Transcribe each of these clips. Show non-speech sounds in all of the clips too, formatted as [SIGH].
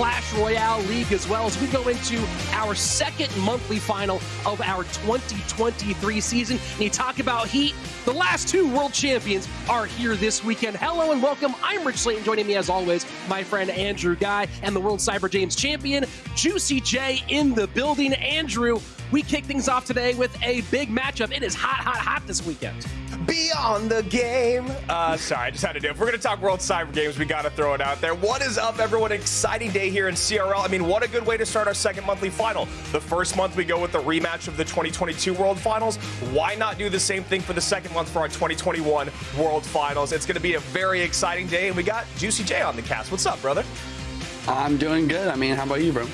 Clash Royale League as well as we go into our second monthly final of our 2023 season. And you talk about heat, the last two world champions are here this weekend. Hello and welcome. I'm Rich Slayton. Joining me as always, my friend Andrew Guy and the World Cyber Games champion, Juicy J in the building. Andrew, we kick things off today with a big matchup. It is hot, hot, hot this weekend. Beyond the game. Uh, sorry, I just had to do it. If we're going to talk World Cyber Games, we got to throw it out there. What is up, everyone? Exciting day here in CRL. I mean, what a good way to start our second monthly final. The first month, we go with the rematch of the 2022 World Finals. Why not do the same thing for the second month for our 2021 World Finals? It's going to be a very exciting day, and we got Juicy J on the cast. What's up, brother? I'm doing good. I mean, how about you, bro?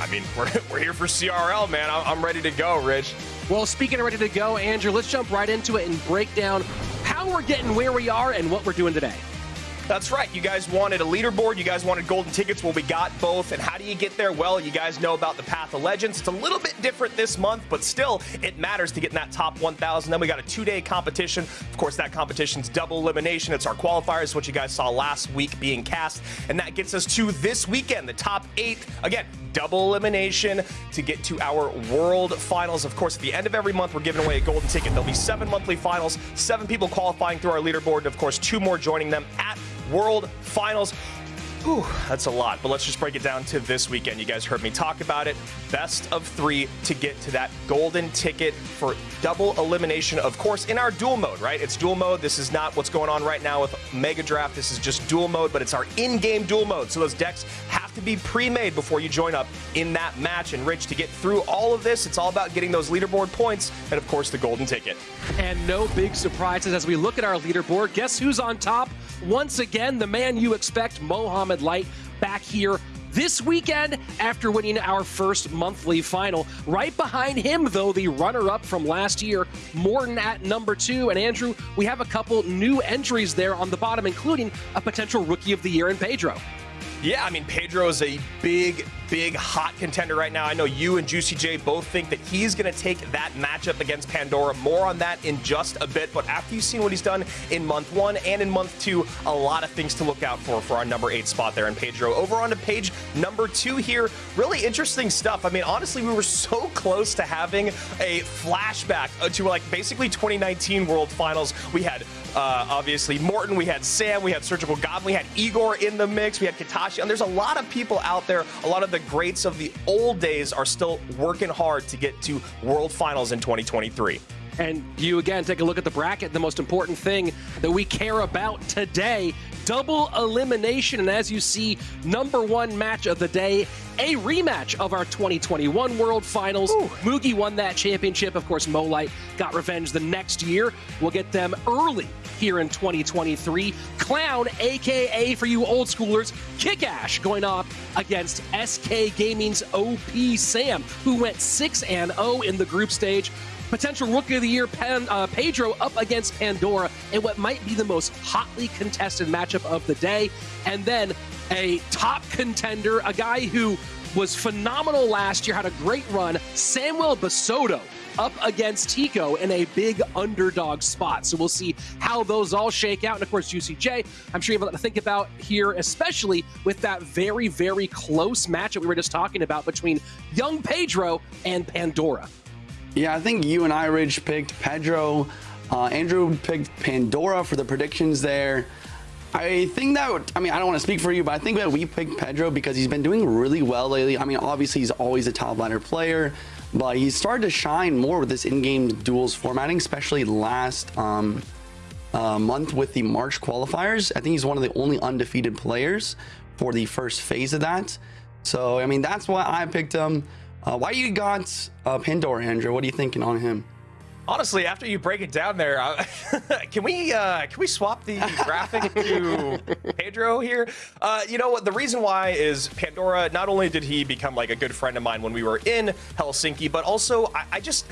I mean, [LAUGHS] we're, we're here for CRL, man. I'm, I'm ready to go, Rich. Well, speaking of ready to go, Andrew, let's jump right into it and break down how we're getting where we are and what we're doing today. That's right. You guys wanted a leaderboard. You guys wanted golden tickets. Well, we got both. And how do you get there? Well, you guys know about the Path of Legends. It's a little bit different this month, but still, it matters to get in that top 1,000. Then we got a two-day competition. Of course, that competition's double elimination. It's our qualifiers, what you guys saw last week being cast. And that gets us to this weekend, the top eight. Again, double elimination to get to our world finals. Of course, at the end of every month, we're giving away a golden ticket. There'll be seven monthly finals, seven people qualifying through our leaderboard, and of course, two more joining them at World Finals. Ooh, that's a lot, but let's just break it down to this weekend. You guys heard me talk about it. Best of three to get to that golden ticket for double elimination, of course, in our duel mode, right? It's duel mode. This is not what's going on right now with Mega Draft. This is just duel mode, but it's our in game duel mode. So those decks have to be pre made before you join up in that match. And Rich, to get through all of this, it's all about getting those leaderboard points and, of course, the golden ticket. And no big surprises as we look at our leaderboard. Guess who's on top? Once again, the man you expect, Mohamed Light, back here this weekend after winning our first monthly final. Right behind him, though, the runner up from last year, Morten at number two. And Andrew, we have a couple new entries there on the bottom, including a potential rookie of the year in Pedro. Yeah, I mean, Pedro is a big, big hot contender right now. I know you and Juicy J both think that he's going to take that matchup against Pandora. More on that in just a bit. But after you've seen what he's done in month one and in month two, a lot of things to look out for for our number eight spot there in Pedro. Over on to page number two here. Really interesting stuff. I mean, honestly, we were so close to having a flashback to like basically 2019 World Finals. We had uh, obviously Morten, we had Sam, we had Surgical Goblin, we had Igor in the mix, we had Katashi, and there's a lot of people out there, a lot of the greats of the old days are still working hard to get to World Finals in 2023. And you again take a look at the bracket, the most important thing that we care about today double elimination. And as you see, number one match of the day, a rematch of our 2021 World Finals. Ooh. Mugi won that championship. Of course, Molite got revenge the next year. We'll get them early here in 2023. Clown, aka for you old schoolers, Kick Ash going up against SK Gaming's OP Sam, who went 6 and 0 in the group stage. Potential Rookie of the Year Pan, uh, Pedro up against Pandora in what might be the most hotly contested matchup of the day. And then a top contender, a guy who was phenomenal last year, had a great run, Samuel Basoto up against Tico in a big underdog spot. So we'll see how those all shake out. And of course, Juicy J, I'm sure you have a lot to think about here, especially with that very, very close matchup we were just talking about between young Pedro and Pandora. Yeah, I think you and I, Rich, picked Pedro. Uh, Andrew picked Pandora for the predictions there. I think that, I mean, I don't want to speak for you, but I think that we picked Pedro because he's been doing really well lately. I mean, obviously, he's always a top ladder player, but he's started to shine more with this in game duels formatting, especially last. Um, uh, month with the March qualifiers. I think he's one of the only undefeated players for the first phase of that. So, I mean, that's why I picked him. Uh, why you got uh, Pandora, Andrew? What are you thinking on him? Honestly, after you break it down there, uh, [LAUGHS] can we uh, can we swap the graphic to [LAUGHS] Pedro here? Uh, you know what? The reason why is Pandora. Not only did he become like a good friend of mine when we were in Helsinki, but also I, I just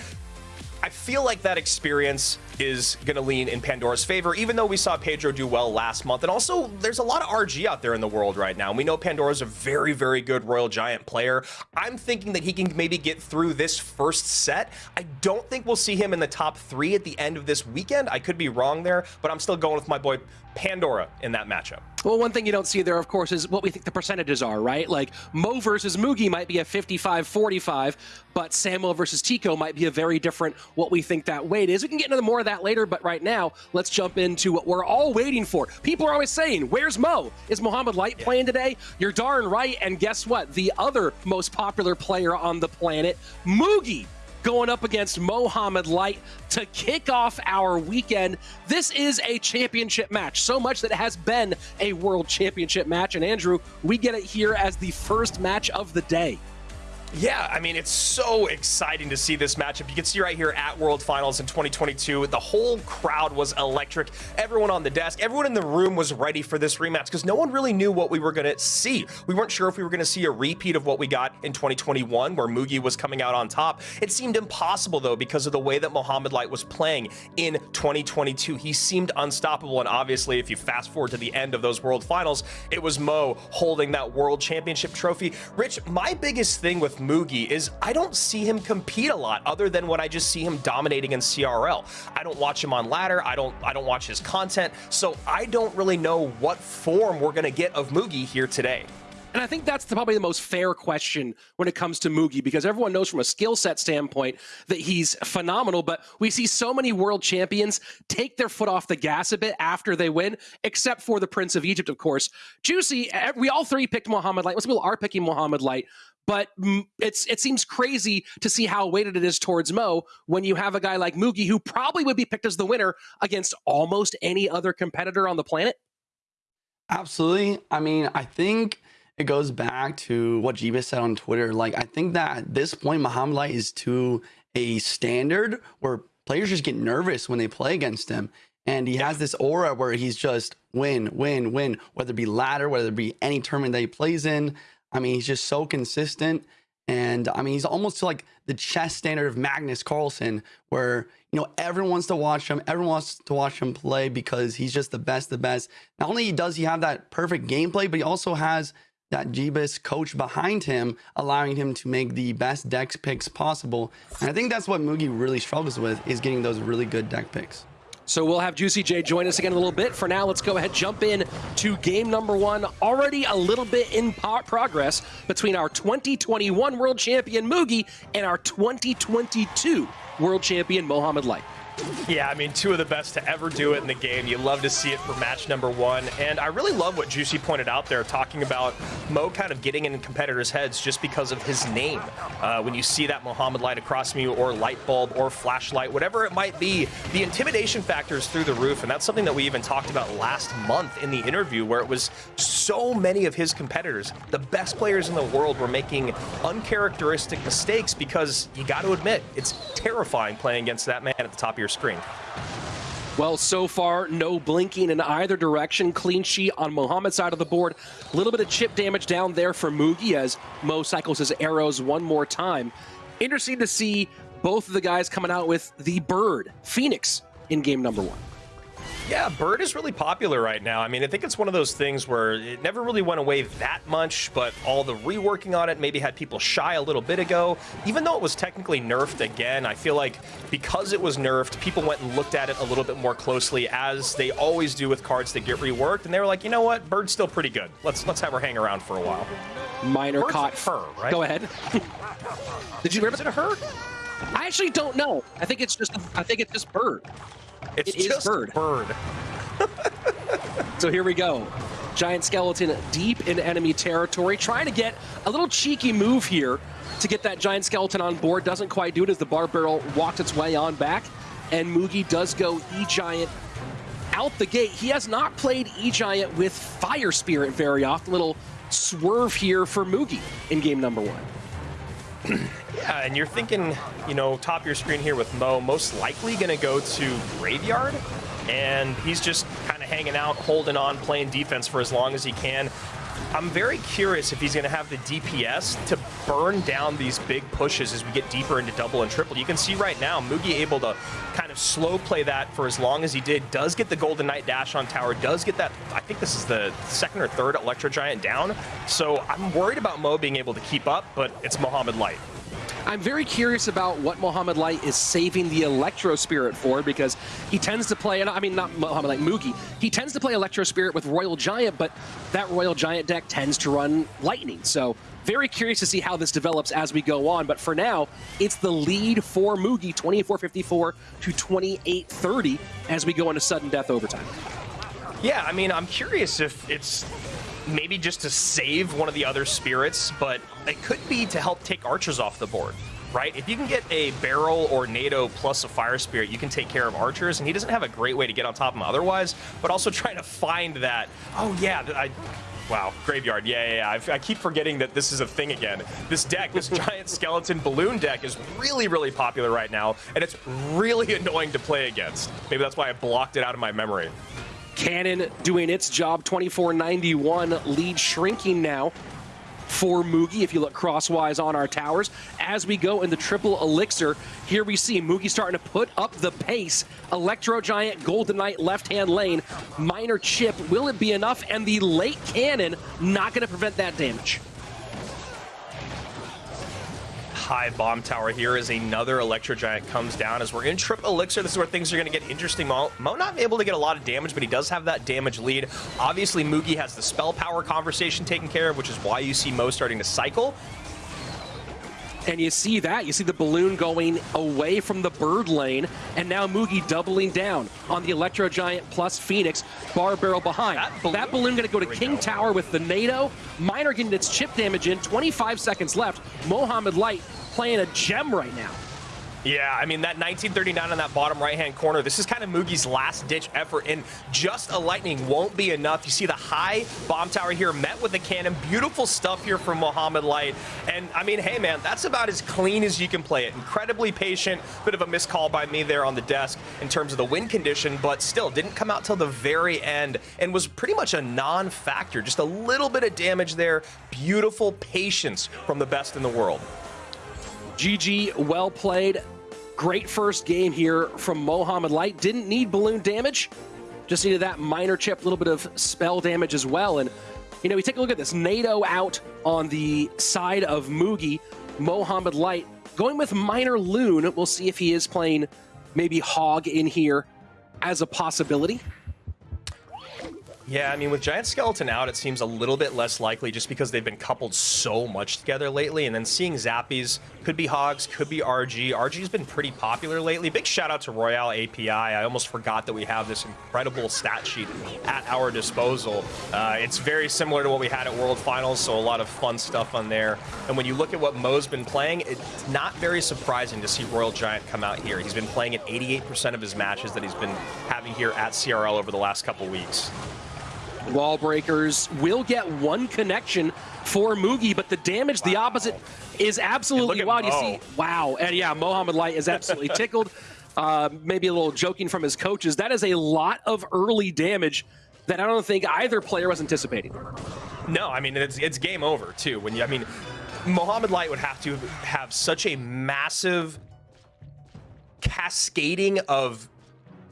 I feel like that experience is going to lean in Pandora's favor, even though we saw Pedro do well last month. And also, there's a lot of RG out there in the world right now. And We know Pandora's a very, very good Royal Giant player. I'm thinking that he can maybe get through this first set. I don't think we'll see him in the top three at the end of this weekend. I could be wrong there, but I'm still going with my boy Pandora in that matchup. Well, one thing you don't see there, of course, is what we think the percentages are, right? Like Mo versus Mugi might be a 55-45, but Samuel versus Tico might be a very different what we think that weight is. We can get into more of that later, but right now, let's jump into what we're all waiting for. People are always saying, where's Mo? Is Mohamed Light yeah. playing today? You're darn right, and guess what? The other most popular player on the planet, Mugi, going up against Mohamed Light to kick off our weekend. This is a championship match, so much that it has been a world championship match. And Andrew, we get it here as the first match of the day. Yeah, I mean, it's so exciting to see this matchup. You can see right here at World Finals in 2022, the whole crowd was electric. Everyone on the desk, everyone in the room was ready for this rematch because no one really knew what we were going to see. We weren't sure if we were going to see a repeat of what we got in 2021, where Mugi was coming out on top. It seemed impossible, though, because of the way that Mohamed Light was playing in 2022. He seemed unstoppable, and obviously, if you fast forward to the end of those World Finals, it was Mo holding that World Championship trophy. Rich, my biggest thing with Mugi is I don't see him compete a lot other than when I just see him dominating in CRL. I don't watch him on ladder. I don't I don't watch his content. So I don't really know what form we're going to get of Mugi here today. And I think that's the, probably the most fair question when it comes to Mugi because everyone knows from a skill set standpoint that he's phenomenal, but we see so many world champions take their foot off the gas a bit after they win, except for the Prince of Egypt, of course. Juicy, eh, we all three picked Mohamed Light. Most people are picking Mohamed Light, but it's it seems crazy to see how weighted it is towards Mo when you have a guy like Mugi who probably would be picked as the winner against almost any other competitor on the planet. Absolutely. I mean, I think it goes back to what Jeebus said on Twitter. Like, I think that at this point, Mohamed Light is to a standard where players just get nervous when they play against him. And he has this aura where he's just win, win, win, whether it be ladder, whether it be any tournament that he plays in. I mean, he's just so consistent. And I mean, he's almost like the chess standard of Magnus Carlsen, where, you know, everyone wants to watch him. Everyone wants to watch him play because he's just the best, the best. Not only does he have that perfect gameplay, but he also has that Jeebus coach behind him, allowing him to make the best deck picks possible. And I think that's what Mugi really struggles with, is getting those really good deck picks. So we'll have Juicy J join us again in a little bit. For now, let's go ahead jump in to game number one. Already a little bit in progress between our 2021 World Champion Mugi and our 2022 World Champion Mohamed Light. Yeah, I mean, two of the best to ever do it in the game. You love to see it for match number one. And I really love what Juicy pointed out there, talking about Mo kind of getting in competitors' heads just because of his name. Uh, when you see that Mohamed light across from you, or light bulb, or flashlight, whatever it might be, the intimidation factor is through the roof. And that's something that we even talked about last month in the interview, where it was so many of his competitors, the best players in the world, were making uncharacteristic mistakes because you got to admit, it's terrifying playing against that man at the top of your screen. Well, so far, no blinking in either direction. Clean sheet on Mohamed's side of the board. A little bit of chip damage down there for Mugi as Mo cycles his arrows one more time. Interesting to see both of the guys coming out with the bird, Phoenix, in game number one. Yeah, Bird is really popular right now. I mean, I think it's one of those things where it never really went away that much, but all the reworking on it maybe had people shy a little bit ago. Even though it was technically nerfed again, I feel like because it was nerfed, people went and looked at it a little bit more closely, as they always do with cards that get reworked, and they were like, you know what, Bird's still pretty good. Let's let's have her hang around for a while. Minor Bird's caught her, right? Go ahead. [LAUGHS] Did you rip it to her? I actually don't know. I think it's just I think it's just Bird. It's it just bird. bird. [LAUGHS] so here we go. Giant Skeleton deep in enemy territory, trying to get a little cheeky move here to get that Giant Skeleton on board. Doesn't quite do it as the Barb Barrel walked its way on back. And Mugi does go E-Giant out the gate, he has not played E-Giant with Fire Spirit very often. Little swerve here for Mugi in game number one. Yeah, and you're thinking, you know, top of your screen here with Mo, most likely going to go to Graveyard, and he's just kind of hanging out, holding on, playing defense for as long as he can. I'm very curious if he's going to have the DPS to burn down these big pushes as we get deeper into double and triple. You can see right now, Mugi able to kind slow play that for as long as he did, does get the Golden Knight dash on tower, does get that, I think this is the second or third Electro Giant down. So I'm worried about Mo being able to keep up, but it's Mohamed Light. I'm very curious about what Mohamed Light is saving the Electro Spirit for because he tends to play, I mean, not Mohamed Light, Mugi, he tends to play Electro Spirit with Royal Giant, but that Royal Giant deck tends to run Lightning. So very curious to see how this develops as we go on. But for now, it's the lead for Mugi, 24-54 to 28-30 as we go into sudden death overtime. Yeah, I mean, I'm curious if it's maybe just to save one of the other spirits, but it could be to help take archers off the board, right? If you can get a barrel or Nado plus a fire spirit, you can take care of archers, and he doesn't have a great way to get on top of him otherwise, but also [LAUGHS] trying to find that, oh yeah, I, Wow, graveyard. Yeah, yeah, yeah. I, I, keep forgetting that this is a thing again. This deck, this [LAUGHS] giant skeleton balloon deck, is really, really popular right now, and it's really [LAUGHS] annoying to play against. Maybe that's why I blocked it out of my memory. Cannon doing its job, 24-91, lead shrinking now for Mugi, if you look crosswise on our towers. As we go in the triple elixir, here we see Mugi starting to put up the pace. Electro Giant, Golden Knight, left-hand lane, Miner chip. Will it be enough? And the late cannon not going to prevent that damage. High bomb tower here as another Electro Giant comes down. As we're in Trip Elixir, this is where things are going to get interesting. Mo, Mo not able to get a lot of damage, but he does have that damage lead. Obviously, Mugi has the spell power conversation taken care of, which is why you see Mo starting to cycle. And you see that. You see the balloon going away from the bird lane, and now Mugi doubling down on the Electro Giant plus Phoenix. Barb barrel behind. That balloon, that balloon going to go to King go. Tower with the Nado. Miner getting its chip damage in. 25 seconds left. Mohammed Light playing a gem right now. Yeah, I mean, that 1939 on that bottom right-hand corner, this is kind of Mugi's last-ditch effort, and just a lightning won't be enough. You see the high bomb tower here met with a cannon. Beautiful stuff here from Mohamed Light. And, I mean, hey, man, that's about as clean as you can play it. Incredibly patient. Bit of a miscall by me there on the desk in terms of the win condition, but still didn't come out till the very end and was pretty much a non-factor. Just a little bit of damage there. Beautiful patience from the best in the world. GG, well played. Great first game here from Mohammed Light. Didn't need balloon damage. Just needed that Miner chip, a little bit of spell damage as well. And, you know, we take a look at this. Nado out on the side of Mugi. Mohammed Light going with Miner Loon. We'll see if he is playing maybe Hog in here as a possibility. Yeah, I mean, with Giant Skeleton out, it seems a little bit less likely just because they've been coupled so much together lately. And then seeing Zappies, could be Hogs, could be RG. RG's been pretty popular lately. Big shout out to Royale API. I almost forgot that we have this incredible stat sheet at our disposal. Uh, it's very similar to what we had at World Finals, so a lot of fun stuff on there. And when you look at what Mo's been playing, it's not very surprising to see Royal Giant come out here. He's been playing at 88% of his matches that he's been having here at CRL over the last couple weeks. Wall breakers will get one connection for Mugi, but the damage, wow. the opposite, is absolutely wild. You see, wow. And yeah, Mohammed Light is absolutely [LAUGHS] tickled. Uh, maybe a little joking from his coaches. That is a lot of early damage that I don't think either player was anticipating. No, I mean, it's, it's game over, too. When you, I mean, Mohammed Light would have to have such a massive cascading of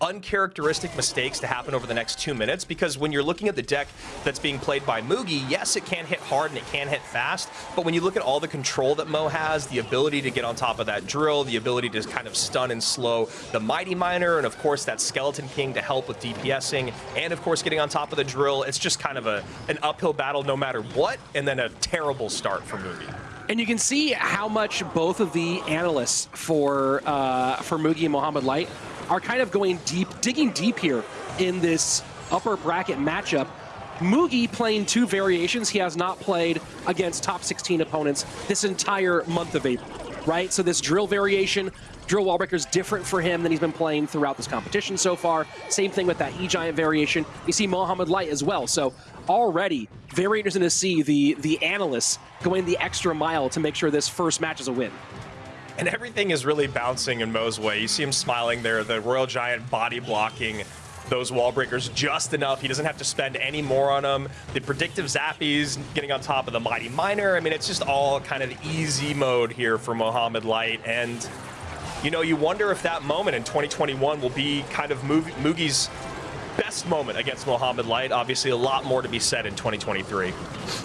uncharacteristic mistakes to happen over the next two minutes because when you're looking at the deck that's being played by Mugi, yes, it can hit hard and it can hit fast, but when you look at all the control that Mo has, the ability to get on top of that drill, the ability to kind of stun and slow the Mighty Miner, and of course that Skeleton King to help with DPSing, and of course getting on top of the drill, it's just kind of a an uphill battle no matter what, and then a terrible start for Mugi. And you can see how much both of the analysts for uh, for Mugi and Mohamed Light are kind of going deep, digging deep here in this upper bracket matchup. Mugi playing two variations. He has not played against top 16 opponents this entire month of April. right? So this drill variation, drill wall breaker is different for him than he's been playing throughout this competition so far. Same thing with that E-Giant variation. You see Mohamed Light as well. So already very interesting to see the, the analysts going the extra mile to make sure this first match is a win. And everything is really bouncing in Mo's way. You see him smiling there, the Royal Giant body blocking those wall breakers just enough. He doesn't have to spend any more on them. The predictive zappies getting on top of the Mighty Miner. I mean, it's just all kind of easy mode here for Mohammed Light. And, you know, you wonder if that moment in 2021 will be kind of Mugi's best moment against Mohamed Light. Obviously, a lot more to be said in 2023.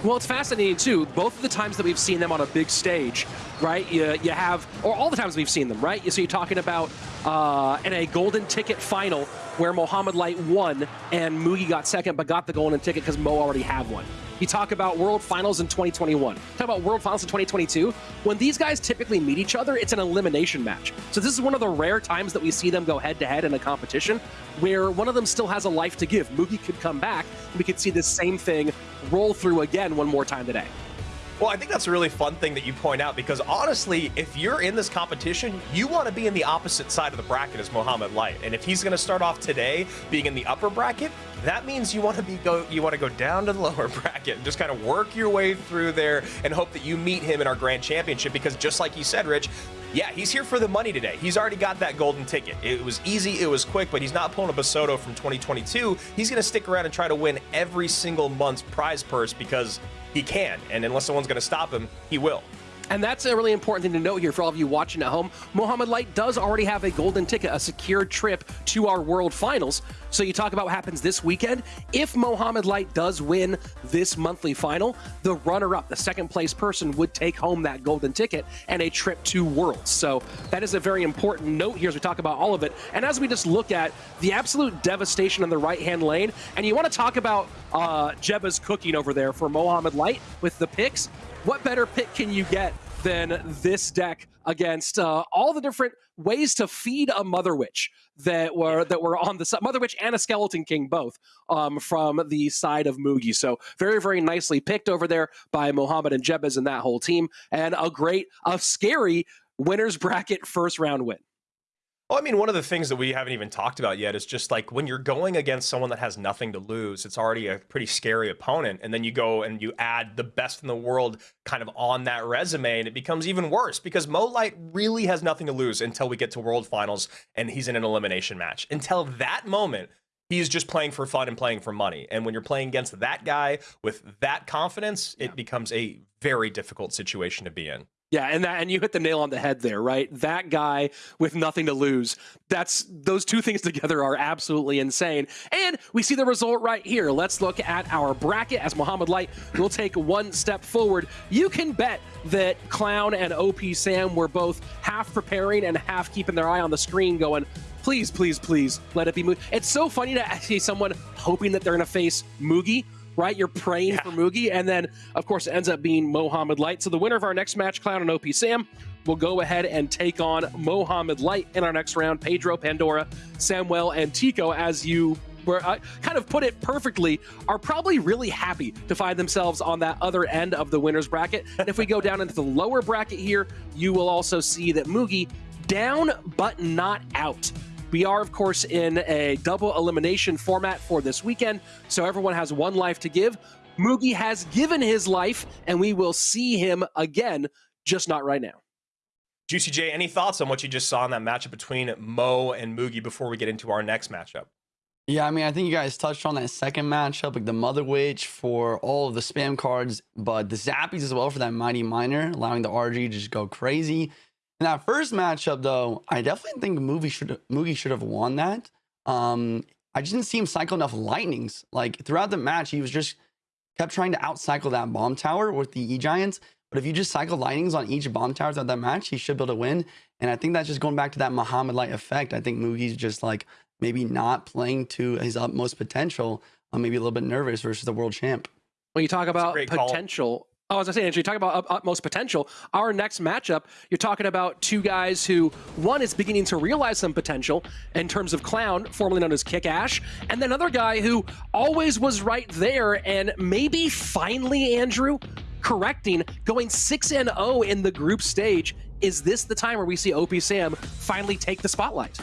Well, it's fascinating, too. Both of the times that we've seen them on a big stage, right, you, you have, or all the times we've seen them, right? So you're talking about uh, in a golden ticket final where Mohamed Light won and Mugi got second, but got the golden ticket because Mo already had one. You talk about World Finals in 2021. Talk about World Finals in 2022. When these guys typically meet each other, it's an elimination match. So this is one of the rare times that we see them go head to head in a competition where one of them still has a life to give. Mugi could come back, and we could see this same thing roll through again one more time today. Well, I think that's a really fun thing that you point out because honestly, if you're in this competition, you want to be in the opposite side of the bracket as Mohamed Light. And if he's going to start off today being in the upper bracket, that means you want to be go you want to go down to the [LAUGHS] lower bracket and just kind of work your way through there and hope that you meet him in our grand championship because just like you said, Rich, yeah, he's here for the money today. He's already got that golden ticket. It was easy, it was quick, but he's not pulling a Basoto from 2022. He's going to stick around and try to win every single month's prize purse because he can. And unless someone's going to stop him, he will. And that's a really important thing to note here for all of you watching at home. Mohamed Light does already have a golden ticket, a secured trip to our World Finals. So you talk about what happens this weekend. If Mohamed Light does win this monthly final, the runner-up, the second place person, would take home that golden ticket and a trip to Worlds. So that is a very important note here as we talk about all of it. And as we just look at the absolute devastation in the right-hand lane, and you want to talk about uh, Jeba's cooking over there for Mohamed Light with the picks, what better pick can you get than this deck against uh, all the different ways to feed a Mother Witch that were that were on the Mother Witch and a Skeleton King both um, from the side of Mugi. So very very nicely picked over there by Mohammed and Jebez and that whole team, and a great, a scary winners bracket first round win. Well, I mean, one of the things that we haven't even talked about yet is just like when you're going against someone that has nothing to lose, it's already a pretty scary opponent. And then you go and you add the best in the world kind of on that resume, and it becomes even worse because Mo Light really has nothing to lose until we get to World Finals and he's in an elimination match. Until that moment, he's just playing for fun and playing for money. And when you're playing against that guy with that confidence, it becomes a very difficult situation to be in. Yeah, and that and you hit the nail on the head there, right? That guy with nothing to lose. That's those two things [LAUGHS] together are absolutely insane. And we see the result right here. Let's look at our bracket as Mohamed Light will take one step forward. You can bet that Clown and OP Sam were both half preparing and half keeping their eye on the screen going, please, please, please let it be Mugi. It's so funny to see someone hoping that they're going to face Mugi right? You're praying yeah. for Mugi, and then of course it ends up being Mohamed Light. So the winner of our next match, Clown and OP Sam, will go ahead and take on Mohamed Light in our next round. Pedro, Pandora, Samuel, and Tico, as you were uh, kind of put it perfectly, are probably really happy to find themselves on that other end of the winner's bracket. And if we go down into the lower bracket here, you will also see that Mugi down but not out. We are, of course, in a double elimination format for this weekend, so everyone has one life to give. Mugi has given his life, and we will see him again, just not right now. Juicy J, any thoughts on what you just saw in that matchup between Mo and Mugi before we get into our next matchup? Yeah, I mean, I think you guys touched on that second matchup, like the Mother Witch for all of the spam cards, but the Zappies as well for that Mighty Miner, allowing the RG to just go crazy. In that first matchup, though, I definitely think Mugi should Mugi should have won that. Um, I just didn't see him cycle enough lightnings. Like throughout the match, he was just kept trying to outcycle that bomb tower with the E Giants. But if you just cycle lightnings on each bomb tower throughout that match, he should be able to win. And I think that's just going back to that Mohamed Light effect. I think Mugi's just like maybe not playing to his utmost potential. Uh, maybe a little bit nervous versus the world champ. When you talk about potential, Oh, as I say, Andrew, you talk about utmost potential. Our next matchup, you're talking about two guys who, one is beginning to realize some potential in terms of Clown, formerly known as Kick Ash, and then another guy who always was right there and maybe finally, Andrew, correcting, going 6 0 in the group stage Is this the time where we see OP Sam finally take the spotlight?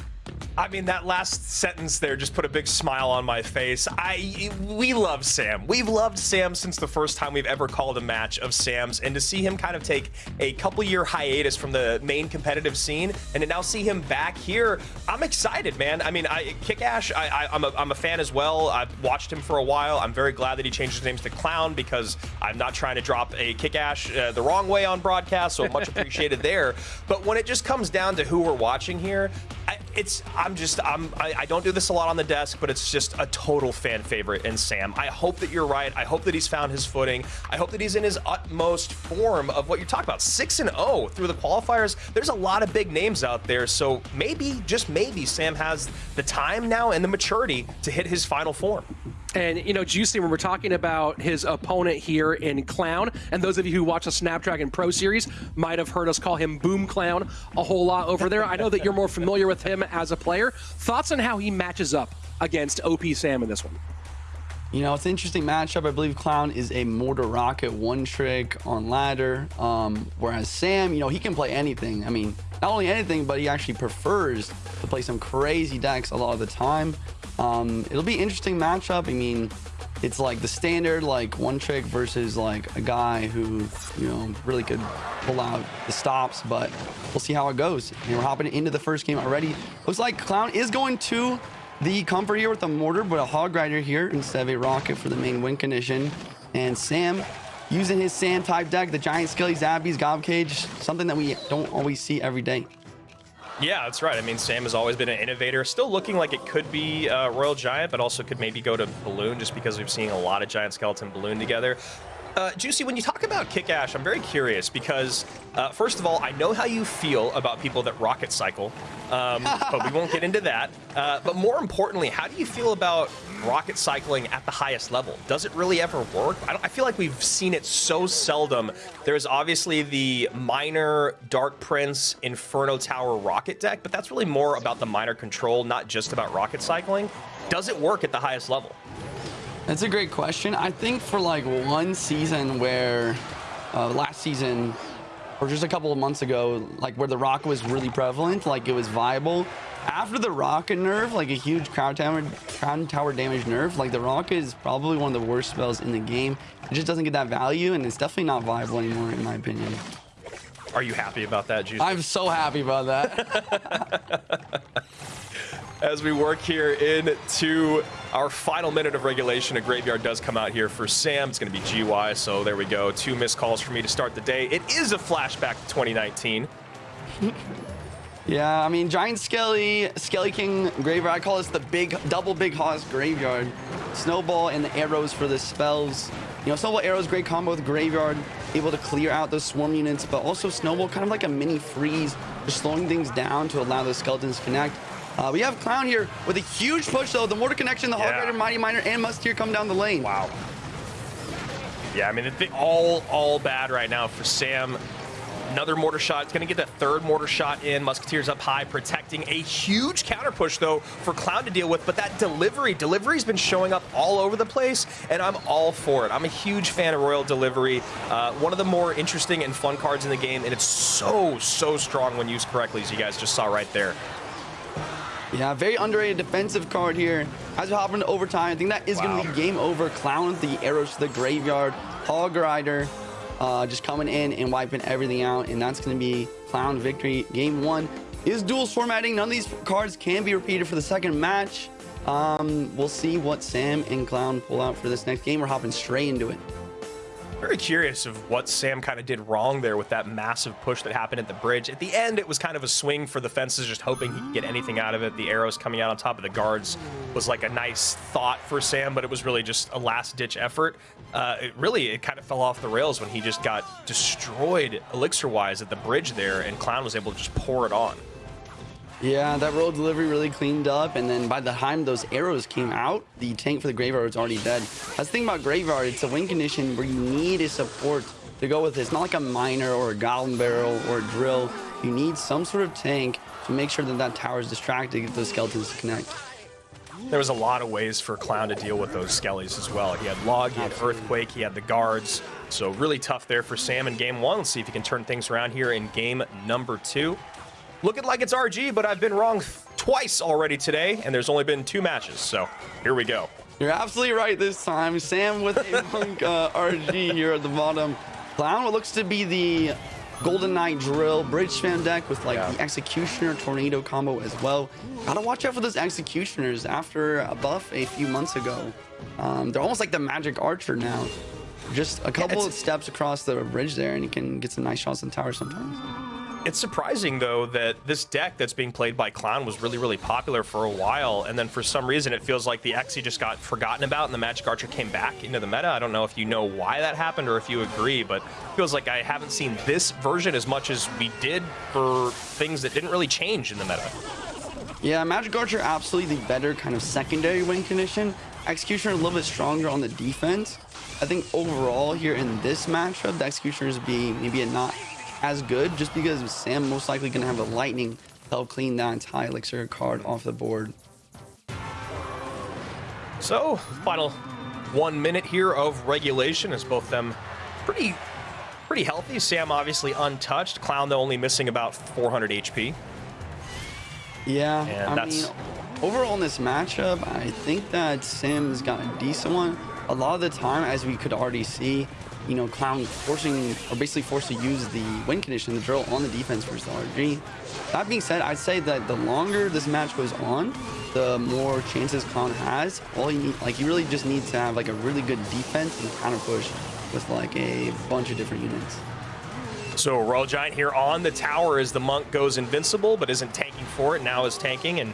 I mean, that last sentence there just put a big smile on my face. I we love Sam. We've loved Sam since the first time we've ever called a match of Sam's, and to see him kind of take a couple year hiatus from the main competitive scene, and to now see him back here, I'm excited, man. I mean, I Kick Ash, I, am a, I'm a fan as well. I've watched him for a while. I'm very glad that he changed his name to Clown because I'm not trying to drop a Kick Ash uh, the wrong way on broadcast, so much appreciated [LAUGHS] there. But when it just comes down to who we're watching here, I, it's I'm just I'm I, I, don't do this a lot on the desk, but it's just a total fan favorite in Sam. I hope that you're right. I hope that he's found his footing. I hope that he's in his utmost form of what you're talking about. Six and zero oh through the qualifiers. There's a lot of big names out there, so maybe just maybe Sam has the time now and the maturity to hit his final form. And, you know, Juicy, when we're talking about his opponent here in Clown, and those of you who watch the Snapdragon Pro Series might have heard us call him Boom Clown a whole lot over there. I know that you're more familiar with him as a player. Thoughts on how he matches up against OP Sam in this one? You know, it's an interesting matchup. I believe Clown is a mortar rocket one trick on ladder, um, whereas Sam, you know, he can play anything. I mean, not only anything, but he actually prefers to play some crazy decks a lot of the time. Um, it'll be interesting matchup. I mean, it's like the standard like one trick versus like a guy who you know really could pull out the stops but we'll see how it goes. And we're hopping into the first game already. Looks like clown is going to the comfort here with a mortar but a hog rider here instead of a rocket for the main win condition. And sam using his sand type deck the giant skelly zappies gob cage something that we don't always see every day yeah, that's right. I mean, Sam has always been an innovator. Still looking like it could be uh, Royal Giant, but also could maybe go to Balloon just because we've seen a lot of Giant Skeleton Balloon together. Uh, Juicy, when you talk about Kick Ash, I'm very curious because, uh, first of all, I know how you feel about people that rocket cycle, um, but we won't get into that. Uh, but more importantly, how do you feel about rocket cycling at the highest level? Does it really ever work? I, I feel like we've seen it so seldom. There's obviously the Miner Dark Prince Inferno Tower rocket deck, but that's really more about the Miner control, not just about rocket cycling. Does it work at the highest level? That's a great question. I think for like one season where uh, last season or just a couple of months ago, like where the Rock was really prevalent, like it was viable. After the rocket nerf, like a huge crown tower, crown tower damage nerf, like the Rock is probably one of the worst spells in the game. It just doesn't get that value, and it's definitely not viable anymore, in my opinion. Are you happy about that, Juice? I'm so happy about that. [LAUGHS] as we work here into our final minute of regulation. A graveyard does come out here for Sam. It's going to be GY, so there we go. Two missed calls for me to start the day. It is a flashback to 2019. [LAUGHS] yeah, I mean, Giant Skelly, Skelly King Graveyard. I call this the big, double Big Hoss Graveyard. Snowball and the arrows for the spells. You know, Snowball Arrows, great combo with Graveyard, able to clear out those swarm units, but also Snowball kind of like a mini freeze, just slowing things down to allow the skeletons to connect. Uh, we have Clown here with a huge push, though. The Mortar Connection, the yeah. Hog Rider, Mighty Miner, and Musketeer come down the lane. Wow. Yeah, I mean, it's all, all bad right now for Sam. Another mortar shot. It's going to get that third mortar shot in. Musketeers up high, protecting a huge counter push, though, for Clown to deal with. But that delivery, delivery's been showing up all over the place, and I'm all for it. I'm a huge fan of Royal Delivery. Uh, one of the more interesting and fun cards in the game, and it's so, so strong when used correctly, as you guys just saw right there. Yeah, very underrated defensive card here. As we hop into overtime, I think that is wow. going to be game over. Clown with the arrows to the graveyard. Hog Rider uh, just coming in and wiping everything out. And that's going to be Clown victory. Game one is duels formatting. None of these cards can be repeated for the second match. Um, we'll see what Sam and Clown pull out for this next game. We're hopping straight into it. Very curious of what Sam kind of did wrong there with that massive push that happened at the bridge. At the end, it was kind of a swing for the fences, just hoping he could get anything out of it. The arrows coming out on top of the guards was like a nice thought for Sam, but it was really just a last-ditch effort. Uh, it really, it kind of fell off the rails when he just got destroyed elixir-wise at the bridge there, and Clown was able to just pour it on. Yeah, that royal delivery really cleaned up, and then by the time those arrows came out, the tank for the Graveyard was already dead. That's the thing about Graveyard, it's a win condition where you need a support to go with it. It's not like a miner or a goblin barrel or a drill. You need some sort of tank to make sure that that tower is distracted to get those skeletons to connect. there was a lot of ways for Clown to deal with those skellies as well. He had Log, he had Earthquake, he had the guards. So really tough there for Sam in game one. Let's see if he can turn things around here in game number two. Looking like it's RG, but I've been wrong twice already today, and there's only been two matches. So here we go. You're absolutely right this time. Sam with a [LAUGHS] Monk uh, RG here at the bottom. Clown, what looks to be the Golden Knight Drill Bridge Spam deck with like Yeah. the Executioner Tornado combo as well. Gotta watch out for those Executioners after a buff a few months ago. Um, they're almost like the Magic Archer now. Just a couple it's- of steps across the bridge there and you can get some nice shots on the tower sometimes. It's surprising though that this deck that's being played by Clown was really, really popular for a while, and then for some reason it feels like the Xe just got forgotten about, and the Magic Archer came back into the meta. I don't know if you know why that happened or if you agree, but feels like I haven't seen this version as much as we did for things that didn't really change in the meta. Yeah, Magic Archer absolutely the better kind of secondary win condition. Executioner a little bit stronger on the defense. I think overall here in this matchup, the Executioners be maybe a not as good just because Sam most likely gonna have a lightning to help clean that entire elixir card off the board. So, final one minute here of regulation as both them pretty pretty healthy. Sam obviously untouched. Clown though only missing about 400 HP. Yeah, And I that's- mean, overall in this matchup, I think that Sam's got a decent one. A lot of the time, as we could already see, you know, Clown forcing, or basically forced to use the win condition, the drill on the defense versus the RG. That being said, I'd say that the longer this match goes on, the more chances Clown has. All you need, like, you really just need to have like a really good defense and counter push with like a bunch of different units. So Royal Giant here on the tower as the monk goes invincible, but isn't tanking for it. Now is tanking and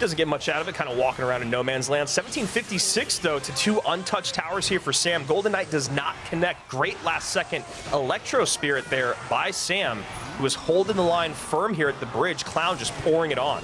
doesn't get much out of it, kind of walking around in no man's land. 1756 though to two untouched towers here for Sam. Golden Knight does not connect. Great last second Electro Spirit there by Sam, who is holding the line firm here at the bridge. Clown just pouring it on.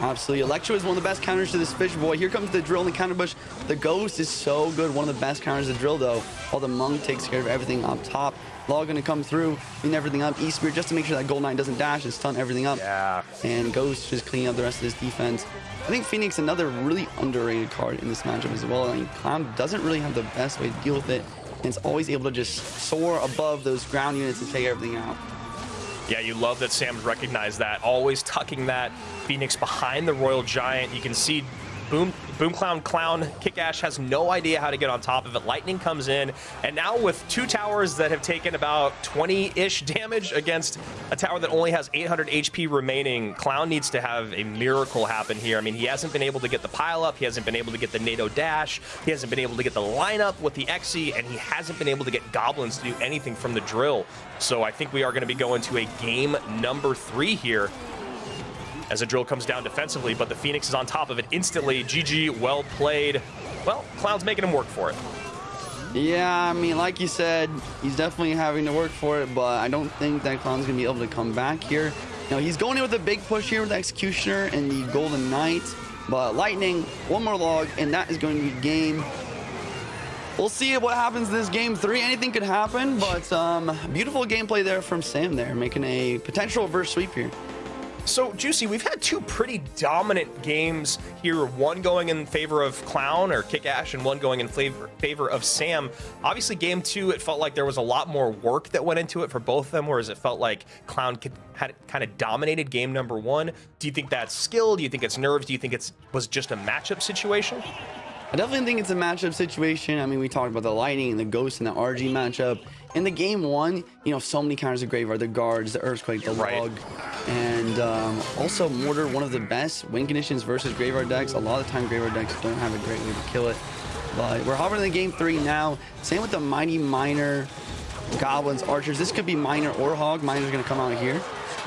Absolutely. Electro is one of the best counters to this fish boy. Here comes the drill and the counter bush. The ghost is so good. One of the best counters to drill though. While the monk takes care of everything up top. Law gonna come through, clean everything up. E Spear just to make sure that Gold Knight doesn't dash and stun everything up. Yeah. And Ghost just cleaning up the rest of this defense. I think Phoenix another really underrated card in this matchup as well. I mean, Clown doesn't really have the best way to deal with it. And it's always able to just soar above those ground units and take everything out. Yeah, you love that Sam's recognized that. Always tucking that Phoenix behind the Royal Giant. You can see Boom, Boom Clown Clown Kick Ash has no idea how to get on top of it. Lightning comes in, and now with two towers that have taken about 20-ish damage against a tower that only has 800 HP remaining, Clown needs to have a miracle happen here. I mean, he hasn't been able to get the pile up, he hasn't been able to get the Nado dash, he hasn't been able to get the lineup with the Xe, and he hasn't been able to get goblins to do anything from the drill. So I think we are going to be going to a game number three here as the drill comes down defensively, but the Phoenix is on top of it instantly. GG, well played. Well, Clown's making him work for it. Yeah, I mean, like you said, he's definitely having to work for it, but I don't think that Clown's going to be able to come back here. Now, he's going in with a big push here with Executioner and the Golden Knight, but Lightning, one more log, and that is going to be game. We'll see what happens in this game three. Anything could happen, but um, beautiful gameplay there from Sam there, making a potential reverse sweep here. So, Juicy, we've had two pretty dominant games here. One going in favor of Clown or Kick Ash, and one going in favor, favor of Sam. Obviously, game two, it felt like there was a lot more work that went into it for both of them, whereas it felt like Clown had kind of dominated game number one. Do you think that's skill? Do you think it's nerves? Do you think it was just a matchup situation? I definitely think it's a matchup situation. I mean, we talked about the Lightning and the Ghost and the RG matchup. In the game one, you know, so many counters of Graveyard, the Guards, the Earthquake, the Right. Log, and um, also Mortar, one of the best win conditions versus Graveyard decks. A lot of the time, Graveyard decks don't have a great way to kill it. But we're hovering in game three now. Same with the Mighty Miner, Goblins, Archers. This could be Miner or Hog. Miner's going to come out here.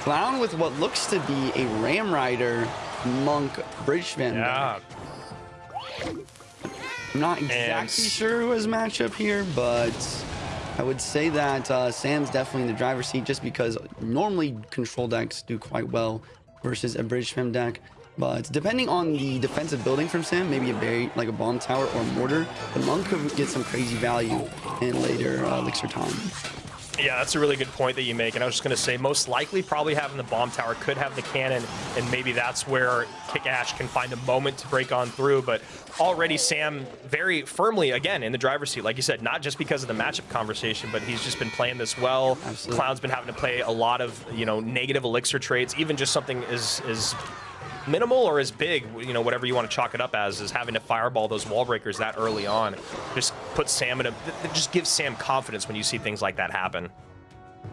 Clown with what looks to be a Ram Rider, Monk, Bridge Spam deck. I'm not exactly And- sure who has matchup here, but I would say that uh, Sam's definitely in the driver's seat just because normally control decks do quite well versus a bridge spam deck. But depending on the defensive building from Sam, maybe a berry like a bomb tower or mortar, the monk could get some crazy value in later uh, elixir time. Yeah, that's a really good point that you make. And I was just going to say, most likely, probably having the bomb tower could have the cannon, and maybe that's where Kick Ash can find a moment to break on through. But already, Sam very firmly, again, in the driver's seat. Like you said, not just because of the matchup conversation, but he's just been playing this well. Absolutely. Clown's been having to play a lot of, you know, negative elixir trades, even just something as, as minimal or as big, you know, whatever you want to chalk it up as, is having to fireball those wall breakers that early on. Just put Sam in a, just gives Sam confidence when you see things like that happen.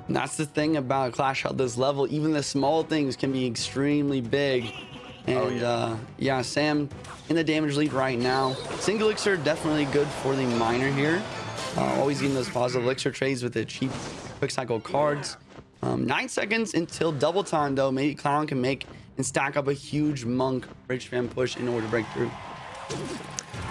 And that's the thing about Clash at this level. Even the small things can be extremely big. And Oh, yeah. Uh, yeah, Sam in the damage lead right now. Single elixir definitely good for the miner here. Uh, always getting those positive elixir trades with the cheap quick cycle cards. Um, nine seconds until double time though. Maybe Clown can make and stack up a huge monk bridge spam push in order to break through.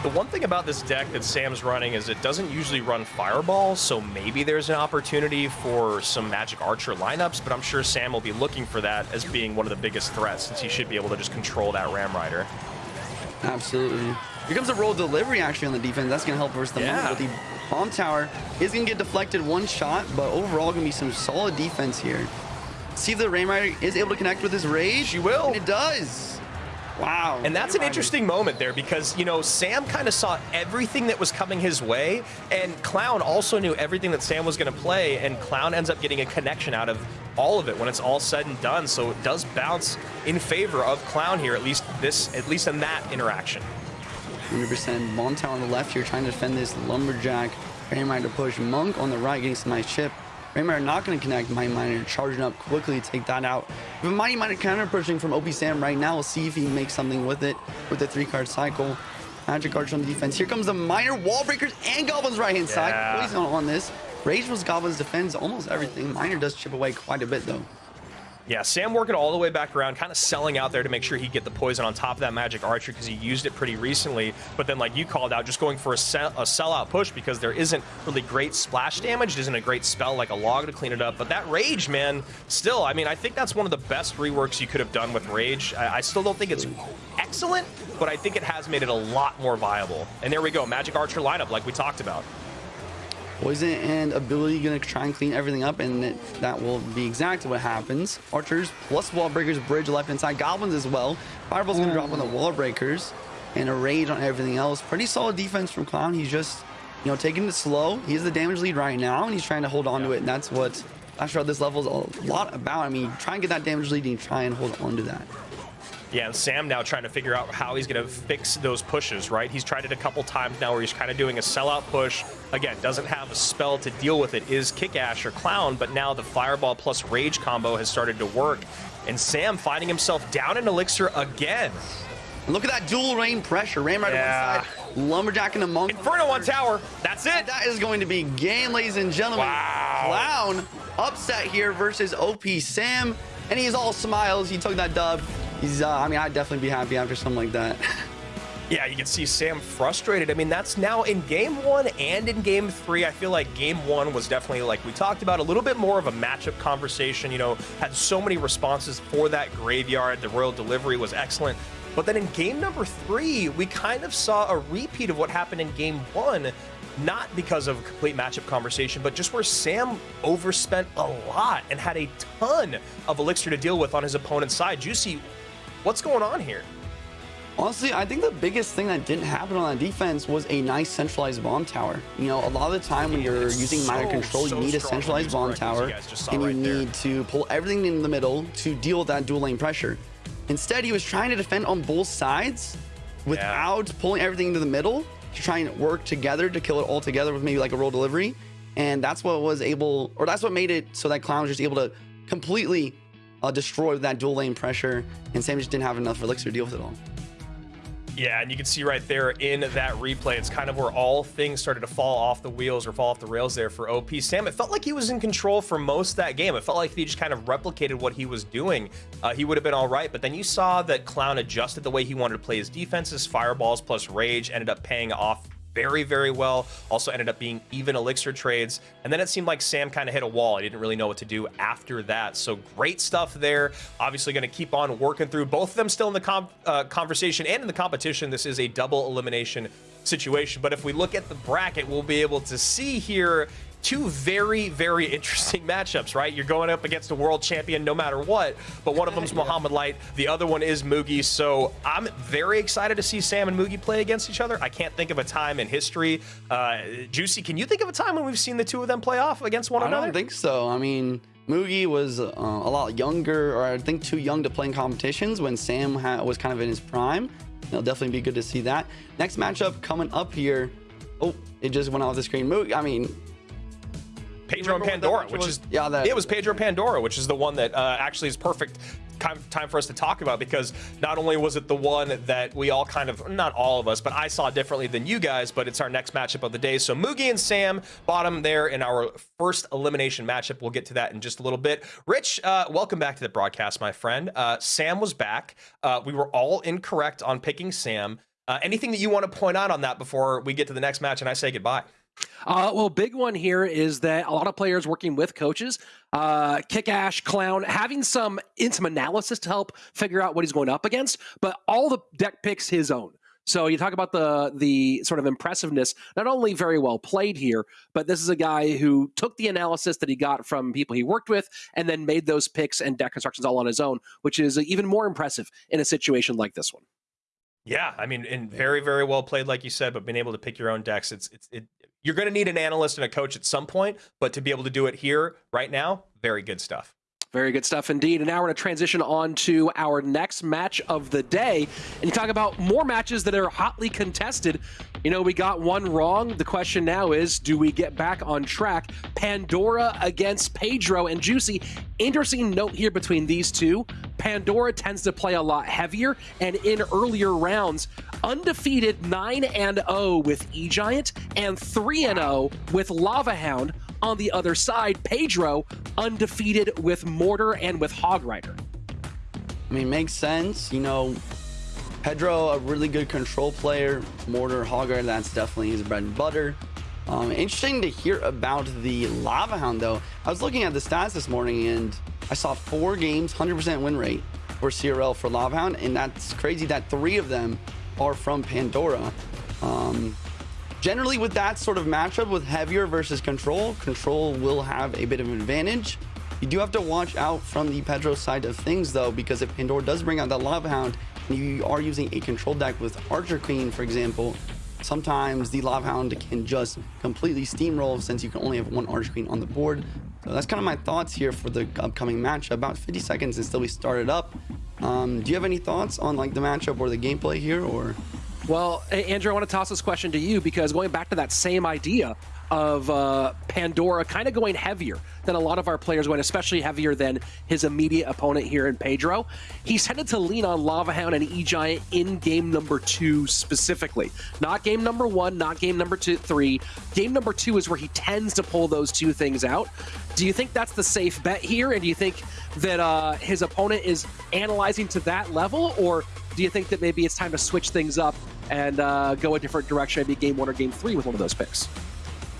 The one thing about this deck that Sam's running is it doesn't usually run Fireball, so maybe there's an opportunity for some Magic Archer lineups, but I'm sure Sam will be looking for that as being one of the biggest threats, since he should be able to just control that Ram Rider. Absolutely. Here comes a royal delivery actually on the defense. That's going to help versus the Yeah. moment. But the bomb tower is going to get deflected one shot, but overall going to be some solid defense here. See if the Ram Rider is able to connect with his rage. She will. And it does. Wow. And that's an interesting moment there because, you know, Sam kind of saw everything that was coming his way, and Clown also knew everything that Sam was going to play, and Clown ends up getting a connection out of all of it when it's all said and done. So it does bounce in favor of Clown here, at least this, at least in that interaction. 100% bomb on the left here trying to defend this lumberjack. Ram Rider push Monk on the right getting some nice chip. Rider not going to connect Mighty Miner charging up quickly to take that out. But Mighty Miner counter pushing from OP Sam right now. We'll see if he makes something with it with the three card cycle. Magic Archer on the defense. Here comes the Miner Wall Breakers and Goblin's right hand Yeah. side. Poison on, on this. Rage was Goblin's defends almost everything. Miner does chip away quite a bit though. Yeah, Sam working all the way back around, kind of selling out there to make sure he get the poison on top of that magic archer because he used it pretty recently. But then, like you called out, just going for a, sell, a sellout push because there isn't really great splash damage. It isn't a great spell like a log to clean it up. But that rage, man, still, I mean, I think that's one of the best reworks you could have done with rage. I, I still don't think it's excellent, but I think it has made it a lot more viable. And there we go, magic archer lineup like we talked about. Poison and ability gonna try and clean everything up, and it, that will be exactly what happens. Archers plus wall breakers, bridge left hand side, goblins as well. Fireball's gonna drop on the wall breakers, and a rage on everything else. Pretty solid defense from Clown. He's just, you know, taking it slow. He's the damage lead right now, and he's trying to hold on to it, and that's what Clash Royale this level is a lot about. I mean, try and get that damage lead and try and hold on to that. Yeah, and Sam now trying to figure out how he's going to fix those pushes, right? He's tried it a couple times now where he's kind of doing a sellout push. Again, doesn't have a spell to deal with it, is Kick Ash or Clown, but now the Fireball plus Rage combo has started to work. And Sam finding himself down in Elixir again. Look at that dual rain pressure. Ram right Yeah. on one side, lumberjack and a monk. Inferno on tower. That's it. That is going to be game, ladies and gentlemen. Wow. Clown upset here versus OP Sam, and he's all smiles. He took that dub. He's, uh, I mean, I'd definitely be happy after something like that. [LAUGHS] Yeah, you can see Sam frustrated. I mean, that's now in game one and in game three. I feel like game one was definitely, like we talked about, a little bit more of a matchup conversation. You know, had so many responses for that graveyard. The royal delivery was excellent. But then in game number three, we kind of saw a repeat of what happened in game one. Not because of a complete matchup conversation, but just where Sam overspent a lot and had a ton of elixir to deal with on his opponent's side. Juicy, what's going on here? Honestly, I think the biggest thing that didn't happen on that defense was a nice centralized bomb tower. You know, a lot of the time when you're It's using Miner control, so you need a centralized bomb you tower, guys just saw and you right need to pull everything in the middle to deal with that dual lane pressure. Instead, he was trying to defend on both sides without pulling everything into the middle to try and work together to kill it all together with maybe like a royal delivery. And that's what was able, or that's what made it so that Clown was just able to completely uh, destroy that dual lane pressure, and Sam just didn't have enough elixir to deal with it all. Yeah, and you can see right there in that replay, it's kind of where all things started to fall off the wheels or fall off the rails there for OP Sam. It felt like he was in control for most of that game. It felt like he just kind of replicated what he was doing, uh, he would have been all right. But then you saw that Clown adjusted the way he wanted to play his defenses. Fireballs plus Rage ended up paying off very, very well. Also ended up being even elixir trades. And then it seemed like Sam kind of hit a wall. He didn't really know what to do after that. So great stuff there. Obviously going to keep on working through both of them still in the uh, conversation and in the competition. This is a double elimination situation. But if we look at the bracket, we'll be able to see here two very, very interesting [LAUGHS] matchups, right? You're going up against a world champion no matter what, but one of them's [LAUGHS] Mohamed Light, the other one is Mugi. So I'm very excited to see Sam and Mugi play against each other. I can't think of a time in history. Uh, Juicy, can you think of a time when we've seen the two of them play off against one I another? I don't think so. I mean, Mugi was uh, a lot younger, or I think too young to play in competitions when Sam ha- was kind of in his prime. It'll definitely be good to see that. Next matchup coming up here. Oh, it just went off the screen. Mugi, I mean, Pedro and Remember what that Pandora, which was? is Yeah, that- it was Pedro Pandora, which is the one that uh, actually is perfect time, time for us to talk about because not only was it the one that we all kind of not all of us, but I saw differently than you guys, but it's our next matchup of the day. So Mugi and Sam bottom there in our first elimination matchup. We'll get to that in just a little bit. Rich, uh, welcome back to the broadcast, my friend. Uh, Sam was back. Uh, we were all incorrect on picking Sam. Uh, anything that you want to point out on that before we get to the next match and I say goodbye? Uh, well, big one here is that a lot of players working with coaches, uh, Kick Ash, Clown, having some in some analysis to help figure out what he's going up against, but all the deck picks his own. So you talk about the the sort of impressiveness, not only very well played here, but this is a guy who took the analysis that he got from people he worked with and then made those picks and deck constructions all on his own, which is even more impressive in a situation like this one. Yeah, I mean, and very, very well played, like you said. But being able to pick your own decks, it's it's it. You're going to need an analyst and a coach at some point, but to be able to do it here right now, very good stuff. Very good stuff indeed. And now we're going to transition on to our next match of the day. And you talk about more matches that are hotly contested. You know, we got one wrong. The question now is do we get back on track? Pandora against Pedro and Juicy. Interesting note here between these two. Pandora tends to play a lot heavier, and in earlier rounds, undefeated 9 and 0 with E Giant and 3 and 0 with Lava Hound. On the other side, Pedro undefeated with Mortar and with Hog Rider. I mean, makes sense. You know, Pedro, a really good control player. Mortar, Hog Rider, that's definitely his bread and butter. Um, interesting to hear about the Lava Hound, though. I was looking at the stats this morning, and I saw four games, 100% win rate for CRL for Lava Hound, and that's crazy that three of them are from Pandora. Um, generally, with that sort of matchup with heavier versus control, control will have a bit of an advantage. You do have to watch out from the Pedro side of things, though, because if Pandora does bring out that Lava Hound, and you are using a control deck with Archer Queen, for example, sometimes the Lava Hound can just completely steamroll since you can only have one Archer Queen on the board. So that's kind of my thoughts here for the upcoming match. About 50 seconds until we start it up. Um, do you have any thoughts on like the matchup or the gameplay here, or? Well, Andrew, I want to toss this question to you because going back to that same idea of uh, Pandora kind of going heavier than a lot of our players went, especially heavier than his immediate opponent here in Pedro. He's tended to lean on Lava Hound and E Giant in game number two specifically. Not game number one, not game number two, three. Game number two is where he tends to pull those two things out. Do you think that's the safe bet here? And do you think that uh, his opponent is analyzing to that level? Or do you think that maybe it's time to switch things up and uh, go a different direction, maybe game one or game three with one of those picks?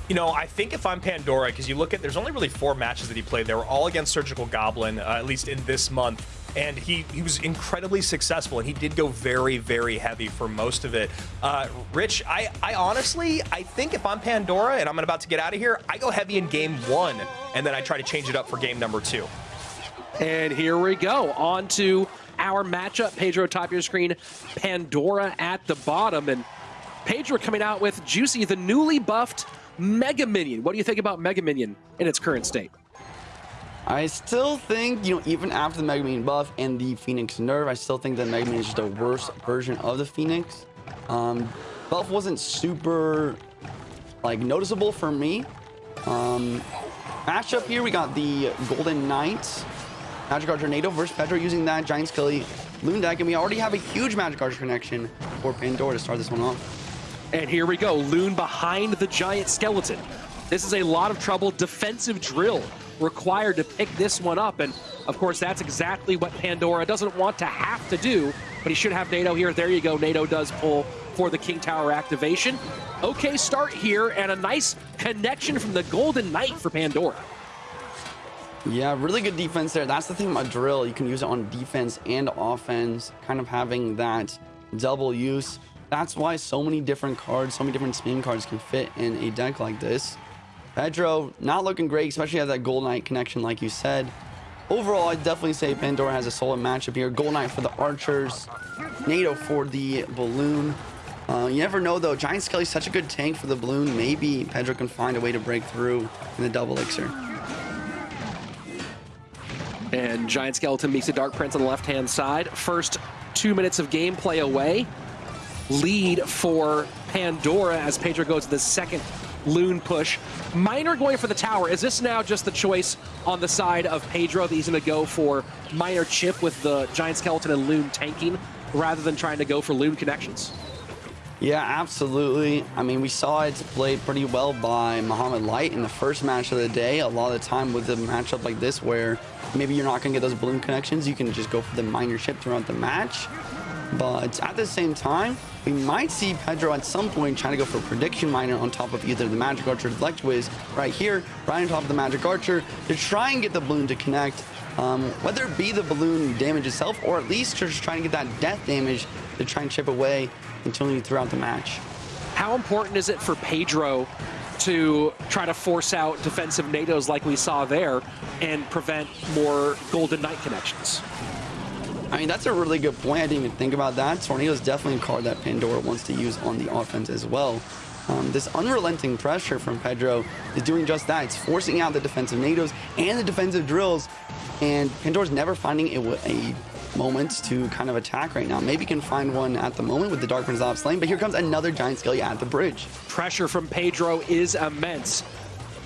You know, I think if I'm Pandora, because you look at, there's only really four matches that he played. They were all against Surgical Goblin, uh, at least in this month. And he, he was incredibly successful, and he did go very, very heavy for most of it. Uh, Rich, I, I honestly, I think if I'm Pandora and I'm about to get out of here, I go heavy in game one, and then I try to change it up for game number two. And here we go. On to our matchup. Pedro, top of your screen. Pandora at the bottom. And Pedro coming out with Juicy, the newly buffed Mega Minion. What do you think about Mega Minion in its current state? I still think, you know, even after the Mega Minion buff and the Phoenix nerf, I still think that Mega Minion is just a worse version of the Phoenix. Um, buff wasn't super, like, noticeable for me. Um, matchup here, we got the Golden Knight, Magic Archer Tornado versus Pedro using that Giant Skelly Loon deck, and we already have a huge Magic Archer connection for Pandora to start this one off. And here we go. Loon behind the giant skeleton. This is a lot of trouble. Defensive drill required to pick this one up. And of course, that's exactly what Pandora doesn't want to have to do. But he should have Nado here. There you go. Nado does pull for the King Tower activation. Okay start here and a nice connection from the Golden Knight for Pandora. Yeah, really good defense there. That's the thing about drill. You can use it on defense and offense, kind of having that double use. That's why so many different cards, so many different spin cards can fit in a deck like this. Pedro not looking great, especially as that Gold Knight connection, like you said. Overall, I'd definitely say Pandora has a solid matchup here. Gold Knight for the Archers, Nado for the Balloon. Uh, you never know though. Giant Skelly's such a good tank for the balloon. Maybe Pedro can find a way to break through in the double elixir. And Giant Skeleton meets the Dark Prince on the left-hand side. First two minutes of gameplay away. Lead for Pandora as Pedro goes to the second Loon push. Miner going for the tower. Is this now just the choice on the side of Pedro that he's going to go for Miner chip with the Giant Skeleton and Loon tanking rather than trying to go for Loon connections? Yeah, absolutely. I mean, we saw it played pretty well by Mohamed Light in the first match of the day. A lot of the time with a matchup like this where maybe you're not going to get those balloon connections, you can just go for the miner chip throughout the match. But at the same time, we might see Pedro at some point trying to go for a prediction miner on top of either the Magic Archer or Deflect Wiz right here, right on top of the Magic Archer to try and get the balloon to connect. Um, whether it be the balloon damage itself or at least just trying to get that death damage to try and chip away until throughout the match. How important is it for Pedro to try to force out defensive Nados like we saw there and prevent more Golden Knight connections? I mean, that's a really good point. I didn't even think about that. Tornado is definitely a card that Pandora wants to use on the offense as well. Um, this unrelenting pressure from Pedro is doing just that. It's forcing out the defensive Nados and the defensive drills, and Pandora's never finding a, a moment to kind of attack right now. Maybe can find one at the moment with the Dark Prince off lane, but here comes another Giant Skelly at the bridge. Pressure from Pedro is immense.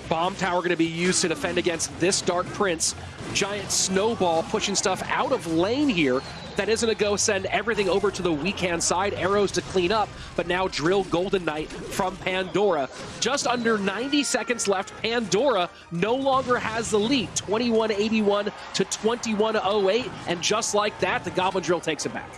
Bomb tower going to be used to defend against this Dark Prince. Giant snowball pushing stuff out of lane here. That isn't a go send everything over to the weak hand side. Arrows to clean up, but now drill Golden Knight from Pandora. Just under 90 seconds left. Pandora no longer has the lead. 2181 to 2108. And just like that, the Goblin Drill takes it back.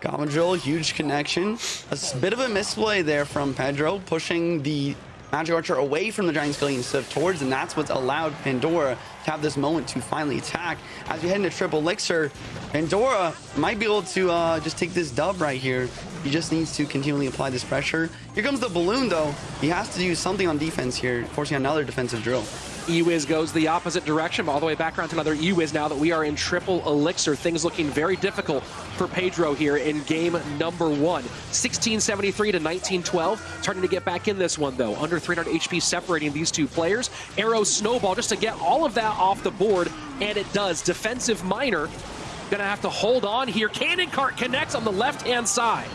Goblin Drill, huge connection. A bit of a misplay there from Pedro, pushing the Magic Archer away from the Giant Skelly instead of towards, and that's what's allowed Pandora to have this moment to finally attack. As we head into Triple Elixir, Pandora might be able to uh, just take this dub right here. He just needs to continually apply this pressure. Here comes the Balloon, though. He has to do something on defense here, forcing another defensive drill. Ewiz goes the opposite direction, all the way back around to another Ewiz now that we are in triple elixir. Things looking very difficult for Pedro here in game number one. 1673 to 1912. Starting to get back in this one, though. Under 300 HP separating these two players. Arrow Snowball just to get all of that off the board, and it does. Defensive Miner gonna have to hold on here. Cannon Cart connects on the left-hand side.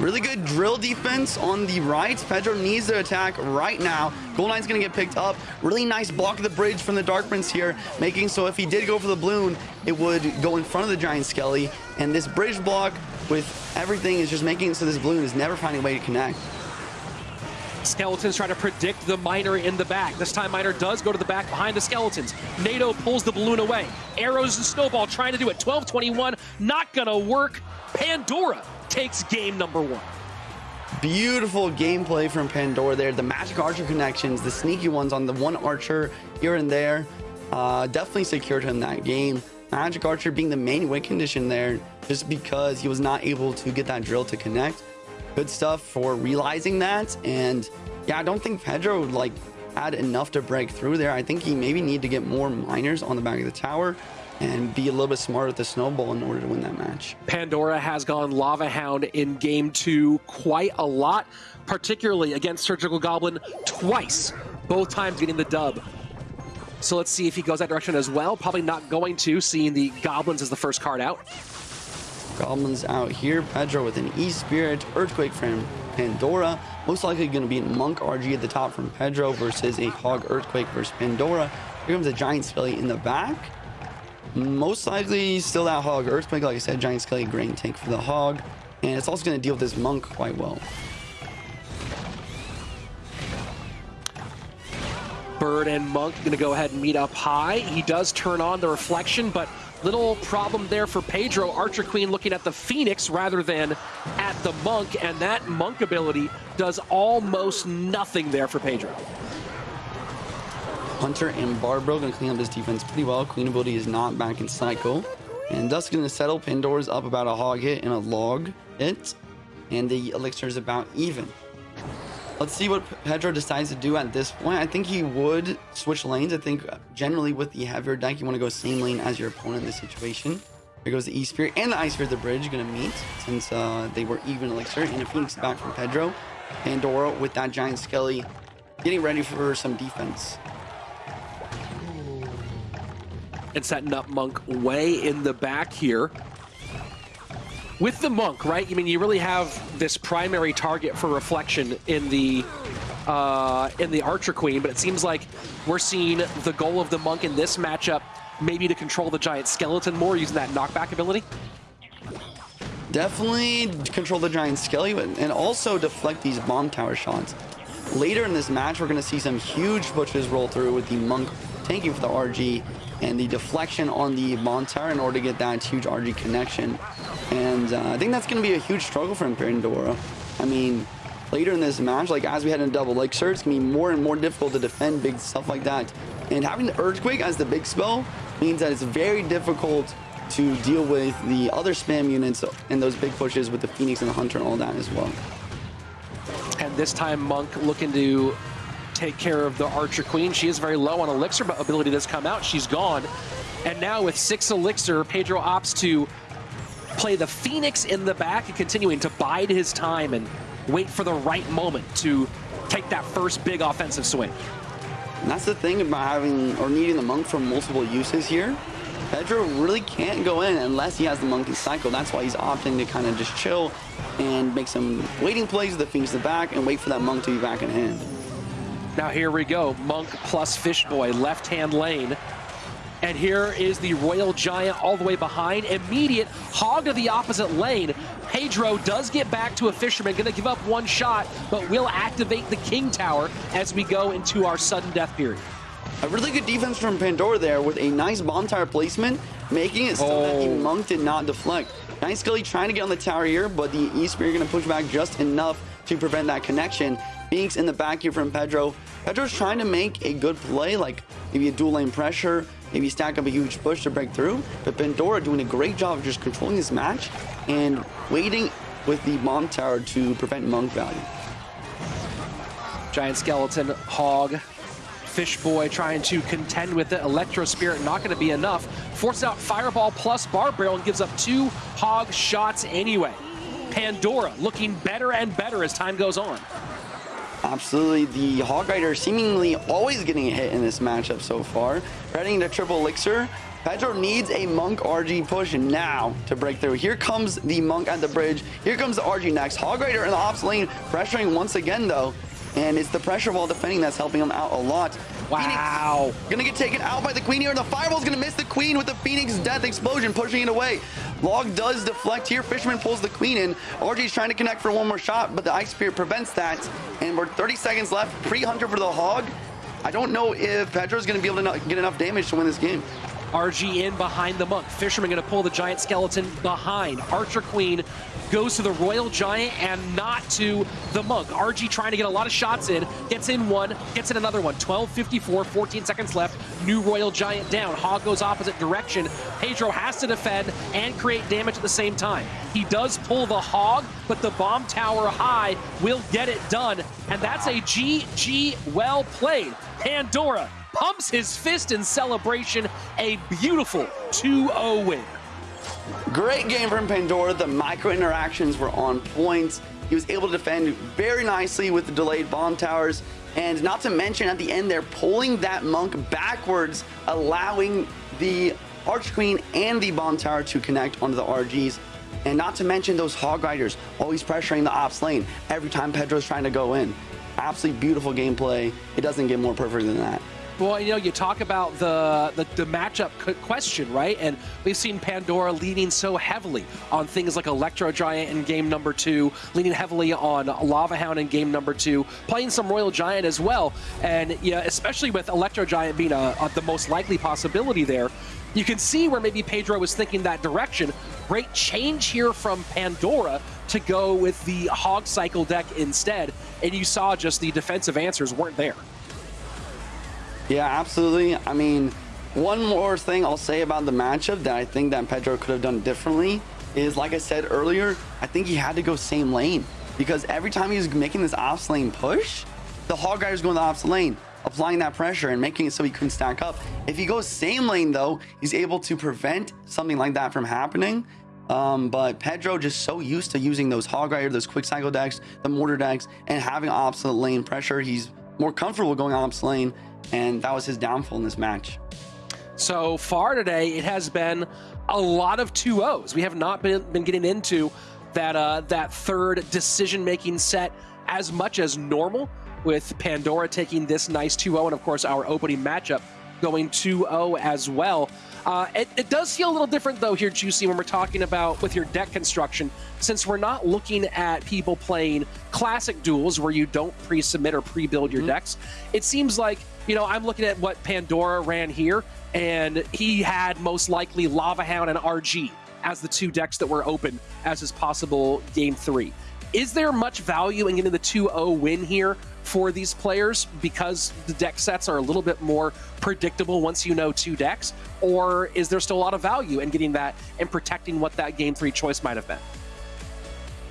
Really good drill defense on the right. Pedro needs to attack right now. Gold Knight's going to get picked up. Really nice block of the bridge from the Dark Prince here, making so if he did go for the balloon, it would go in front of the Giant Skelly. And this bridge block with everything is just making it so this balloon is never finding a way to connect. Skeletons try to predict the Miner in the back. This time Miner does go to the back behind the Skeletons. Nado pulls the balloon away. Arrows and Snowball trying to do it. 12-21, not gonna work. Pandora takes game number one. Beautiful gameplay from Pandora there. The Magic Archer connections, the sneaky ones on the one Archer here and there, uh, definitely secured him that game. Magic Archer being the main win condition there just because he was not able to get that drill to connect. Good stuff for realizing that. And yeah, I don't think Pedro like had enough to break through there. I think he maybe need to get more miners on the back of the tower and be a little bit smarter with the snowball in order to win that match. Pandora has gone Lava Hound in game two quite a lot, particularly against Surgical Goblin twice, both times getting the dub. So let's see if he goes that direction as well. Probably not going to, seeing the Goblins as the first card out. Goblins out here. Pedro with an E-Spirit, Earthquake from Pandora. Most likely going to be Monk RG at the top from Pedro versus a Hog Earthquake versus Pandora. Here comes a Giant Skelly in the back. Most likely still that Hog Earthquake. Like I said, Giant Skelly Grain Tank for the Hog. And it's also going to deal with this Monk quite well. Bird and Monk going to go ahead and meet up high. He does turn on the reflection, but little problem there for Pedro. Archer Queen looking at the Phoenix rather than at the Monk, and that Monk ability does almost nothing there for Pedro. Hunter and Barbro going to clean up this defense pretty well. Queen ability is not back in cycle. And Dusk going to settle. Pandora's up about a hog hit and a log hit. And the elixir is about even. Let's see what Pedro decides to do at this point. I think he would switch lanes. I think generally with the heavier deck, you want to go same lane as your opponent in this situation. Here goes the E-Spirit and the Ice Spirit, the bridge, going to meet since uh, they were even elixir. And a Phoenix back from Pedro. Pandora with that Giant Skelly getting ready for some defense. And setting up Monk way in the back here. With the Monk, right? I mean, you really have this primary target for reflection in the uh, in the Archer Queen, but it seems like we're seeing the goal of the Monk in this matchup maybe to control the Giant Skeleton more using that knockback ability? Definitely control the Giant Skeleton and also deflect these Bomb Tower shots. Later in this match, we're going to see some huge pushes roll through with the Monk tanking for the RG and the deflection on the Tower in order to get that huge RG connection. And uh, I think that's going to be a huge struggle for Pandora. I mean, later in this match, like as we head into double elixir, it's going to be more and more difficult to defend big stuff like that. And having the Earthquake as the big spell means that it's very difficult to deal with the other spam units and those big pushes with the Phoenix and the Hunter and all that as well. And this time Monk looking to take care of the Archer Queen. She is very low on Elixir, but ability does come out. She's gone. And now with six Elixir, Pedro opts to play the Phoenix in the back and continuing to bide his time and wait for the right moment to take that first big offensive swing. And that's the thing about having or needing the monk for multiple uses here. Pedro really can't go in unless he has the monkey cycle. That's why he's opting to kind of just chill and make some waiting plays with the Phoenix in the back and wait for that monk to be back in hand. Now here we go. Monk plus Fishboy, left-hand lane. And here is the Royal Giant all the way behind. Immediate hog of the opposite lane. Pedro does get back to a Fisherman, going to give up one shot, but will activate the King Tower as we go into our sudden death period. A really good defense from Pandora there with a nice bomb tower placement, making it so oh. that the. Oh. Monk did not deflect. Nice Skelly trying to get on the tower here, but the E-Spear going to push back just enough to prevent that connection. Phoenix in the back here from Pedro. Pedro's trying to make a good play, like maybe a dual lane pressure, maybe stack up a huge push to break through. But Pandora doing a great job of just controlling this match and waiting with the bomb tower to prevent Monk value. Giant Skeleton, Hog, Fish Boy trying to contend with it. Electro Spirit not going to be enough. Forces out Fireball plus Barb Barrel and gives up two Hog shots anyway. Pandora looking better and better as time goes on. Absolutely. The Hog Rider seemingly always getting a hit in this matchup so far. Heading to Triple Elixir. Pedro needs a Monk RG push now to break through. Here comes the Monk at the bridge. Here comes the RG next. Hog Rider in the ops lane, pressuring once again though. And it's the pressure while defending that's helping him out a lot. Wow. Phoenix gonna get taken out by the Queen here, and the Fireball's gonna miss the Queen with the Phoenix Death Explosion, pushing it away. Log does deflect here. Fisherman pulls the Queen in. RG's trying to connect for one more shot, but the Ice Spear prevents that. And we're 30 seconds left. Pre-Hunter for the Hog. I don't know if Pedro's gonna be able to get enough damage to win this game. RG in behind the monk. Fisherman going to pull the Giant Skeleton behind. Archer Queen goes to the Royal Giant and not to the monk. RG trying to get a lot of shots in. Gets in one, gets in another one. 12.54, 14 seconds left. New Royal Giant down. Hog goes opposite direction. Pedro has to defend and create damage at the same time. He does pull the Hog, but the Bomb Tower high will get it done. And that's a GG well played. Pandora pumps his fist in celebration. A beautiful 2-0 win. Great game from Pandora. The micro interactions were on point. He was able to defend very nicely with the delayed bomb towers. And not to mention at the end, they're pulling that monk backwards, allowing the Arch Queen and the bomb tower to connect onto the RGs. And not to mention those Hog Riders always pressuring the ops lane every time Pedro's trying to go in. Absolutely beautiful gameplay. It doesn't get more perfect than that. Well, you know, you talk about the, the, the matchup question, right? And we've seen Pandora leaning so heavily on things like Electro Giant in game number two, leaning heavily on Lava Hound in game number two, playing some Royal Giant as well. And yeah, especially with Electro Giant being a, a, the most likely possibility there, you can see where maybe Pedro was thinking that direction. Great change here from Pandora to go with the Hog Cycle deck instead. And you saw just the defensive answers weren't there. Yeah, absolutely. I mean, one more thing I'll say about the matchup that I think that Pedro could have done differently is, like I said earlier, I think he had to go same lane. because every time he was making this off lane push, the Hog Rider's going to the opposite lane, applying that pressure and making it so he couldn't stack up. If he goes same lane though, he's able to prevent something like that from happening. Um, but Pedro just so used to using those Hog Rider, those quick cycle decks, the mortar decks, and having opposite lane pressure. He's more comfortable going opposite lane, and that was his downfall in this match. So far today, it has been a lot of 2-0s. We have not been, been getting into that uh, that third decision-making set as much as normal, with Pandora taking this nice 2-0, and of course our opening matchup going 2-0 as well. Uh, it, it, does feel a little different though here, Juicy, when we're talking about with your deck construction, since we're not looking at people playing classic duels where you don't pre-submit or pre-build your mm -hmm. decks. It seems like, you know, I'm looking at what Pandora ran here, and he had most likely Lava Hound and RG as the two decks that were open as his possible game three. Is there much value in getting the 2-0 win here for these players because the deck sets are a little bit more predictable once you know two decks? Or is there still a lot of value in getting that and protecting what that game three choice might have been?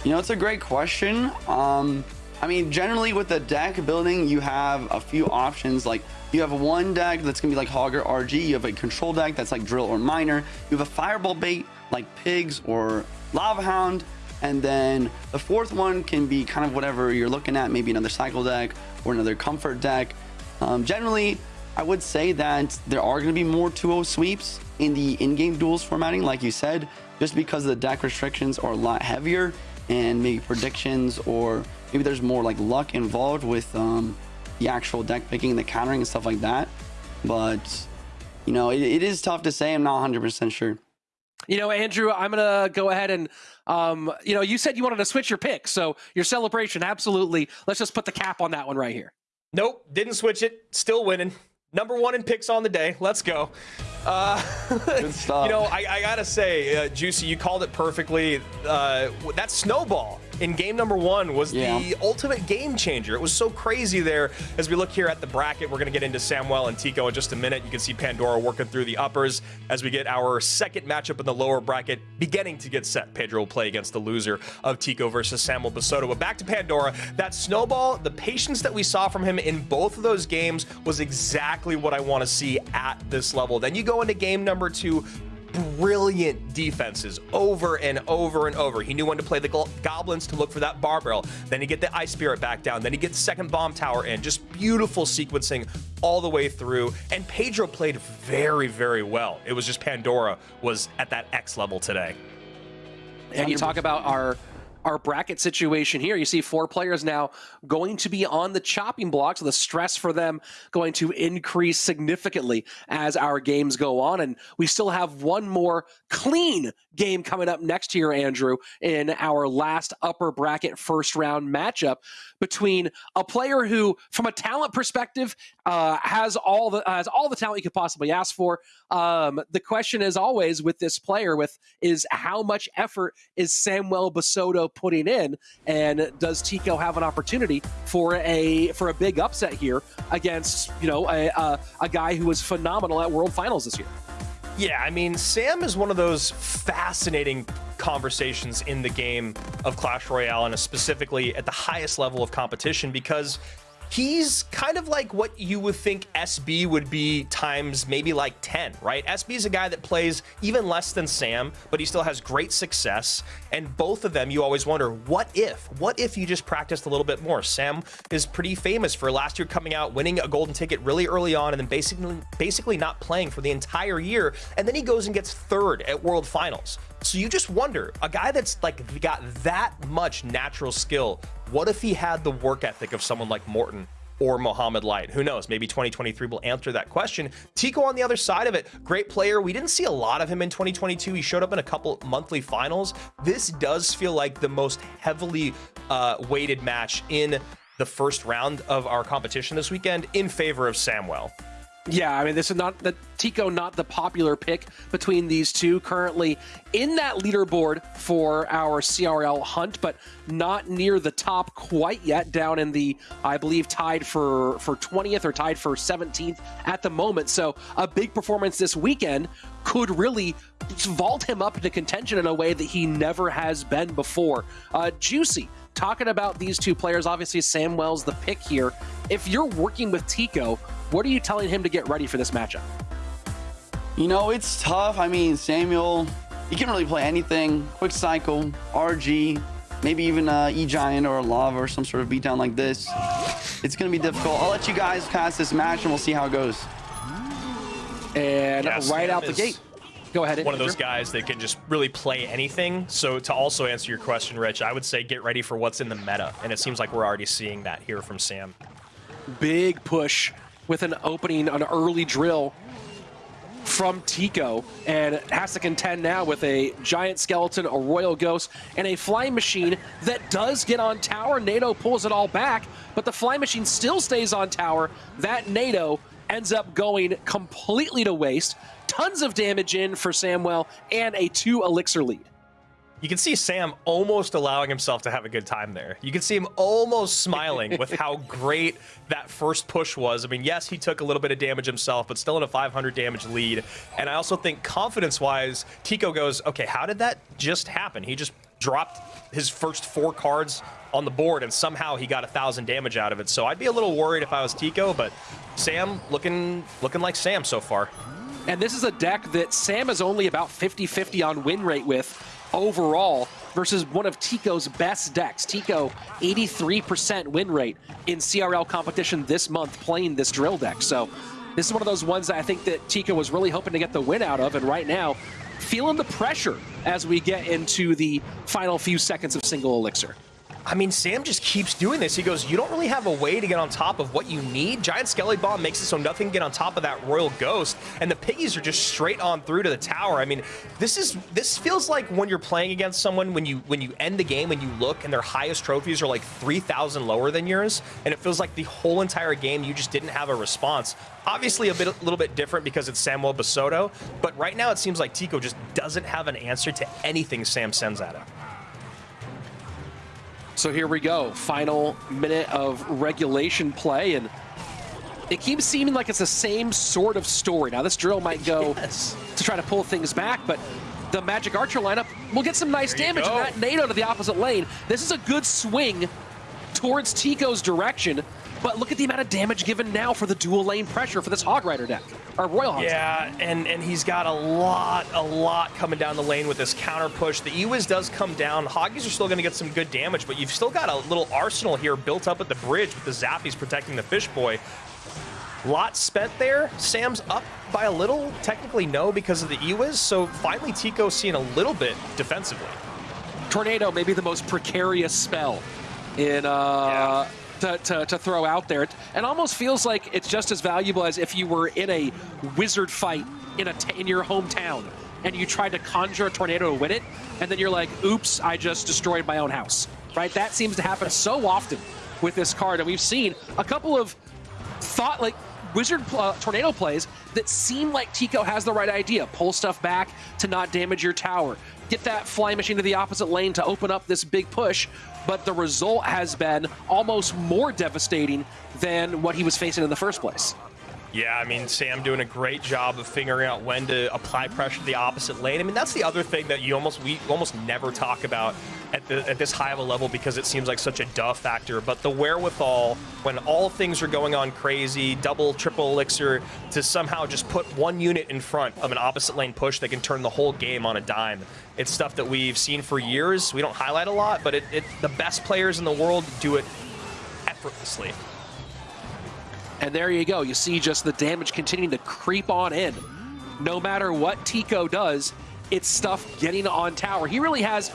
You know, it's a great question. Um, I mean, generally with the deck building, you have a few options. Like you have one deck that's gonna be like Hogger RG. You have a control deck that's like Drill or Miner. You have a Fireball bait like Pigs or Lava Hound. And then the fourth one can be kind of whatever you're looking at, maybe another cycle deck or another comfort deck. Um, generally, I would say that there are going to be more 2-0 sweeps in the in-game duels formatting, like you said, just because the deck restrictions are a lot heavier and maybe predictions or maybe there's more like luck involved with um, the actual deck picking, the countering and stuff like that. But, you know, it, it is tough to say. I'm not 100% sure. You know, Andrew, I'm going to go ahead and, um, you know, you said you wanted to switch your pick. So your celebration, absolutely. Let's just put the cap on that one right here. Nope, didn't switch it. Still winning. Number one in picks on the day. Let's go. Uh, Good stuff. [LAUGHS] you know, I, I gotta say, uh, Juicy, you called it perfectly. Uh, that snowball in game number one was yeah. the ultimate game changer. It was so crazy there. As we look here at the bracket, we're going to get into Samuel and Tico in just a minute. You can see Pandora working through the uppers as we get our second matchup in the lower bracket beginning to get set. Pedro will play against the loser of Tico versus Samuel Basoto. But back to Pandora, that snowball, the patience that we saw from him in both of those games was exactly what I want to see at this level. Then you go into game number two, brilliant defenses over and over and over. He knew when to play the goblins to look for that Barb Barrel. Then he get the ice spirit back down. Then he gets second bomb tower in. Just beautiful sequencing all the way through. And Pedro played very, very well. It was just Pandora was at that X level today. And you talk about our our bracket situation here. You see four players now going to be on the chopping block, so the stress for them going to increase significantly as our games go on. And we still have one more clean game coming up next year, Andrew, in our last upper bracket first round matchup between a player who, from a talent perspective, uh, has all the has all the talent you could possibly ask for. Um, the question is always with this player with is how much effort is Samuel Basoto putting in, and does Tico have an opportunity for a for a big upset here against you know a, a, a guy who was phenomenal at World Finals this year? Yeah, I mean, Sam is one of those fascinating conversations in the game of Clash Royale, and specifically at the highest level of competition because he's kind of like what you would think SB would be times maybe like 10, right? SB is a guy that plays even less than Sam, but he still has great success. And both of them, you always wonder, what if? What if you just practiced a little bit more? Sam is pretty famous for last year coming out, winning a golden ticket really early on, and then basically basically not playing for the entire year. And then he goes and gets third at World Finals. So you just wonder, a guy that's like got that much natural skill, what if he had the work ethic of someone like Morten or Mohamed Light? Who knows? Maybe 2023 will answer that question. Tico on the other side of it, great player. We didn't see a lot of him in 2022. He showed up in a couple monthly finals. This does feel like the most heavily uh, weighted match in the first round of our competition this weekend in favor of Samuel. Yeah, I mean, this is not the Tico, not the popular pick between these two. Currently in that leaderboard for our CRL hunt, but not near the top quite yet. Down in the, I believe, tied for for 20th or tied for 17th at the moment. So a big performance this weekend could really vault him up into contention in a way that he never has been before. Uh, Juicy talking about these two players, obviously Sam Wells the pick here. If you're working with Tico, what are you telling him to get ready for this matchup? You know, it's tough. I mean, Samuel, he can really play anything. Quick cycle, RG, maybe even uh, a E-Giant or a Lava or some sort of beatdown like this. It's going to be difficult. I'll let you guys pass this match and we'll see how it goes. And Yeah, right Sam out the is gate. Go ahead. One of those guys that can just really play anything. So to also answer your question, Rich, I would say get ready for what's in the meta, and it seems like we're already seeing that here from Sam. Big push with an opening, an early drill from Tico, and has to contend now with a giant skeleton, a royal ghost, and a flying machine that does get on tower. Nado pulls it all back, but the flying machine still stays on tower. That Nado ends up going completely to waste. Tons of damage in for Samuel and a two elixir lead. You can see Sam almost allowing himself to have a good time there. You can see him almost smiling with how [LAUGHS] great that first push was. I mean, yes, he took a little bit of damage himself, but still in a 500 damage lead. And I also think confidence-wise, Tico goes, okay, how did that just happen? He just dropped his first four cards on the board, and somehow he got a thousand damage out of it. So I'd be a little worried if I was Tico, but Sam looking looking like Sam so far. And this is a deck that Sam is only about 50-50 on win rate with overall versus one of Tico's best decks. Tico, 83% win rate in CRL competition this month playing this drill deck. So this is one of those ones that I think that Tico was really hoping to get the win out of. And right now, feeling the pressure as we get into the final few seconds of single elixir. I mean, Sam just keeps doing this. He goes, you don't really have a way to get on top of what you need. Giant Skelly Bomb makes it so nothing can get on top of that Royal Ghost, and the Piggies are just straight on through to the tower. I mean, this is this feels like when you're playing against someone when you when you end the game and you look and their highest trophies are like 3,000 lower than yours, and it feels like the whole entire game you just didn't have a response. Obviously, a bit a little bit different because it's Samuel Basoto, but right now it seems like Tico just doesn't have an answer to anything Sam sends at him. So here we go, final minute of regulation play, and it keeps seeming like it's the same sort of story. Now this drill might go [LAUGHS] Yes. to try to pull things back, but the Magic Archer lineup will get some nice damage go. and that Nado to the opposite lane. This is a good swing towards Tico's direction, but look at the amount of damage given now for the dual lane pressure for this Hog Rider deck, or Royal Hog. Yeah, and and he's got a lot, a lot coming down the lane with this counter push. The Ewiz does come down. Hoggies are still going to get some good damage, but you've still got a little arsenal here built up at the bridge with the Zappies protecting the Fish Boy. Lot spent there. Sam's up by a little. Technically, no, because of the Ewiz. So finally, Tico's seeing a little bit defensively. Tornado may be the most precarious spell in uh, to, to, to throw out there. It almost feels like it's just as valuable as if you were in a wizard fight in a t- in your hometown and you tried to conjure a tornado to win it, and then you're like, "Oops, I just destroyed my own house." Right? That seems to happen so often with this card, and we've seen a couple of thought like wizard uh, tornado plays that seem like Tico has the right idea. Pull stuff back to not damage your tower. Get that flying machine to the opposite lane to open up this big push. But the result has been almost more devastating than what he was facing in the first place. Yeah, I mean, Sam doing a great job of figuring out when to apply pressure to the opposite lane. I mean, that's the other thing that you almost we almost never talk about at the at this high of a level because it seems like such a duh factor. But the wherewithal when all things are going on crazy, double, triple elixir, to somehow just put one unit in front of an opposite lane push that can turn the whole game on a dime. It's stuff that we've seen for years. We don't highlight a lot, but it, it the best players in the world do it effortlessly. And there you go. You see just the damage continuing to creep on in. No matter what Tico does, it's stuff getting on tower. He really has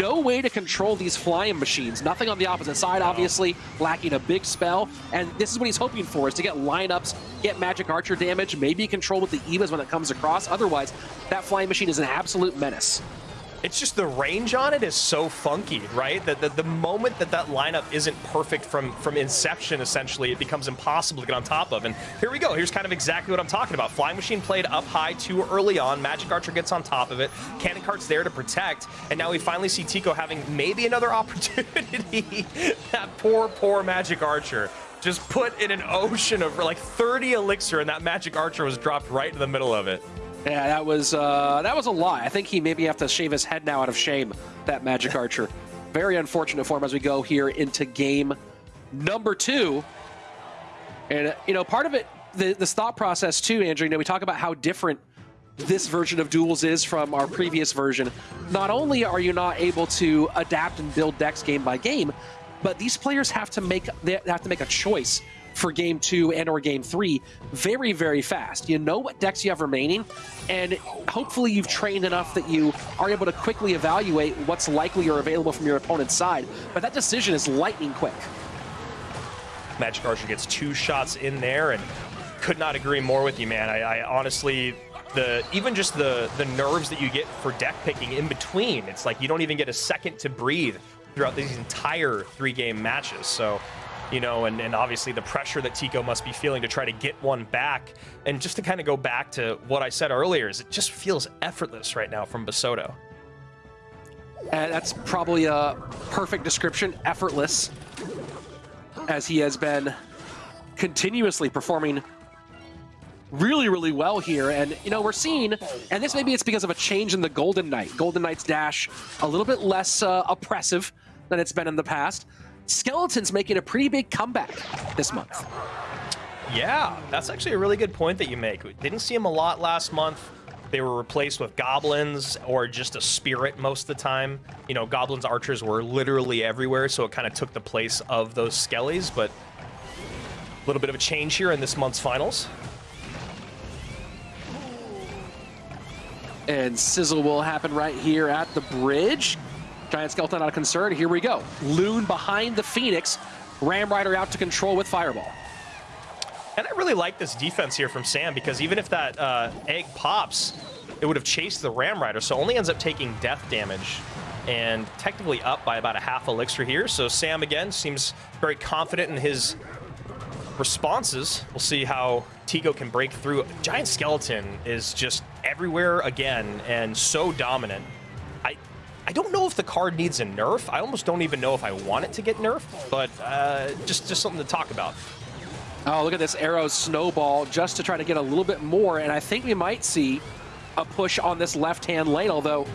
no way to control these flying machines. Nothing on the opposite side, obviously, lacking a big spell. And this is what he's hoping for, is to get lineups, get Magic Archer damage, maybe control with the Evas when it comes across. Otherwise, that flying machine is an absolute menace. It's just the range on it is so funky, right? That the, the moment that that lineup isn't perfect from from inception, essentially, it becomes impossible to get on top of. And here we go. Here's kind of exactly what I'm talking about. Flying Machine played up high too early on. Magic Archer gets on top of it. Cannon Cart's there to protect. And now we finally see Tico having maybe another [LAUGHS] opportunity. that poor, poor Magic Archer. Just put in an ocean of like 30 elixir, and that Magic Archer was dropped right in the middle of it. Yeah, that was uh, that was a lie. I think he maybe have to shave his head now out of shame. That Magic [LAUGHS] Archer. Very unfortunate for him as we go here into game number two. And, uh, you know, part of it, the, this thought process too, Andrew, you know, we talk about how different this version of duels is from our previous version. Not only are you not able to adapt and build decks game by game, but these players have to make they have to make a choice for game two and or game three very very fast you know what decks you have remaining and hopefully you've trained enough that you are able to quickly evaluate what's likely or available from your opponent's side but that decision is lightning quick Magic Archer gets two shots in there and could not agree more with you, man. I, I honestly, the even just the the nerves that you get for deck picking in between, it's like you don't even get a second to breathe throughout these entire three game matches. So, you know, and, and obviously the pressure that Tico must be feeling to try to get one back. And just to kind of go back to what I said earlier, is it just feels effortless right now from Basoto. And that's probably a perfect description, effortless, as he has been continuously performing really, really well here. And, you know, we're seeing, and this maybe it's because of a change in the Golden Knight. Golden Knight's dash a little bit less uh, oppressive than it's been in the past. Skeleton's making a pretty big comeback this month. Yeah, that's actually a really good point that you make. We didn't see him a lot last month. They were replaced with goblins or just a spirit most of the time. You know, goblins archers were literally everywhere, so it kind of took the place of those skellies, but a little bit of a change here in this month's finals. And sizzle will happen right here at the bridge. Giant Skeleton out of concern. Here we go. Loon behind the Phoenix. Ram Rider out to control with Fireball. And I really like this defense here from Sam because even if that uh, egg pops, it would have chased the Ram Rider, so only ends up taking death damage and technically up by about a half elixir here. So Sam, again, seems very confident in his responses. We'll see how Tico can break through. Giant Skeleton is just everywhere again and so dominant. I don't know if the card needs a nerf. I almost don't even know if I want it to get nerfed, but uh, just, just something to talk about. Oh, look at this arrow snowball just to try to get a little bit more. And I think we might see a push on this left-hand lane, although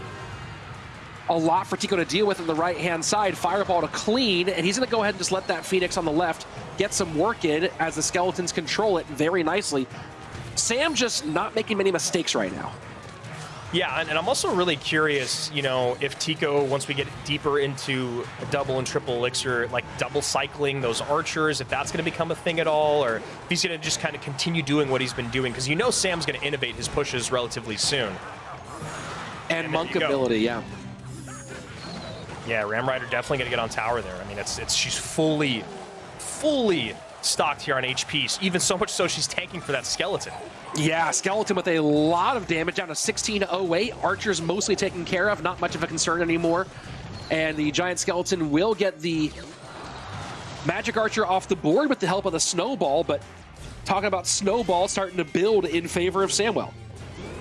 a lot for Tico to deal with on the right-hand side. Fireball to clean, and he's going to go ahead and just let that Phoenix on the left get some work in as the Skeletons control it very nicely. Sam just not making many mistakes right now. Yeah, and, and, I'm also really curious, you know, if Tico, once we get deeper into a double and triple elixir, like double cycling those archers, if that's going to become a thing at all, or if he's going to just kind of continue doing what he's been doing, because you know Sam's going to innovate his pushes relatively soon. And, and monk ability, yeah. Yeah, Ram Rider definitely going to get on tower there. I mean, it's it's she's fully, fully stocked here on HP, even so much so she's tanking for that skeleton. Yeah, Skeleton with a lot of damage down to 1608. Archer's mostly taken care of, not much of a concern anymore. And the Giant Skeleton will get the Magic Archer off the board with the help of the Snowball, but talking about Snowball starting to build in favor of Samuel.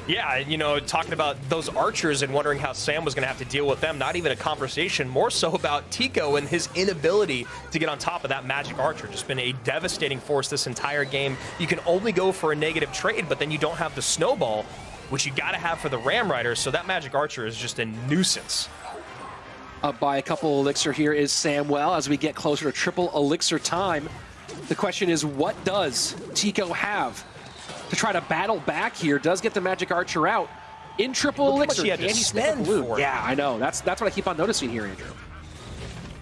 Yeah, you know, talking about those archers and wondering how Sam was going to have to deal with them. Not even a conversation, more so about Tico and his inability to get on top of that magic archer. Just been a devastating force this entire game. You can only go for a negative trade, but then you don't have the snowball, which you got to have for the Ram Riders. So that magic archer is just a nuisance. Up by a couple elixir here is Samuel as we get closer to triple elixir time. The question is, what does Tico have to try to battle back here. Does get the Magic Archer out in triple Look elixir. He had to spend for Yeah, I know. That's that's what I keep on noticing here, Andrew.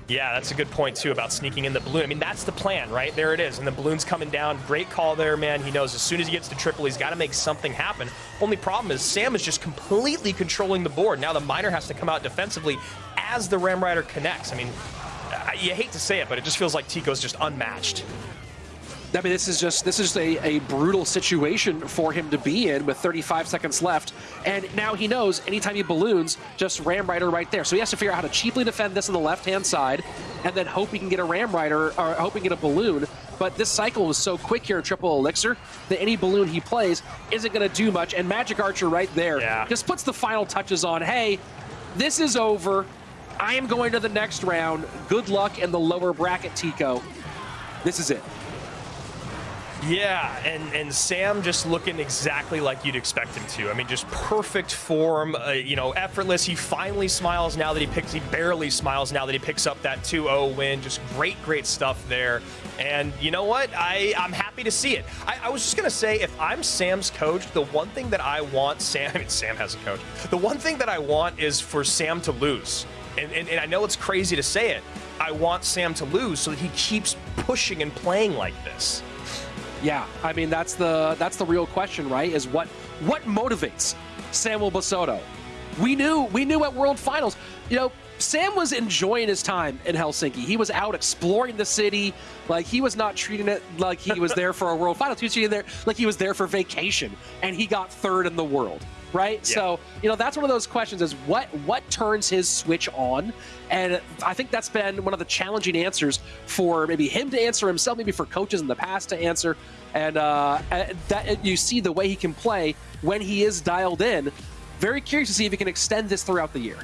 Yeah, that's a good point, too, about sneaking in the balloon. I mean, that's the plan, right? There it is. And the balloon's coming down. Great call there, man. He knows as soon as he gets to triple, he's got to make something happen. Only problem is Sam is just completely controlling the board. Now the miner has to come out defensively as the Ram Rider connects. I mean, you hate to say it, but it just feels like Tico's just unmatched. I mean, this is just this is a, a brutal situation for him to be in with 35 seconds left. And now he knows anytime he balloons, just Ram Rider right there. So he has to figure out how to cheaply defend this on the left-hand side and then hope he can get a Ram Rider or hope he can get a balloon. But this cycle was so quick here Triple Elixir that any balloon he plays isn't going to do much. And Magic Archer right there yeah. just puts the final touches on, hey, this is over. I am going to the next round. Good luck in the lower bracket, Tico. This is it. Yeah, and, and Sam just looking exactly like you'd expect him to. I mean, just perfect form, uh, you know, effortless. He finally smiles now that he picks, he barely smiles now that he picks up that 2-0 win. Just great, great stuff there. And you know what? I, I'm happy to see it. I, I was just going to say, if I'm Sam's coach, the one thing that I want [LAUGHS] Sam, I mean, Sam has a coach. The one thing that I want is for Sam to lose. And, and, and I know it's crazy to say it. I want Sam to lose so that he keeps pushing and playing like this. Yeah, I mean that's the that's the real question, right? Is what what motivates Samuel Basoto? We knew we knew at World Finals, you know, Sam was enjoying his time in Helsinki. He was out exploring the city, like he was not treating it like he was there for a World Finals. He was treating there like he was there for vacation, and he got third in the world right? Yeah. So, you know, that's one of those questions is what what turns his switch on? And I think that's been one of the challenging answers for maybe him to answer himself, maybe for coaches in the past to answer. And uh, that you see the way he can play when he is dialed in. Very curious to see if he can extend this throughout the year.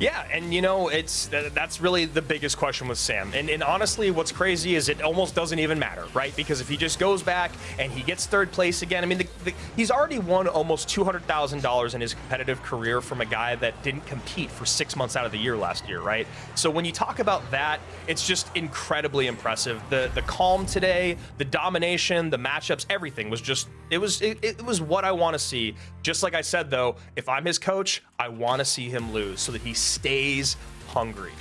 Yeah, and you know, it's that's really the biggest question with Sam. And, and honestly, what's crazy is it almost doesn't even matter, right? Because if he just goes back and he gets third place again, I mean, the, the, he's already won almost $200,000 in his competitive career from a guy that didn't compete for six months out of the year last year, right? So when you talk about that, it's just incredibly impressive. The the calm today, the domination, the matchups, everything was just it was it, it was what I want to see. Just like I said though, if I'm his coach, I want to see him lose so that he stays hungry.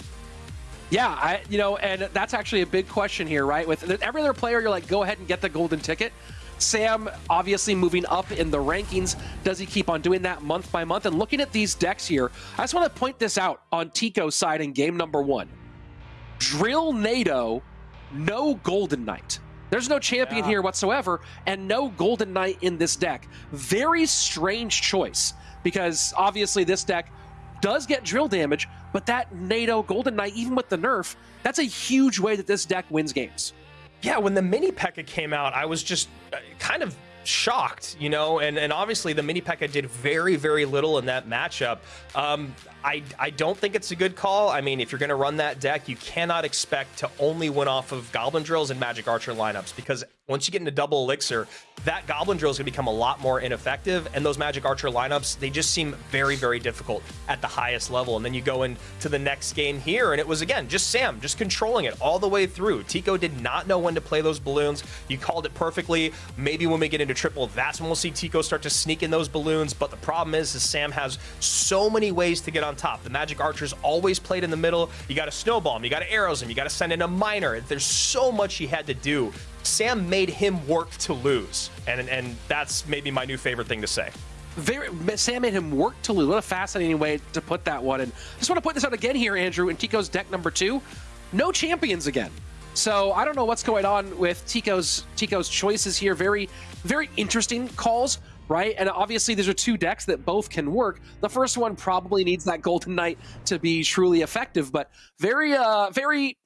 Yeah, I you know, and that's actually a big question here, right? With every other player, you're like, go ahead and get the golden ticket. Sam obviously moving up in the rankings. Does he keep on doing that month by month? And looking at these decks here, I just want to point this out on Tico's side in game number one. Drill Nado, no Golden Knight. There's no champion yeah. here whatsoever, and no Golden Knight in this deck. Very strange choice, because obviously this deck does get drill damage, but that Nado Golden Knight, even with the nerf, that's a huge way that this deck wins games. Yeah, when the mini P.E.K.K.A came out, I was just uh, kind of shocked, you know, and, and obviously the mini P.E.K.K.A did very, very little in that matchup. Um, I, I don't think it's a good call. I mean, if you're going to run that deck, you cannot expect to only win off of Goblin Drills and Magic Archer lineups because once you get into double elixir, that Goblin Drill is going to become a lot more ineffective. And those Magic Archer lineups, they just seem very, very difficult at the highest level. And then you go into the next game here, and it was, again, just Sam, just controlling it all the way through. Tico did not know when to play those balloons. You called it perfectly. Maybe when we get into triple, that's when we'll see Tico start to sneak in those balloons. But the problem is, is Sam has so many ways to get on top. The Magic Archer's always played in the middle. You got to snowball him. You got to arrows him. You got to send in a miner. There's so much he had to do Sam made him work to lose, and and that's maybe my new favorite thing to say. Very, Sam made him work to lose. What a fascinating way to put that one. And I just want to put this out again here, Andrew, in Tico's deck number two. No champions again. So I don't know what's going on with Tico's Tico's choices here. Very, very interesting calls, right? And obviously these are two decks that both can work. The first one probably needs that Golden Knight to be truly effective, but very, uh, very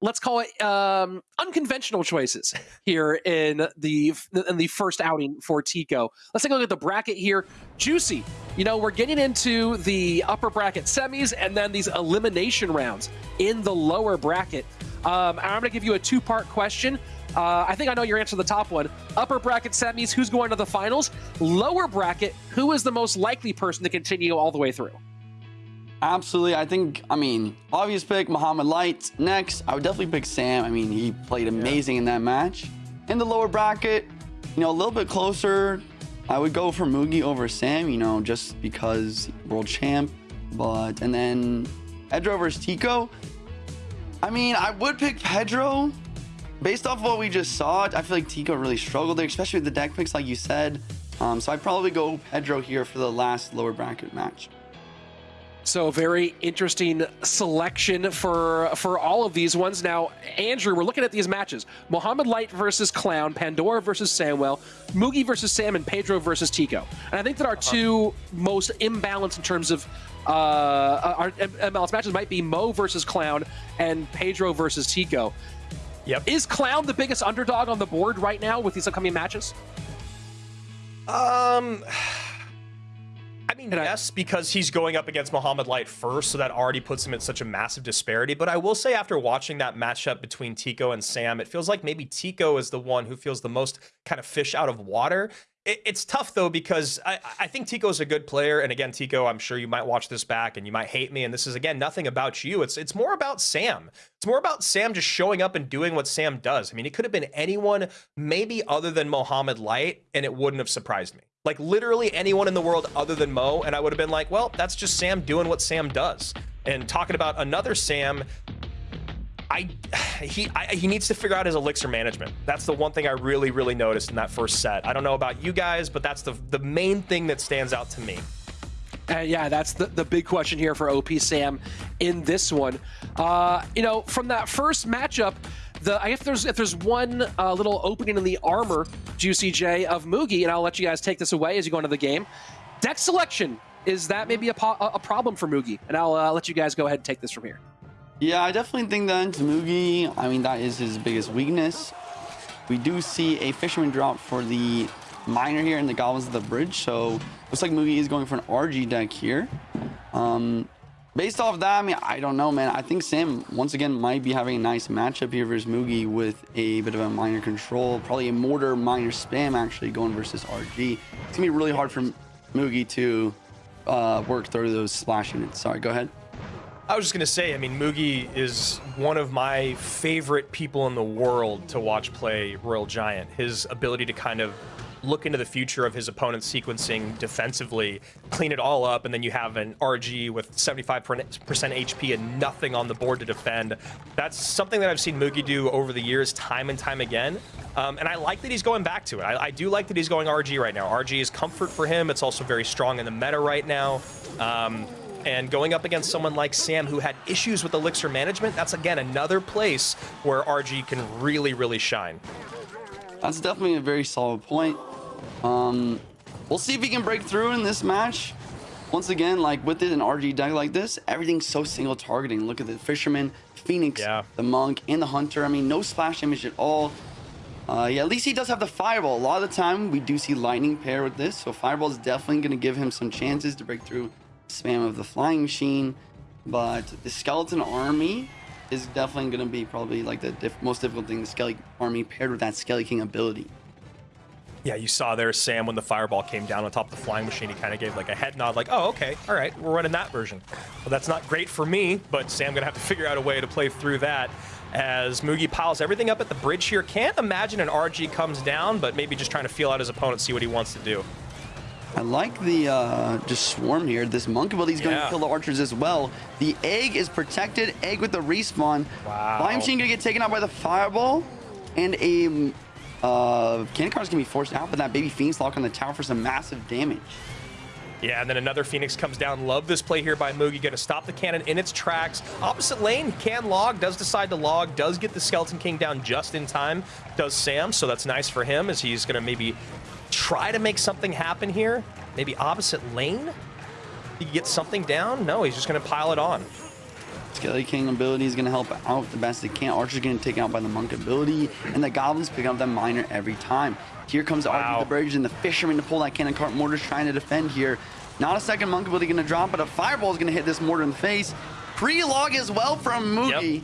let's call it um, unconventional choices here in the in the first outing for Tico. Let's take a look at the bracket here. Juicy. You know, we're getting into the upper bracket semis and then these elimination rounds in the lower bracket. Um, I'm going to give you a two-part question. Uh, I think I know your answer to the top one. Upper bracket semis, who's going to the finals? Lower bracket, who is the most likely person to continue all the way through? Absolutely. I think, I mean, obvious pick, Mohamed Light. Next, I would definitely pick Sam. I mean, he played amazing yeah. in that match. In the lower bracket, you know, a little bit closer, I would go for Mugi over Sam, you know, just because world champ. But, and then Pedro versus Tico. I mean, I would pick Pedro. Based off what we just saw, I feel like Tico really struggled there, especially with the deck picks, like you said. Um, so I'd probably go Pedro here for the last lower bracket match. So very interesting selection for for all of these ones. Now, Andrew, we're looking at these matches: Mohamed Light versus Clown, Pandora versus Samuel, Mugi versus Sam, and Pedro versus Tico. And I think that our uh-huh. two most imbalanced in terms of uh, our imbalanced matches might be Mo versus Clown and Pedro versus Tico. Yep. Is Clown the biggest underdog on the board right now with these upcoming matches? Um. Mean, And I- yes, because he's going up against Mohamed Light first, so that already puts him at such a massive disparity. But I will say, after watching that matchup between Tico and Sam, it feels like maybe Tico is the one who feels the most kind of fish out of water. It, it's tough though because I, I think Tico's a good player, and again, Tico, I'm sure you might watch this back and you might hate me. And this is again nothing about you. It's it's more about Sam. It's more about Sam just showing up and doing what Sam does. I mean, it could have been anyone, maybe other than Mohamed Light, and it wouldn't have surprised me. Like literally anyone in the world other than Mo, and I would have been like, well, that's just Sam doing what Sam does. And talking about another Sam, I he I, he needs to figure out his elixir management. That's the one thing I really really noticed in that first set. I don't know about you guys, but that's the the main thing that stands out to me. Uh, yeah, that's the, the big question here for OP Sam in this one. Uh, you know, from that first matchup, the there's if there's one uh, little opening in the armor, Juicy J of Mugi, and I'll let you guys take this away as you go into the game. Deck selection is that maybe a, a problem for Mugi, and I'll uh, let you guys go ahead and take this from here. Yeah, I definitely think that Tamugi, I mean, that is his biggest weakness. We do see a Fisherman drop for the Miner here and the Goblins of the Bridge, so looks like Mugi is going for an RG deck here. Um, based off that, I mean, I don't know, man. I think Sam, once again, might be having a nice matchup here versus Mugi with a bit of a Miner control. Probably a Mortar Miner spam, actually, going versus RG. It's going to be really hard for Mugi to uh, work through those splash units. Sorry, go ahead. I was just gonna say, I mean, Mugi is one of my favorite people in the world to watch play Royal Giant. His ability to kind of look into the future of his opponent's sequencing defensively, clean it all up, and then you have an RG with 75% HP and nothing on the board to defend. That's something that I've seen Mugi do over the years, time and time again. Um, and I like that he's going back to it. I, I, do like that he's going RG right now. RG is comfort for him. It's also very strong in the meta right now. Um, and going up against someone like Sam who had issues with elixir management, that's again another place where RG can really, really shine. That's definitely a very solid point. Um, we'll see if he can break through in this match. Once again, like with it an RG deck like this, everything's so single targeting. Look at the Fisherman, Phoenix, Yeah. the Monk, and the Hunter. I mean, no splash damage at all. Uh, yeah, at least he does have the Fireball. A lot of the time, we do see Lightning pair with this, so Fireball is definitely going to give him some chances to break through spam of the Flying Machine. But the Skeleton Army is definitely going to be probably like the diff most difficult thing, the Skelly Army paired with that Skelly King ability. Yeah, you saw there Sam when the fireball came down on top of the flying machine. He kind of gave like a head nod, like, "Oh, okay, all right, we're running that version." Well, that's not great for me, but Sam gonna have to figure out a way to play through that. As Mugi piles everything up at the bridge here, can't imagine an RG comes down, but maybe just trying to feel out his opponent, see what he wants to do. I like the uh, just swarm here. This monk ability is going to kill the archers as well. The egg is protected. Egg with the respawn. Wow. Flying machine going to get taken out by the fireball, and a uh, cannon cart going to be forced out. But that baby phoenix lock on the tower for some massive damage. Yeah, and then another Phoenix comes down. Love this play here by Mugi. Going to stop the cannon in its tracks. Opposite lane, can log, does decide to log, does get the Skeleton King down just in time. Does Sam, so that's nice for him as he's going to maybe try to make something happen here. Maybe opposite lane? He can get something down? No, he's just going to pile it on. Skelly King ability is going to help out the best they can. Archer's getting taken out by the monk ability, and the goblins pick up the miner every time. Here comes the Wow. Archer, the bridge, and the fisherman to pull that cannon cart. Mortar's trying to defend here. Not a second monk ability going to drop, but a fireball is going to hit this mortar in the face. Pre-log as well from Mugi.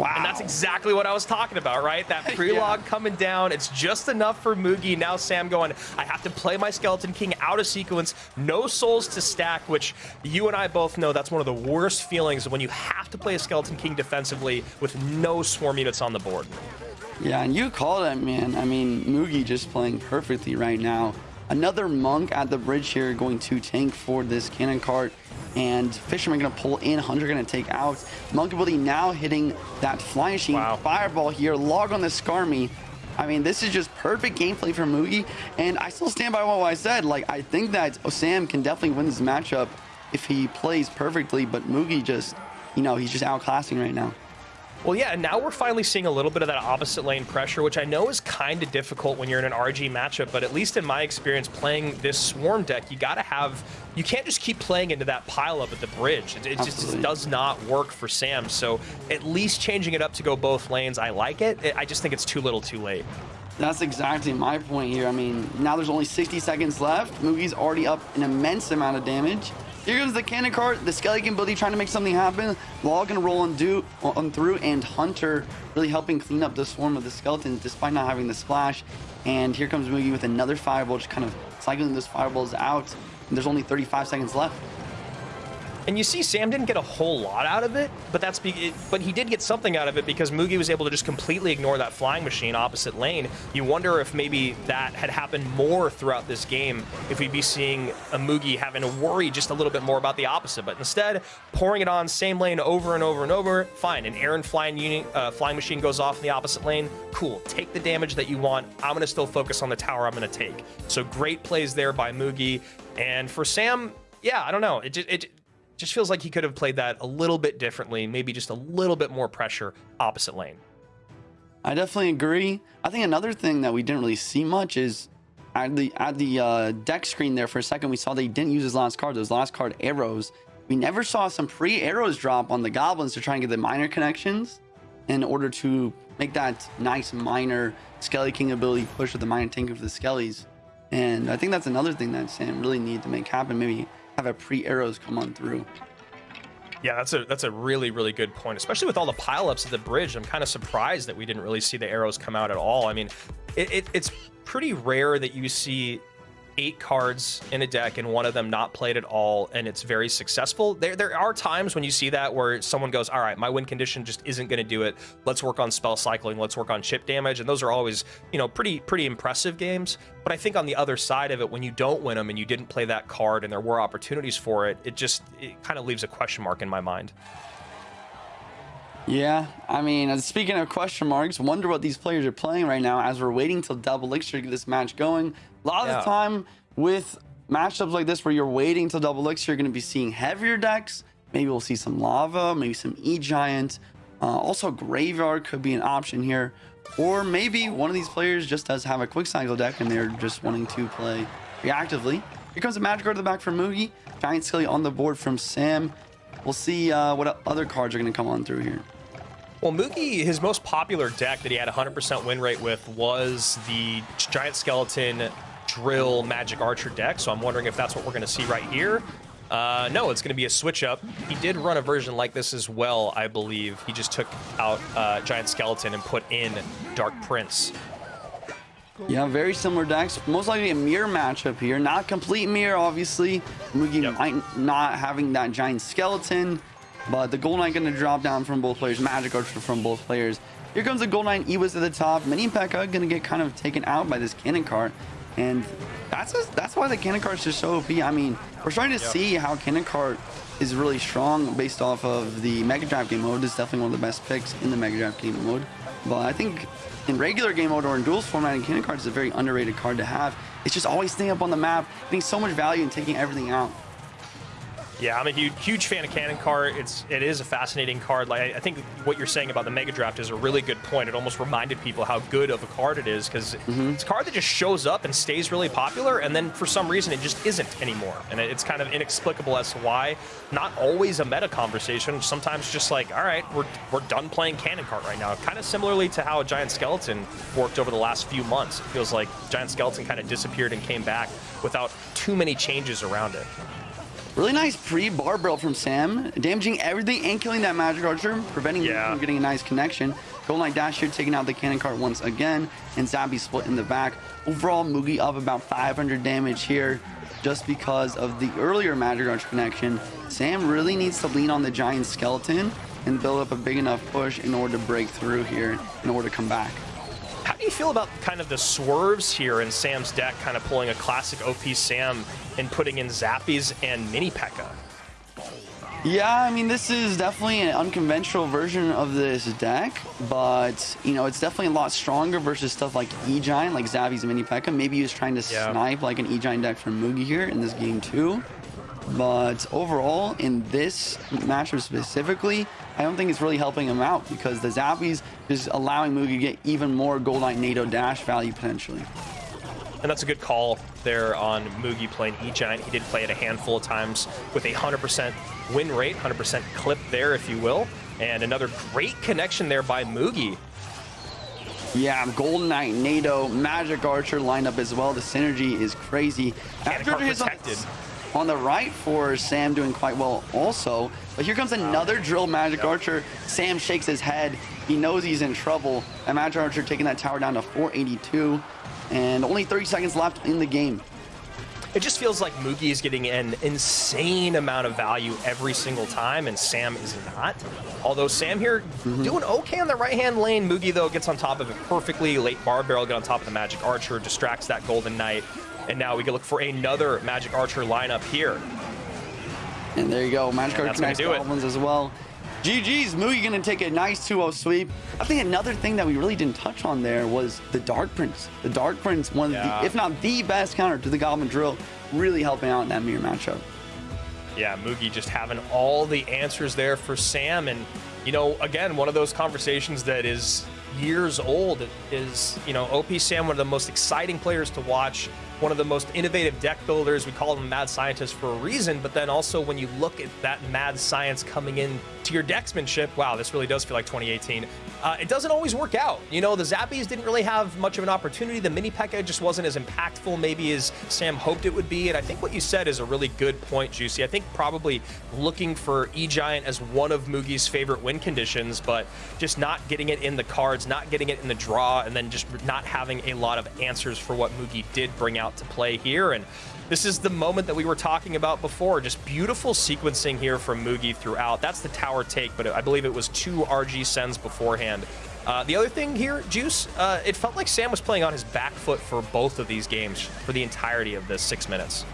Wow. And that's exactly what I was talking about, right? That [LAUGHS] pre-log Yeah. coming down. It's just enough for Mugi. Now Sam going, I have to play my Skeleton King out of sequence. No souls to stack, which you and I both know that's one of the worst feelings when you have to play a Skeleton King defensively with no swarm units on the board. Yeah, and you called it, man. I mean, Mugi just playing perfectly right now. Another monk at the bridge here going to tank for this cannon cart. And Fisherman gonna pull in, Hunter gonna take out. Monk ability now hitting that flying machine. Wow. Fireball here, log on the Skarmy. I mean, this is just perfect gameplay for Mugi. And I still stand by what I said. Like, I think that Osam can definitely win this matchup if he plays perfectly. But Mugi just, you know, he's just outclassing right now. Well, yeah, and now we're finally seeing a little bit of that opposite lane pressure, which I know is kind of difficult when you're in an RG matchup, but at least in my experience playing this Swarm deck, you got to have, you can't just keep playing into that pile up at the bridge. It, it just does not work for Sam. So at least changing it up to go both lanes, I like it. I just think it's too little too late. That's exactly my point here. I mean, now there's only 60 seconds left. Mugi's already up an immense amount of damage. Here comes the cannon cart, the skeleton ability trying to make something happen. Log gonna roll on, do, on through, and Hunter really helping clean up the swarm of the skeletons despite not having the splash. And here comes Mugi with another fireball, just kind of cycling those fireballs out. And there's only 35 seconds left. And you see, Sam didn't get a whole lot out of it, but that's it, but he did get something out of it because Mugi was able to just completely ignore that flying machine opposite lane. You wonder if maybe that had happened more throughout this game, if we'd be seeing a Mugi having to worry just a little bit more about the opposite. But instead, pouring it on same lane over and over and over, fine. An Aaron flying unit, uh, flying machine goes off in the opposite lane, cool. Take the damage that you want. I'm gonna still focus on the tower I'm gonna take. So great plays there by Mugi. And for Sam, yeah, I don't know. It it just feels like he could have played that a little bit differently, maybe just a little bit more pressure opposite lane. I definitely agree. I think another thing that we didn't really see much is at the at the uh, deck screen there for a second, we saw that he didn't use his last card, those last card arrows. We never saw some free arrows drop on the goblins to try and get the Miner connections in order to make that nice Miner Skelly King ability push with the Miner tank of the Skellies. And I think that's another thing that Sam really needed to make happen. Maybe have a pre arrows come on through. Yeah, that's a that's a really really good point, especially with all the pileups at the bridge. I'm kind of surprised that we didn't really see the arrows come out at all. I mean, it, it, it's pretty rare that you see eight cards in a deck and one of them not played at all and it's very successful. There there are times when you see that where someone goes, all right, my win condition just isn't going to do it. Let's work on spell cycling. Let's work on chip damage. And those are always, you know, pretty pretty impressive games. But I think on the other side of it, when you don't win them and you didn't play that card and there were opportunities for it, it just it kind of leaves a question mark in my mind. Yeah, I mean, uh, speaking of question marks, wonder what these players are playing right now as we're waiting till double elixir to get this match going. A lot Yeah. of the time with matchups like this where you're waiting till double elixir, you're going to be seeing heavier decks. Maybe we'll see some lava, maybe some E-Giant. Uh, also, Graveyard could be an option here. Or maybe one of these players just does have a quick cycle deck and they're just wanting to play reactively. Here comes a magic card to the back from Mugi. Giant Skelly on the board from Sam. We'll see uh, what other cards are going to come on through here. Well, Mugi, his most popular deck that he had 100% win rate with was the Giant Skeleton Drill Magic Archer deck, so I'm wondering if that's what we're going to see right here. Uh, no, it's going to be a switch up. He did run a version like this as well, I believe. He just took out uh, Giant Skeleton and put in Dark Prince. Yeah, very similar decks. Most likely a mirror matchup here. Not complete mirror, obviously. Mugi Yep. might not having that giant skeleton, but the Gold Knight going to drop down from both players. Magic Archer from both players. Here comes the Gold Knight Ewis at the top. Mini Pekka going to get kind of taken out by this cannon cart. And that's just, that's why the cannon cart is just so OP. I mean, we're starting to see how cannon cart is really strong based off of the Mega Draft game mode. It's definitely one of the best picks in the Mega Draft game mode. But I think in regular game mode or in duels format, and cannon cart is a very underrated card to have. It's just always staying up on the map, getting so much value and taking everything out. Yeah, I'm a huge, huge fan of Cannon Cart. It's it is a fascinating card. Like I, I think what you're saying about the Mega Draft is a really good point. It almost reminded people how good of a card it is because mm-hmm. it's a card that just shows up and stays really popular, and then for some reason it just isn't anymore, and it's kind of inexplicable as to why. Not always a meta conversation. Sometimes just like, all right, we're we're done playing Cannon Cart right now. Kind of similarly to how Giant Skeleton worked over the last few months. It feels like Giant Skeleton kind of disappeared and came back without too many changes around it. Really nice pre-Barb Barrel from Sam, damaging everything and killing that magic archer, preventing him from getting a nice connection. Golden Knight Dash here taking out the cannon cart once again, and Zabi split in the back. Overall, Mugi up about 500 damage here just because of the earlier magic archer connection. Sam really needs to lean on the giant skeleton and build up a big enough push in order to break through here, in order to come back. How do you feel about kind of the swerves here in Sam's deck, kind of pulling a classic OP Sam and putting in Zappies and Mini P.E.K.K.A.? Yeah, I mean, this is definitely an unconventional version of this deck, but, you know, it's definitely a lot stronger versus stuff like E-Giant, like Zappies Mini P.E.K.K.A. Maybe he was trying to Yeah. snipe like an E-Giant deck from Mugi here in this game too. But overall, in this matchup specifically, I don't think it's really helping him out because the Zappies is allowing Mugi to get even more Gold Knight Nado dash value potentially. And that's a good call there on Mugi playing E-Giant. He did play it a handful of times with a 100% win rate, 100% clip there, if you will. And another great connection there by Mugi. Yeah, Golden Knight, Nado, Magic Archer lineup as well. The synergy is crazy. Magic Archer protected. On, on the right for Sam doing quite well also. But here comes another drill Magic Archer. Sam shakes his head. He knows he's in trouble. And Magic Archer taking that tower down to 482. And only 30 seconds left in the game. It just feels like Mugi is getting an insane amount of value every single time, and Sam is not. Although Sam here Mm-hmm. doing okay on the right-hand lane. Mugi, though, gets on top of it perfectly. Late Barb Barrel get on top of the Magic Archer, distracts that Golden Knight. And now we can look for another Magic Archer lineup here. And there you go. Magic Archer connects gonna it. Goblins as well. GG's. Mugi going to take a nice 2-0 sweep. I think another thing that we really didn't touch on there was the Dark Prince. The Dark Prince, one of Yeah. the, if not the best counter to the Goblin Drill, really helping out in that mirror matchup. Yeah, Mugi just having all the answers there for Sam. And, you know, again, one of those conversations that is years old is, you know, OP Sam, one of the most exciting players to watch, one of the most innovative deck builders. We call a mad scientist for a reason. But then also, when you look at that mad science coming in to your decksmanship, wow, this really does feel like 2018. Uh, it doesn't always work out. You know, the Zappies didn't really have much of an opportunity. The mini Pekka just wasn't as impactful, maybe as Sam hoped it would be. And I think what you said is a really good point, Juicy. I think probably looking for E Giant as one of Mugi's favorite win conditions, but just not getting it in the cards, not getting it in the draw, and then just not having a lot of answers for what Mugi did bring out to play here. And this is the moment that we were talking about before. Just beautiful sequencing here from Mugi throughout. That's the tower take, but I believe it was two RG sends beforehand. Uh, the other thing here, Juice, uh, it felt like Sam was playing on his back foot for both of these games for the entirety of this six minutes.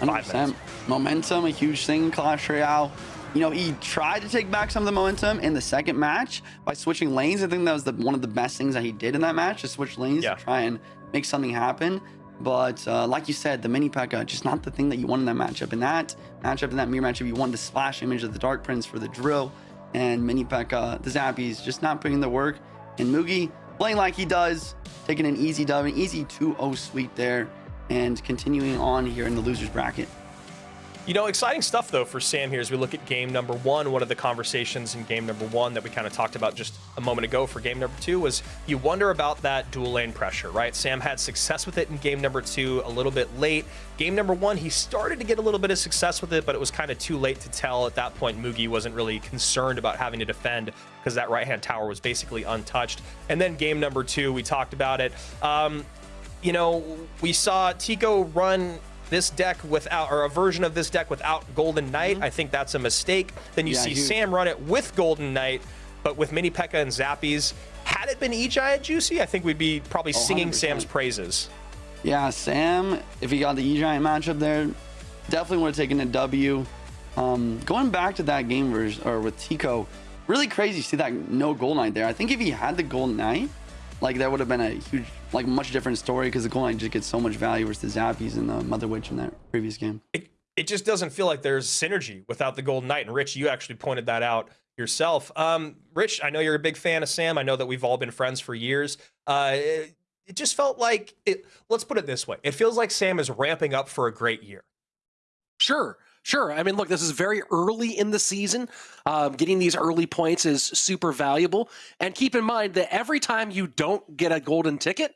Five 100%. minutes. Momentum, a huge thing in Clash Royale. You know, he tried to take back some of the momentum in the second match by switching lanes. I think that was the, one of the best things that he did in that match, to switch lanes Yeah. to try and make something happen. But uh, like you said, the mini P.E.K.K.A. just not the thing that you want in that matchup. In that matchup, in that mirror matchup, you want the splash image of the Dark Prince for the drill, and mini P.E.K.K.A. the Zappies just not putting the work. And Mugi playing like he does, taking an easy dub, an easy 2-0 sweep there, and continuing on here in the losers bracket. You know, exciting stuff though for Sam here as we look at game number one. One of the conversations in game number one that we kind of talked about just a moment ago for game number two was you wonder about that dual lane pressure, right? Sam had success with it in game number two, a little bit late. Game number one, he started to get a little bit of success with it, but it was kind of too late to tell. At that point, Mugi wasn't really concerned about having to defend because that right hand tower was basically untouched. And then game number two, we talked about it. Um, you know, we saw Tico run this deck without, or a version of this deck without Golden Knight. I think that's a mistake. Then you Yeah, see huge. Sam run it with Golden Knight, but with Mini Pekka and Zappies. Had it been E Giant Juicy, I think we'd be probably singing 100%. Sam's praises. Yeah, Sam, if he got the E-Giant matchup there, definitely would have taken a W. Um, going back to that game version, or with Tico, really crazy to see that no Gold Knight there. I think if he had the Gold Knight, like that would have been a huge, like much different story because the Gold Knight just gets so much value versus the Zappies and the Mother Witch in that previous game. It, it just doesn't feel like there's synergy without the Golden Knight. And Rich, you actually pointed that out yourself. Um, Rich, I know you're a big fan of Sam. I know that we've all been friends for years. Uh, it, it just felt like it. Let's put it this way: it feels like Sam is ramping up for a great year. Sure, sure. I mean, look, this is very early in the season. Um, getting these early points is super valuable. And keep in mind that every time you don't get a golden ticket,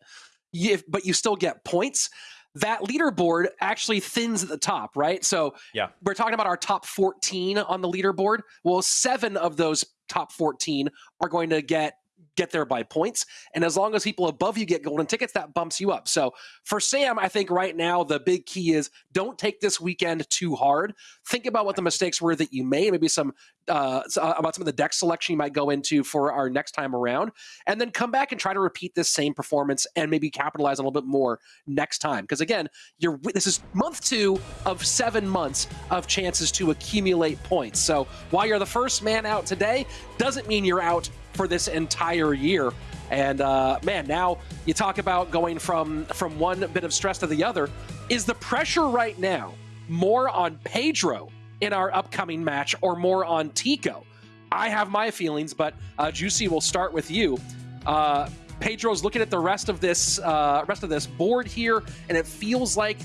you, but you still get points, that leaderboard actually thins at the top, right? So Yeah. we're talking about our top 14 on the leaderboard. Well, seven of those top 14 are going to get get there by points and as long as people above you get golden tickets that bumps you up. So for sam i think right now the big key is don't take this weekend too hard. Think about what the mistakes were that you made maybe some uh, uh, about some of the deck selection you might go into for our next time around and then come back and try to repeat this same performance and maybe capitalize a little bit more next time. Because again you're this is month two of seven months of chances to accumulate points. So while you're the first man out today doesn't mean you're out for this entire year. And uh, man now you talk about going from from one bit of stress to the other. Is the pressure right now more on pedro in our upcoming match or more on tico? I have my feelings but uh, juicy will start with you. Uh, pedro's looking at the rest of this uh, rest of this board here and it feels like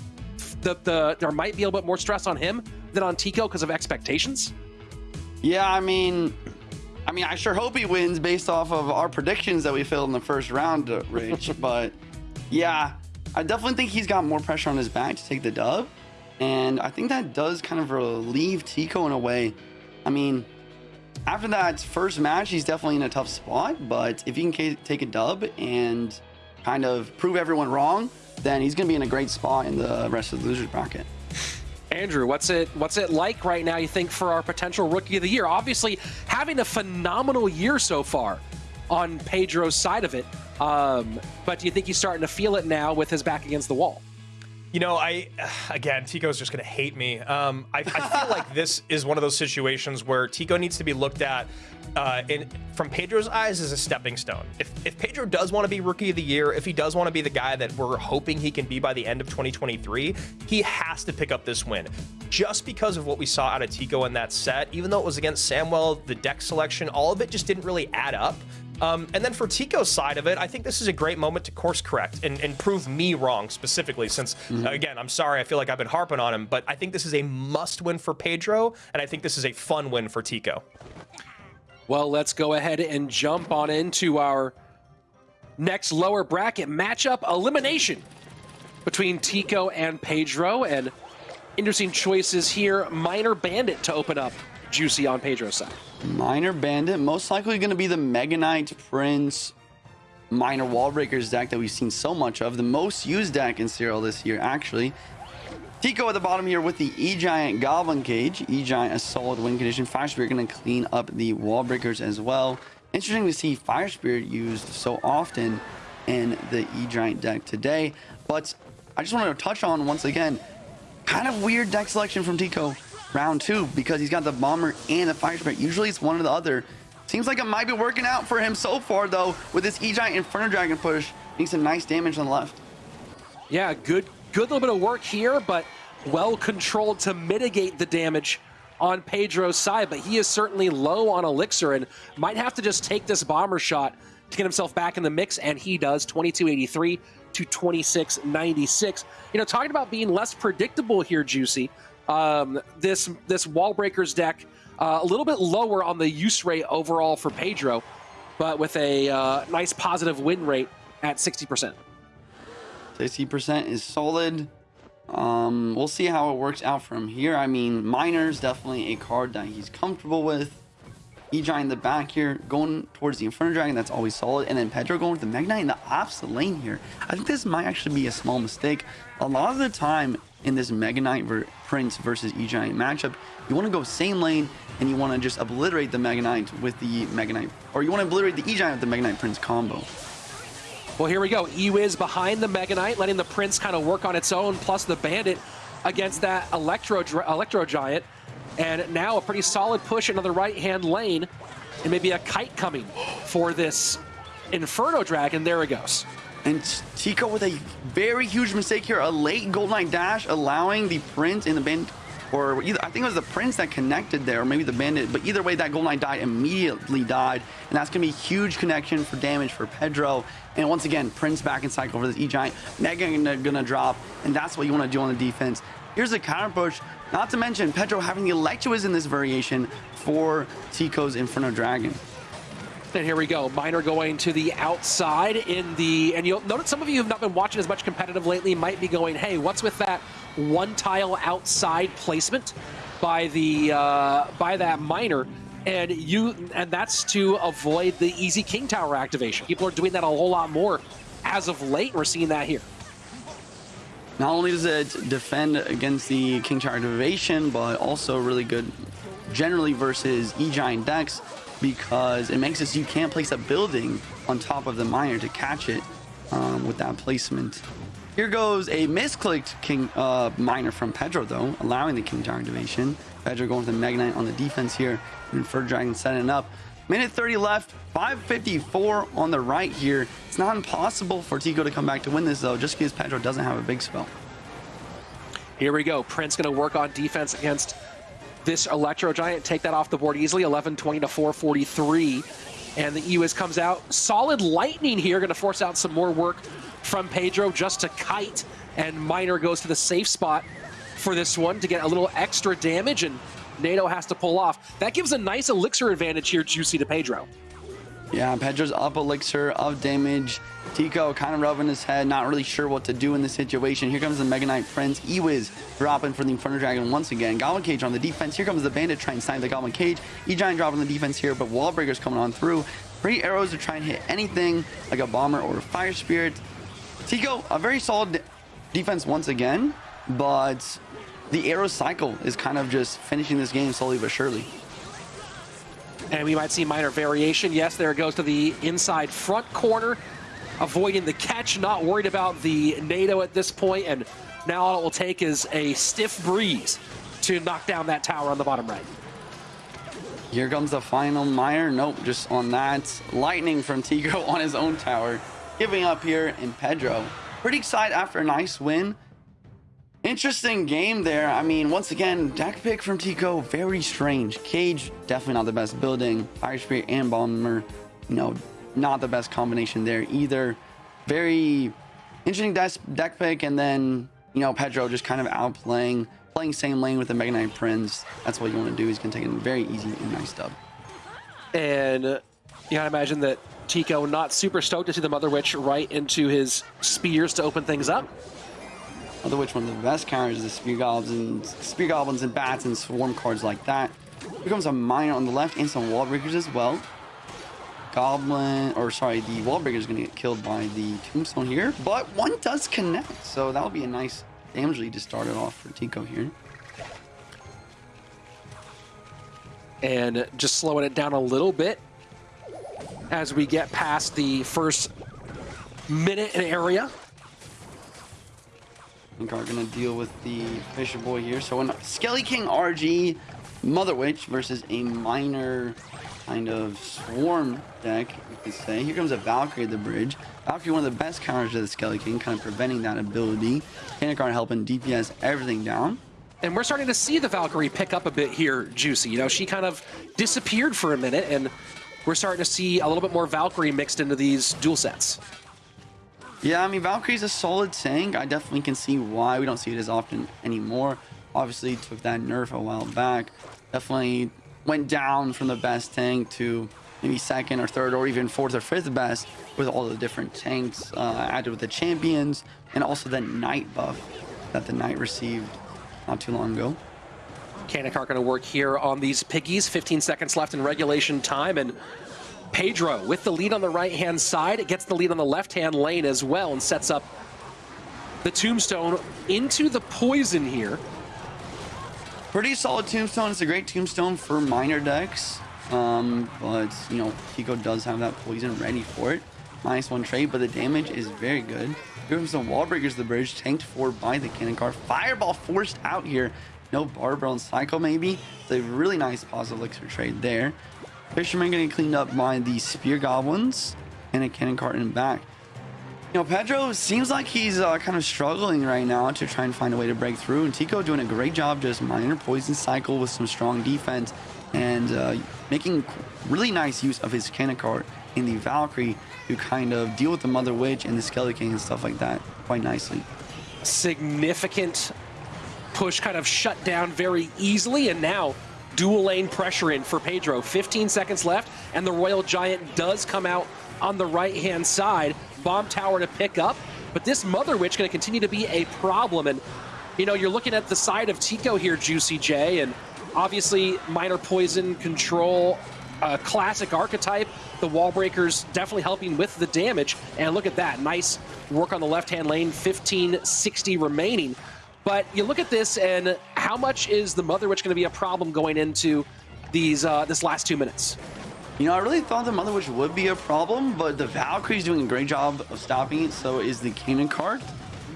the, the there might be a little bit more stress on him than on tico because of expectations. Yeah, I mean, I mean, I sure hope he wins based off of our predictions that we filled in the first round, uh, Rich. [LAUGHS] but yeah, I definitely think he's got more pressure on his back to take the dub. And I think that does kind of relieve Tico in a way. I mean, after that first match, he's definitely in a tough spot. But if he can take a dub and kind of prove everyone wrong, then he's going to be in a great spot in the rest of the losers bracket. Andrew, what's it what's it like right now? You think for our potential rookie of the year? Obviously, having a phenomenal year so far on Pedro's side of it. Um, but do you think he's starting to feel it now with his back against the wall? You know, I again, Tico's just going to hate me. Um, I, I, feel like [LAUGHS] this is one of those situations where Tico needs to be looked at uh, in from Pedro's eyes as a stepping stone. If, if Pedro does want to be Rookie of the Year, if he does want to be the guy that we're hoping he can be by the end of 2023, he has to pick up this win. Just because of what we saw out of Tico in that set, even though it was against Samuel, the deck selection, all of it just didn't really add up. Um, and then for Tico's side of it, I think this is a great moment to course correct and, and prove me wrong specifically. Since mm-hmm. again, I'm sorry, I feel like I've been harping on him, but I think this is a must win for Pedro, and I think this is a fun win for Tico. Well, let's go ahead and jump on into our next lower bracket matchup elimination between Tico and Pedro. And interesting choices here. Miner Bandit to open up Juicy on Pedro's side. Miner Bandit, most likely going to be the Mega Knight Prince Miner Wallbreakers deck that we've seen so much of. The most used deck in CRL this year, actually. Tico at the bottom here with the E-Giant Goblin Cage. E-Giant, a solid win condition. Fire Spirit going to clean up the Wallbreakers as well. Interesting to see Fire Spirit used so often in the E-Giant deck today. But I just want to touch on, once again, kind of weird deck selection from Tico round two because he's got the bomber and the fire spirit. Usually it's one or the other. Seems like it might be working out for him so far though with this E-Giant Inferno Dragon push. Doing some nice damage on the left. Yeah, good, good little bit of work here, but well controlled to mitigate the damage on Pedro's side. But he is certainly low on Elixir and might have to just take this bomber shot to get himself back in the mix, and he does 2283 to 2696. You know, talking about being less predictable here, Juicy. Um, this this wall breakers deck uh, a little bit lower on the use rate overall for Pedro, but with a uh, nice positive win rate at 60%. 60% is solid. Um, we'll see how it works out from here. I mean, Miner's definitely a card that he's comfortable with. E-Giant in the back here, going towards the Inferno Dragon, that's always solid. And then Pedro going with the Mega Knight in the opposite lane here. I think this might actually be a small mistake. A lot of the time, in this Mega Knight ver Prince versus E-Giant matchup, you want to go same lane and you want to just obliterate the Mega Knight with the Mega Knight, or you want to obliterate the E-Giant with the Mega Knight Prince combo. Well, here we go. E-Wiz behind the Mega Knight, letting the Prince kind of work on its own, plus the Bandit against that Electro, Electro Giant. And now a pretty solid push into the right-hand lane, and maybe a kite coming for this Inferno Dragon. There it goes. And Tico with a very huge mistake here, a late Gold Knight dash, allowing the Prince in the band, or either, I think it was the Prince that connected there, or maybe the Bandit, but either way, that Gold Knight died, immediately died, and that's going to be huge connection for damage for Pedro. And once again, Prince back in cycle for this E-Giant, Mega gonna drop, and that's what you want to do on the defense. Here's a counter push, not to mention Pedro having the Electroiz in this variation for Tico's Inferno Dragon. And here we go. Miner going to the outside in the... And you'll notice some of you have not been watching as much competitive lately might be going, hey, what's with that one tile outside placement by the uh, by that Miner? And you and that's to avoid the easy King Tower activation. People are doing that a whole lot more as of late. We're seeing that here. Not only does it defend against the King Tower activation, but also really good generally versus E-Giant decks because it makes it so you can't place a building on top of the miner to catch it um, with that placement. Here goes a misclicked King uh, miner from Pedro, though, allowing the King activation. Pedro going with the Mega Knight on the defense here, and Fur Dragon setting up. Minute 30 left, 554 on the right here. It's not impossible for Tico to come back to win this, though, just because Pedro doesn't have a big spell. Here we go. Prince going to work on defense against this Electro Giant take that off the board easily, 11-20 to 443. And the E-Wiz comes out. Solid lightning here, going to force out some more work from Pedro just to kite. And Miner goes to the safe spot for this one to get a little extra damage. And Nado has to pull off. That gives a nice elixir advantage here, Juicy, to Pedro. Yeah, Pedro's up elixir of damage. Tico kind of rubbing his head, not really sure what to do in this situation. Here comes the Mega Knight Prince. Ewiz dropping for the Inferno Dragon once again. Goblin Cage on the defense. Here comes the Bandit trying to snipe the Goblin Cage. E-Giant dropping the defense here, but Wallbreaker's coming on through. Three arrows to try and hit anything like a Bomber or a Fire Spirit. Tico, a very solid defense once again, but the arrow cycle is kind of just finishing this game slowly but surely. And we might see miner variation. Yes, there it goes to the inside front corner, avoiding the catch, not worried about the Nado at this point, and now all it will take is a stiff breeze to knock down that tower on the bottom right. Here comes the final Mire. Nope, just on that. Lightning from Tico [LAUGHS] on his own tower. Giving up here in Pedro. Pretty excited after a nice win. Interesting game there. I mean, once again, deck pick from Tico, very strange. Cage, definitely not the best building. Fire Spirit and Bomber, you know, not the best combination there either. Very interesting deck pick, and then, you know, Pedro just kind of outplaying, playing same lane with the Mega Knight Prince. That's what you want to do. He's going to take a very easy and nice dub. And uh, you gotta imagine that Tico not super stoked to see the Mother Witch right into his spears to open things up. Mother Witch, one of the best counters is the Spear Goblins, and Spear Goblins and Bats and Swarm cards like that. Becomes a Miner on the left and some Wall Breakers as well. Goblin, or sorry, the Wall Breaker is going to get killed by the Tombstone here, but one does connect, so that'll be a nice damage lead to start it off for Tico here. And just slowing it down a little bit as we get past the first minute and area. I think are going to deal with the Fisher Boy here. So in Skelly King RG Mother Witch versus a miner kind of swarm deck, you could say. Here comes a Valkyrie at the bridge. Valkyrie, one of the best counters to the Skelly King, kind of preventing that ability. Cannon Cart helping DPS everything down. And we're starting to see the Valkyrie pick up a bit here, Juicy. You know, she kind of disappeared for a minute, and we're starting to see a little bit more Valkyrie mixed into these dual sets. Yeah, I mean, Valkyrie's a solid tank. I definitely can see why we don't see it as often anymore. Obviously, took that nerf a while back. Definitely went down from the best tank to maybe second or third or even fourth or fifth best with all the different tanks uh, added with the champions and also the knight buff that the knight received not too long ago. Cannon Cart going to work here on these piggies. 15 seconds left in regulation time, and Pedro with the lead on the right-hand side. It gets the lead on the left-hand lane as well and sets up the Tombstone into the poison here. Pretty solid Tombstone. It's a great Tombstone for miner decks. Um, but, you know, Tico does have that poison ready for it. Minus one trade, but the damage is very good. Here comes the Wall Breakers the bridge, tanked for by the Cannon Car. Fireball forced out here. No Barbell and Cycle, maybe. It's a really nice positive elixir trade there. Fisherman getting cleaned up by the Spear Goblins and a Cannon Cart in back. You know, Pedro seems like he's uh, kind of struggling right now to try and find a way to break through. And Tico doing a great job just miner poison cycle with some strong defense and uh, making really nice use of his Cannon Cart in the Valkyrie to kind of deal with the Mother Witch and the Skeleton and stuff like that quite nicely. Significant push kind of shut down very easily, and now dual lane pressure in for Pedro. 15 seconds left, and the Royal Giant does come out on the right-hand side. Bomb tower to pick up, but this Mother Witch going to continue to be a problem. And, you know, you're looking at the side of Tico here, Juicy J, and obviously miner poison control, uh, classic archetype. The wall breakers definitely helping with the damage. And look at that, nice work on the left-hand lane, 1560 remaining. But you look at this, and how much is the Mother Witch going to be a problem going into these uh, this last two minutes? You know, I really thought the Mother Witch would be a problem, but the Valkyrie's doing a great job of stopping it, so is the Cannon Cart.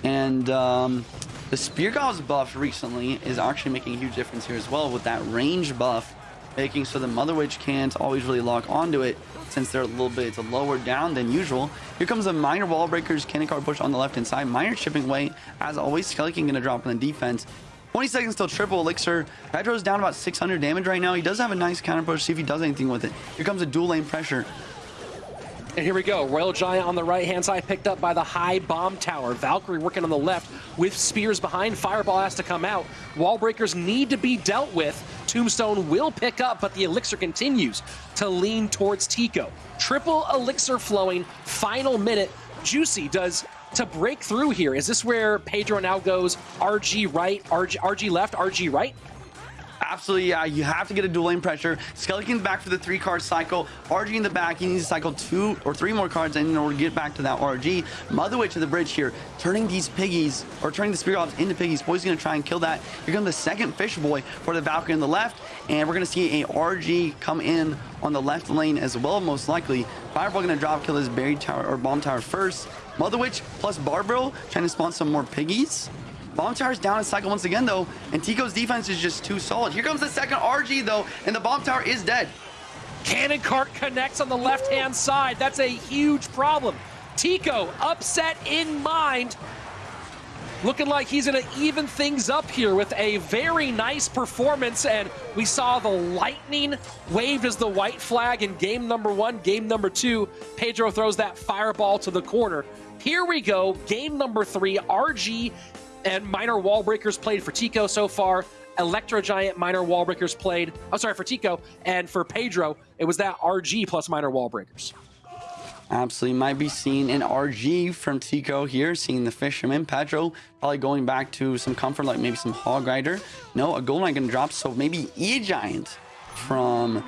And um, the Spear God's buff recently is actually making a huge difference here as well with that range buff, making so the Mother Witch can't always really lock onto it since they're a little bit lower down than usual. Here comes a miner wall breakers, Cannon Cart push on the left hand side, miner chipping away. As always, Skeleton gonna drop on the defense. 20 seconds till triple elixir. Pedro's down about 600 damage right now. He does have a nice counter push. See if he does anything with it. Here comes a dual lane pressure. And here we go. Royal Giant on the right-hand side, picked up by the high bomb tower. Valkyrie working on the left with spears behind. Fireball has to come out. Wall breakers need to be dealt with Tombstone will pick up, but the Elixir continues to lean towards Tico. Triple Elixir flowing, final minute. Juicy does to break through here. Is this where Pedro now goes RG right, RG, RG left, RG right? Absolutely. You have to get a dual lane pressure. Skeleton's back for the three card cycle. RG in the back. He needs to cycle two or three more cards in order to get back to that RG. Mother Witch to the bridge here, turning these piggies or turning the Spirit Ops into piggies. Boy's gonna try and kill that. Here comes the second Fish Boy for the Valkyrie on the left, and we're gonna see a RG come in on the left lane as well, most likely. Fireball gonna drop kill his buried tower or bomb tower first. Mother Witch plus Barbro trying to spawn some more piggies. Bomb tower's down in cycle once again, though, and Tico's defense is just too solid. Here comes the second RG, though, and the bomb tower is dead. Cannon cart connects on the left-hand side. That's a huge problem. Tico, upset in mind. Looking like he's going to even things up here with a very nice performance. And we saw the lightning waved as the white flag in game number one. Game number two, Pedro throws that fireball to the corner. Here we go, game number three, RG and miner wall breakers played for Tico so far. Electro Giant miner wall breakers played. I'm oh, sorry for Tico and for Pedro. It was that RG plus miner wall breakers. Absolutely might be seeing an RG from Tico here, seeing the Fisherman. Pedro probably going back to some comfort, like maybe some Hog Rider. No, a Gold Knight gonna drop, so maybe E-Giant from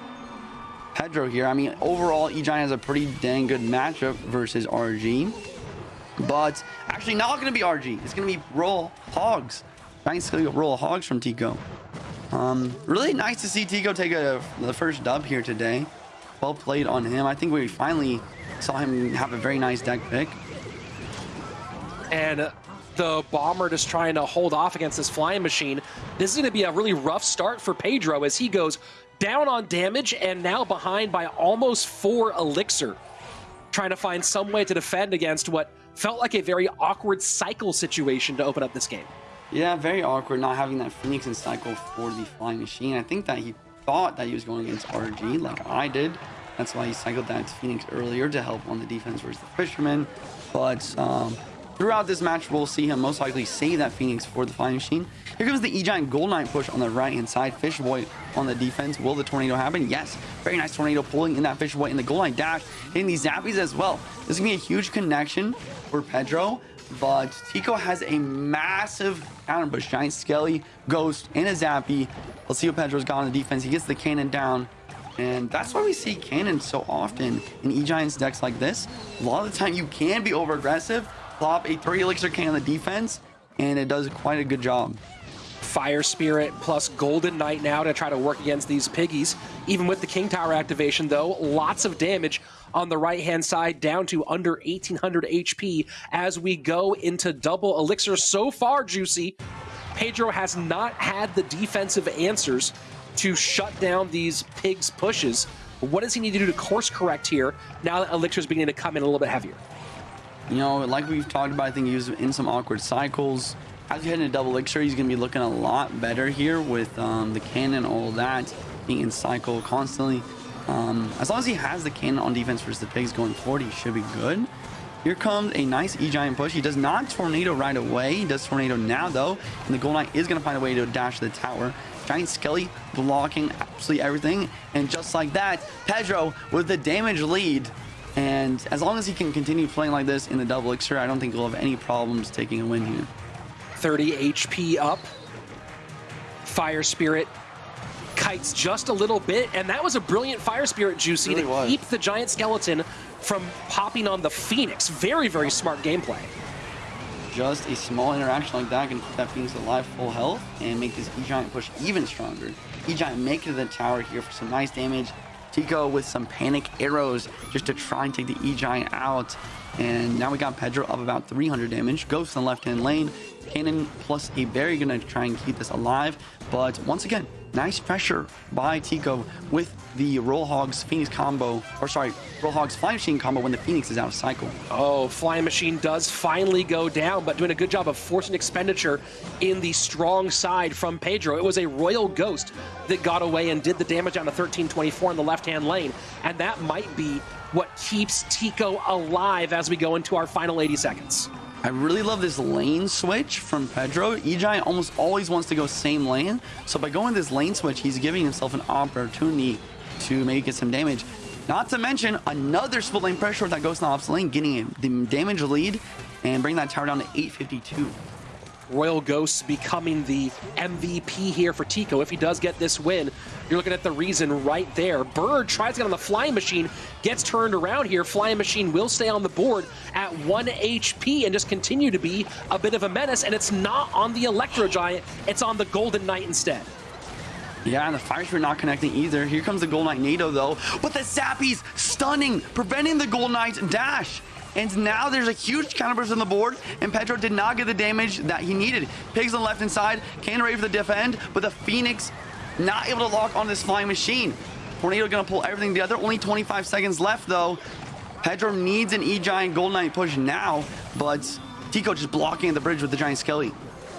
Pedro here. I mean, overall, E-Giant has a pretty dang good matchup versus RG. But actually not going to be RG. It's going to be Roll Hogs. Nice Roll Hogs from Tico. Um, really nice to see Tico take a, the first dub here today. Well played on him. I think we finally saw him have a very nice deck pick. And the Bomber just trying to hold off against this flying machine. This is going to be a really rough start for Pedro as he goes down on damage and now behind by almost four Elixir. Trying to find some way to defend against what felt like a very awkward cycle situation to open up this game. Yeah, very awkward not having that Phoenix in cycle for the Flying Machine. I think that he thought that he was going against RG like I did. That's why he cycled that Phoenix earlier to help on the defense versus the Fisherman. But um, throughout this match, we'll see him most likely save that Phoenix for the Flying Machine. Here comes the E-Giant Gold Knight push on the right-hand side. Fish Boy on the defense. Will the tornado happen? Yes. Very nice tornado pulling in that Fish Boy in the Gold Knight dash. Hitting these Zappies as well. This is going to be a huge connection for Pedro. But Tico has a massive counter push. Giant Skelly, Ghost, and a Zappy. Let's see what Pedro's got on the defense. He gets the cannon down. And that's why we see cannon so often in E-Giant's decks like this. A lot of the time you can be over aggressive, plop a 3 elixir cannon on the defense, and it does quite a good job. Fire Spirit plus Golden Knight now to try to work against these piggies. Even with the King Tower activation, though, lots of damage on the right-hand side, down to under 1,800 HP as we go into double Elixir. So far, Juicy, Pedro has not had the defensive answers to shut down these pigs' pushes. What does he need to do to course correct here now that Elixir is beginning to come in a little bit heavier? You know, like we've talked about, I think he was in some awkward cycles as you head into double elixir, he's going to be looking a lot better here with um, the cannon, all that, being in cycle constantly. Um, as long as he has the cannon on defense versus the pigs going forward, he should be good. Here comes a nice E-Giant push. He does not Tornado right away. He does Tornado now, though. And the Gold Knight is going to find a way to dash the tower. Giant Skelly blocking absolutely everything. And just like that, Pedro with the damage lead. And as long as he can continue playing like this in the double elixir, I don't think he'll have any problems taking a win here. 30 HP up. Fire Spirit kites just a little bit, and that was a brilliant Fire Spirit Juicy really to was. keep the Giant Skeleton from popping on the Phoenix. Very, very smart gameplay. Just a small interaction like that can keep that Phoenix alive full health and make this E-Giant push even stronger. E-Giant to the tower here for some nice damage. Tico with some panic arrows just to try and take the E-Giant out. And now we got Pedro up about 300 damage. Ghost in the left-hand lane. Cannon plus a Berry gonna try and keep this alive. But once again, nice pressure by Tico with the Roll Hogs Phoenix combo, or sorry, Roll Hogs Flying Machine combo when the Phoenix is out of cycle. Oh, Flying Machine does finally go down, but doing a good job of forcing expenditure in the strong side from Pedro. It was a Royal Ghost that got away and did the damage on the 1324 in the left-hand lane, and that might be what keeps Tico alive as we go into our final 80 seconds. I really love this lane switch from Pedro. E-Giant almost always wants to go same lane. So by going this lane switch, he's giving himself an opportunity to maybe get some damage. Not to mention another split lane pressure that goes to the opposite lane, getting the damage lead and bring that tower down to 852. Royal Ghosts becoming the MVP here for Tico. If he does get this win, you're looking at the reason right there. Bird tries to get on the Flying Machine, gets turned around here. Flying Machine will stay on the board at 1 HP and just continue to be a bit of a menace. And it's not on the Electro Giant, it's on the Golden Knight instead. Yeah, and the Fire Spirit not connecting either. Here comes the Gold Knight Nado, though. But the Zappies stunning, preventing the Gold Knight's dash. And now there's a huge counterburst on the board, and Pedro did not get the damage that he needed. Pigs on the left-hand side, can ready for the defend, but the Phoenix not able to lock on this flying machine. Tornado gonna pull everything together. Only 25 seconds left, though. Pedro needs an E-Giant Gold Knight push now, but Tico just blocking the bridge with the Giant Skelly.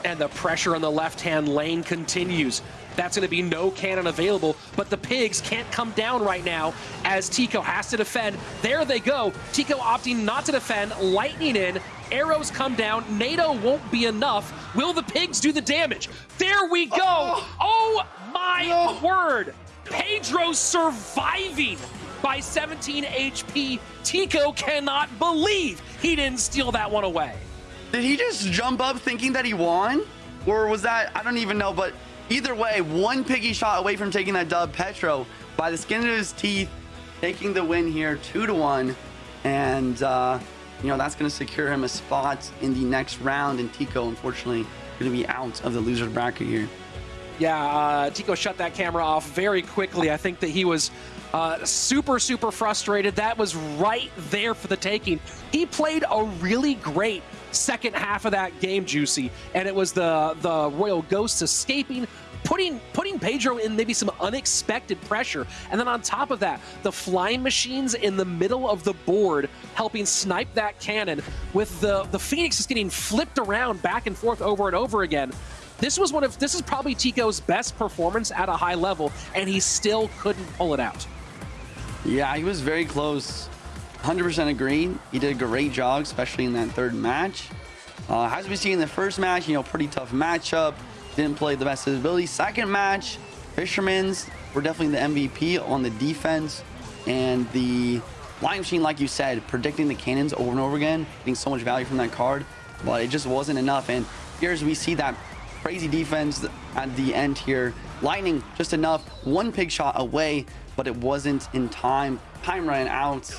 And the pressure on the left-hand lane continues. That's going to be no cannon available, but the pigs can't come down right now as Tico has to defend. There they go. Tico opting not to defend, lightning in, arrows come down, Nado won't be enough. Will the pigs do the damage? There we go. Oh, oh my no. word. Pedro surviving by 17 HP. Tico cannot believe he didn't steal that one away. Did he just jump up thinking that he won? Or was that, I don't even know, but Either way, one piggy shot away from taking that dub. Pedro, by the skin of his teeth, taking the win here, two to one, and uh, you know that's going to secure him a spot in the next round. And Tico, unfortunately, going to be out of the loser bracket here. Yeah, uh, Tico shut that camera off very quickly. I think that he was uh, super, super frustrated. That was right there for the taking. He played a really great second half of that game, Juicy, and it was the the Royal Ghosts escaping, putting putting Pedro in maybe some unexpected pressure, and then on top of that, the flying machines in the middle of the board helping snipe that cannon, with the the Phoenix is getting flipped around back and forth over and over again. This was one of this is probably Tico's best performance at a high level, and he still couldn't pull it out. Yeah, he was very close. 100% agree. He did a great job, especially in that third match. Uh, as we see in the first match, you know, pretty tough matchup. Didn't play the best of his ability. Second match, Fisherman's were definitely the MVP on the defense. And the Flying Machine, like you said, predicting the cannons over and over again, getting so much value from that card. But it just wasn't enough. And here's we see that crazy defense at the end here. Lightning just enough. One pig shot away, but it wasn't in time. Time ran out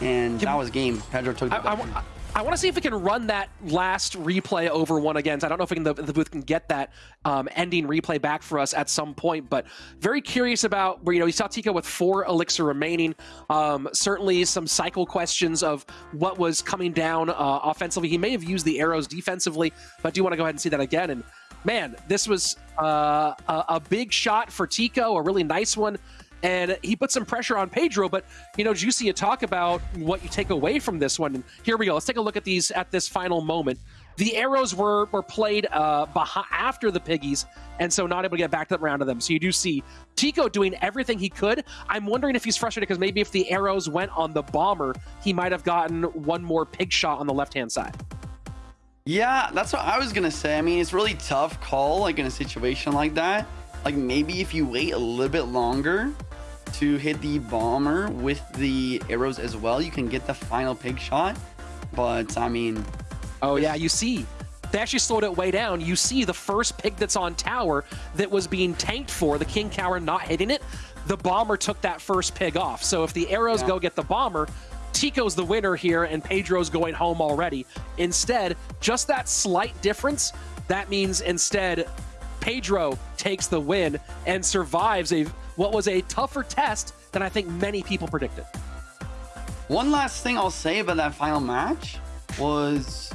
and Can, that was game. Pedro took the I, I, want to see if we can run that last replay over one again. I don't know if we can, the, the booth can get that um, ending replay back for us at some point, but very curious about where, you know, you saw Tico with four elixir remaining. Um, certainly some cycle questions of what was coming down uh, offensively. He may have used the arrows defensively, but I do want to go ahead and see that again. And man, this was uh, a, a big shot for Tico, a really nice one and he put some pressure on Pedro. But you know, Juicy, you talk about what you take away from this one. And here we go. Let's take a look at these at this final moment. The arrows were were played uh, after the piggies, and so not able to get back to the round of them. So you do see Tico doing everything he could. I'm wondering if he's frustrated because maybe if the arrows went on the bomber, he might have gotten one more pig shot on the left hand side. Yeah, that's what I was gonna say. I mean, it's really tough call like in a situation like that. Like maybe if you wait a little bit longer, to hit the bomber with the arrows as well. You can get the final pig shot, but I mean... Oh yeah, you see, they actually slowed it way down. You see the first pig that's on tower that was being tanked for, the King Tower not hitting it, the bomber took that first pig off. So if the arrows yeah. go get the bomber, Tico's the winner here and Pedro's going home already. Instead, just that slight difference, that means instead Pedro takes the win and survives a what was a tougher test than I think many people predicted. One last thing I'll say about that final match was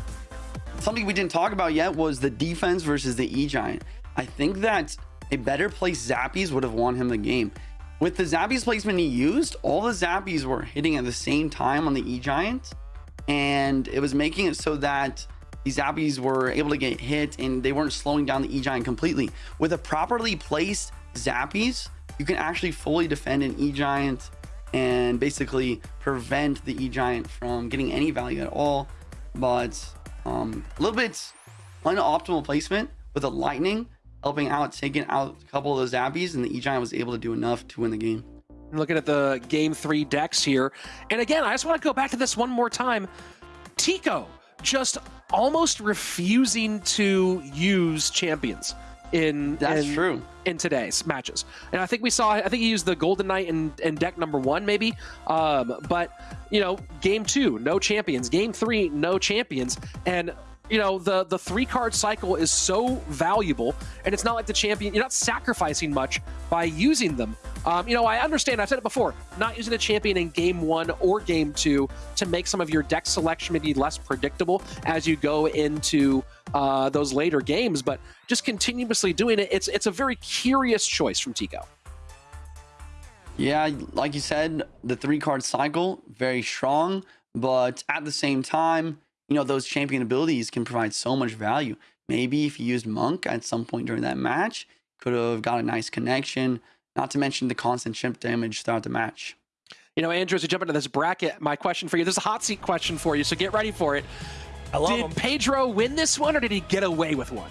something we didn't talk about yet was the defense versus the E-Giant. I think that a better placed Zappies would have won him the game. With the Zappies placement he used, all the Zappies were hitting at the same time on the E-Giant, and it was making it so that these Zappies were able to get hit and they weren't slowing down the E-Giant completely. With a properly placed Zappies, you can actually fully defend an E-Giant and basically prevent the E-Giant from getting any value at all. But Um, a little bit unoptimal placement with a lightning helping out, taking out a couple of those zappies, and the E Giant was able to do enough to win the game. Looking at the game three decks here. And again, I just want to go back to this one more time. Tico just almost refusing to use champions in That's in, true. in today's matches. And I think we saw I think he used the Golden Knight in, in deck number one, maybe. Um, but you know, game two, no champions. Game three, no champions. And you know the the three card cycle is so valuable and it's not like the champion you're not sacrificing much by using them. Um, you know i understand i've said it before not using a champion in game one or game two to make some of your deck selection maybe less predictable as you go into uh, those later games but just continuously doing it it's it's a very curious choice from tico. Yeah, like you said, the three card cycle, very strong, but at the same time, you know, those champion abilities can provide so much value. Maybe if you used Monk at some point during that match, could have got a nice connection, not to mention the constant chip damage throughout the match. you know andrew as we jump into this bracket my question for you there's a hot seat question for you so get ready for it I love did him. pedro win this one or did he get away with one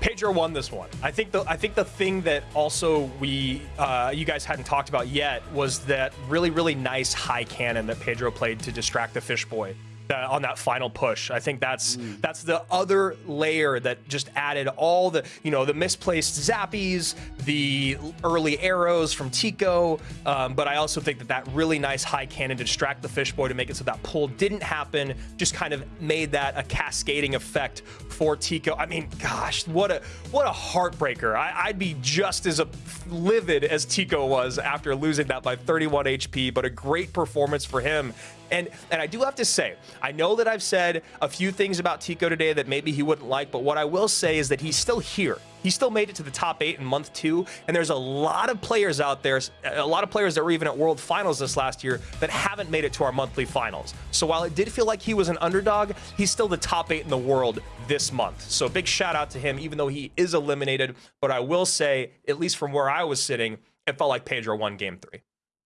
Pedro won this one. I think the I think the thing that also we uh, you guys hadn't talked about yet was that really really nice high cannon that Pedro played to distract the fish boy. Uh, on that final push. I think that's that's the other layer that just added all the you know the misplaced zappies, the early arrows from Tico. Um, but I also think that that really nice high cannon to distract the fish boy to make it so that pull didn't happen. Just kind of made that a cascading effect for Tico. I mean, gosh, what a what a heartbreaker. I, I'd be just as a, livid as Tico was after losing that by 31 HP. But a great performance for him. And and I do have to say, I know that I've said a few things about Tico today that maybe he wouldn't like, but what I will say is that he's still here. He still made it to the top eight in month two, and there's a lot of players out there, a lot of players that were even at World Finals this last year that haven't made it to our monthly finals. So while it did feel like he was an underdog, he's still the top eight in the world this month. So big shout out to him, even though he is eliminated. But I will say, at least from where I was sitting, it felt like Pedro won game three.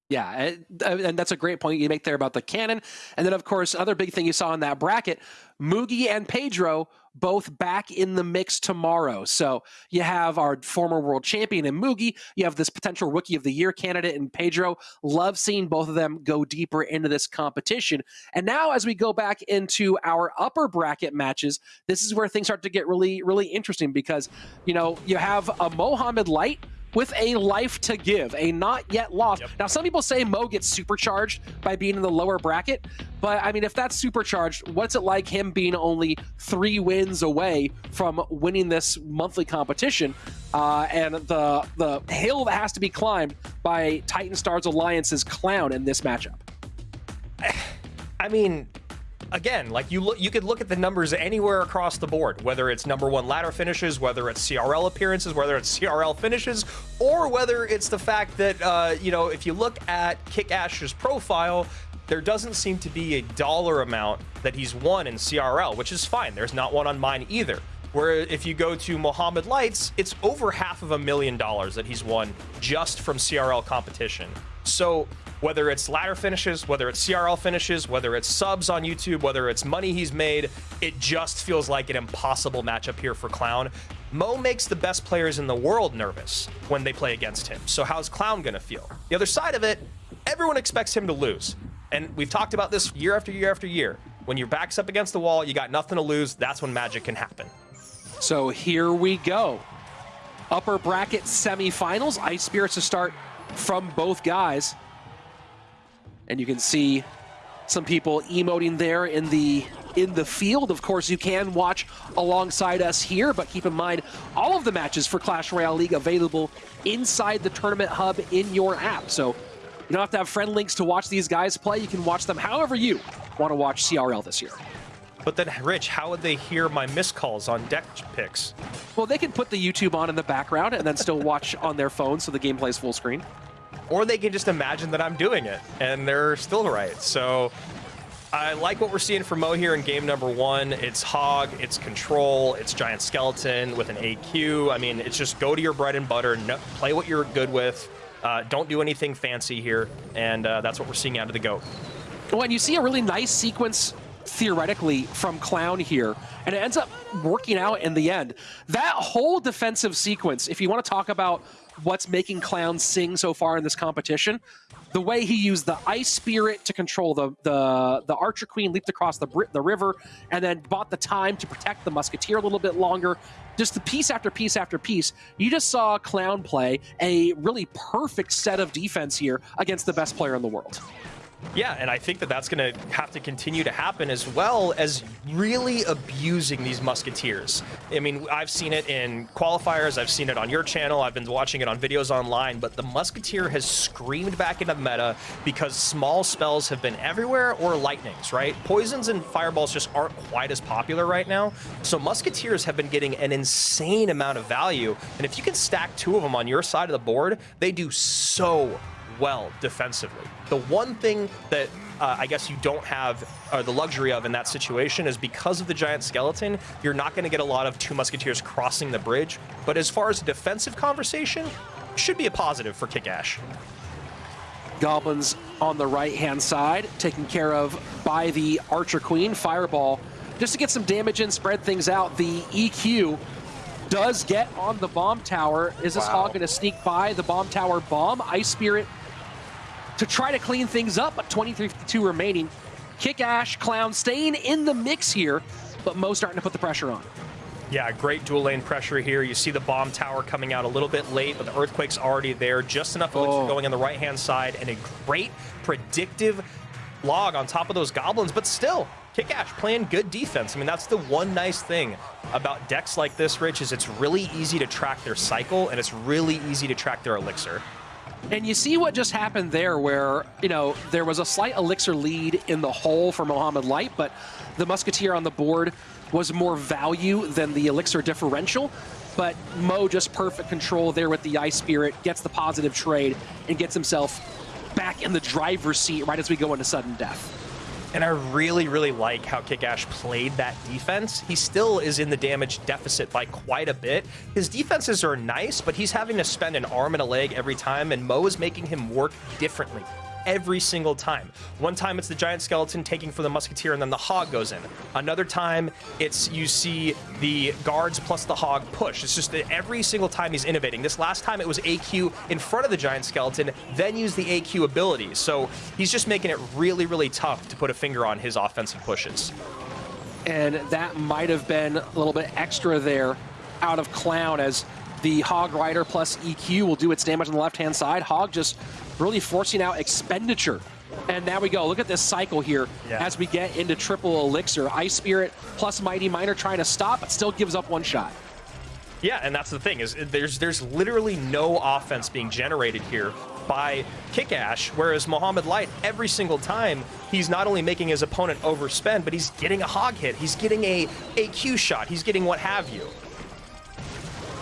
Yeah, and- that's a great point you make there about the cannon. And then, of course, other big thing you saw in that bracket, Mugi and Pedro both back in the mix tomorrow. So you have our former world champion in Mugi, you have this potential rookie of the year candidate in Pedro. Love seeing both of them go deeper into this competition. And now, as we go back into our upper bracket matches, this is where things start to get really, really interesting because, you know, you have a Mohamed Light with a life to give, a not yet lost. Now, some people say Mo gets supercharged by being in the lower bracket, but I mean, if that's supercharged, what's it like him being only three wins away from winning this monthly competition? Uh, and the the hill that has to be climbed by Titan Stars Alliance's clown in this matchup. [SIGHS] I mean, again, like you look, you could look at the numbers anywhere across the board, whether it's number one ladder finishes, whether it's CRL appearances, whether it's CRL finishes, or whether it's the fact that uh, you know if you look at Kick Ash's profile. There doesn't seem to be a dollar amount that he's won in CRL, which is fine. There's not one on mine either. Where if you go to Mohamed Lights, it's over half of a million dollars that he's won just from CRL competition. So whether it's ladder finishes, whether it's CRL finishes, whether it's subs on YouTube, whether it's money he's made, it just feels like an impossible matchup here for Clown. Mo makes the best players in the world nervous when they play against him. So how's Clown gonna feel? The other side of it, everyone expects him to lose. And we've talked about this year after year after year. When your back's up against the wall, you got nothing to lose, that's when magic can happen. So here we go. Upper bracket semifinals. Ice Spirits to start from both guys. And you can see some people emoting there in the in the field. Of course, you can watch alongside us here, but keep in mind all of the matches for Clash Royale League available inside the tournament hub in your app. So you don't have to have friend links to watch these guys play. You can watch them however you want to watch CRL this year. But then, Rich, how would they hear my missed calls on deck picks? Well, they can put the YouTube on in the background and then still watch on their phone so the game plays full screen. Or they can just imagine that I'm doing it, and they're still right. So I like what we're seeing from Mo here in game number one. It's Hog, it's Control, it's Giant Skeleton with an AQ. I mean, it's just go to your bread and butter, no, play what you're good with. Uh, don't do anything fancy here, and uh, that's what we're seeing out of the GOAT. Well, and you see a really nice sequence theoretically from Clown here, and it ends up working out in the end. That whole defensive sequence, if you want to talk about what's making Clown sing so far in this competition, the way he used the Ice Spirit to control the the, the Archer Queen, leaped across the, the river, and then bought the time to protect the Musketeer a little bit longer. Just the piece after piece after piece. You just saw Clown play a really perfect set of defense here against the best player in the world. Yeah, and I think that that's going to have to continue to happen as well as really abusing these Musketeers. I mean, I've seen it in qualifiers, I've seen it on your channel, I've been watching it on videos online, but the Musketeer has screamed back into meta because small spells have been everywhere or lightnings, right? Poisons and fireballs just aren't quite as popular right now. So Musketeers have been getting an insane amount of value, and if you can stack two of them on your side of the board, they do so well defensively. The one thing that uh, I guess you don't have uh, the luxury of in that situation is because of the giant skeleton, you're not going to get a lot of two musketeers crossing the bridge. But as far as a defensive conversation, should be a positive for Kickash. Goblins on the right-hand side, taken care of by the Archer Queen. Fireball, just to get some damage in, spread things out. The EQ does get on the bomb tower. Is this wow. hog going to sneak by the bomb tower bomb? Ice Spirit to try to clean things up, but 23-52 remaining. Kick Ash, Clown staying in the mix here, but Mo starting to put the pressure on. Yeah, great dual lane pressure here. You see the bomb tower coming out a little bit late, but the Earthquake's already there. Just enough elixir oh. going on the right-hand side, and a great predictive log on top of those goblins, but still, Kickash playing good defense. I mean, that's the one nice thing about decks like this, Rich, is it's really easy to track their cycle, and it's really easy to track their elixir. And you see what just happened there where, you know, there was a slight elixir lead in the hole for Mohamed Light, but the Musketeer on the board was more value than the elixir differential. But Mo just perfect control there with the Ice Spirit, gets the positive trade, and gets himself back in the driver's seat right as we go into sudden death. And I really, really like how Kickash played that defense. He still is in the damage deficit by quite a bit. His defenses are nice, but he's having to spend an arm and a leg every time, and Mo is making him work differently every single time. One time it's the giant skeleton taking for the musketeer and then the hog goes in. Another time it's you see the guards plus the hog push. It's just that every single time he's innovating. This last time it was AQ in front of the giant skeleton, then use the AQ abilities. So he's just making it really, really tough to put a finger on his offensive pushes. And that might have been a little bit extra there out of Clown as the Hog Rider plus EQ will do its damage on the left-hand side. Hog just really forcing out expenditure. And now we go. Look at this cycle here yeah. as we get into triple elixir. Ice Spirit plus Mighty Miner trying to stop, but still gives up one shot. Yeah, and that's the thing is there's there's literally no offense being generated here by Kickash, whereas Mohamed Light, every single time, he's not only making his opponent overspend, but he's getting a hog hit, he's getting a AQ shot, he's getting what have you.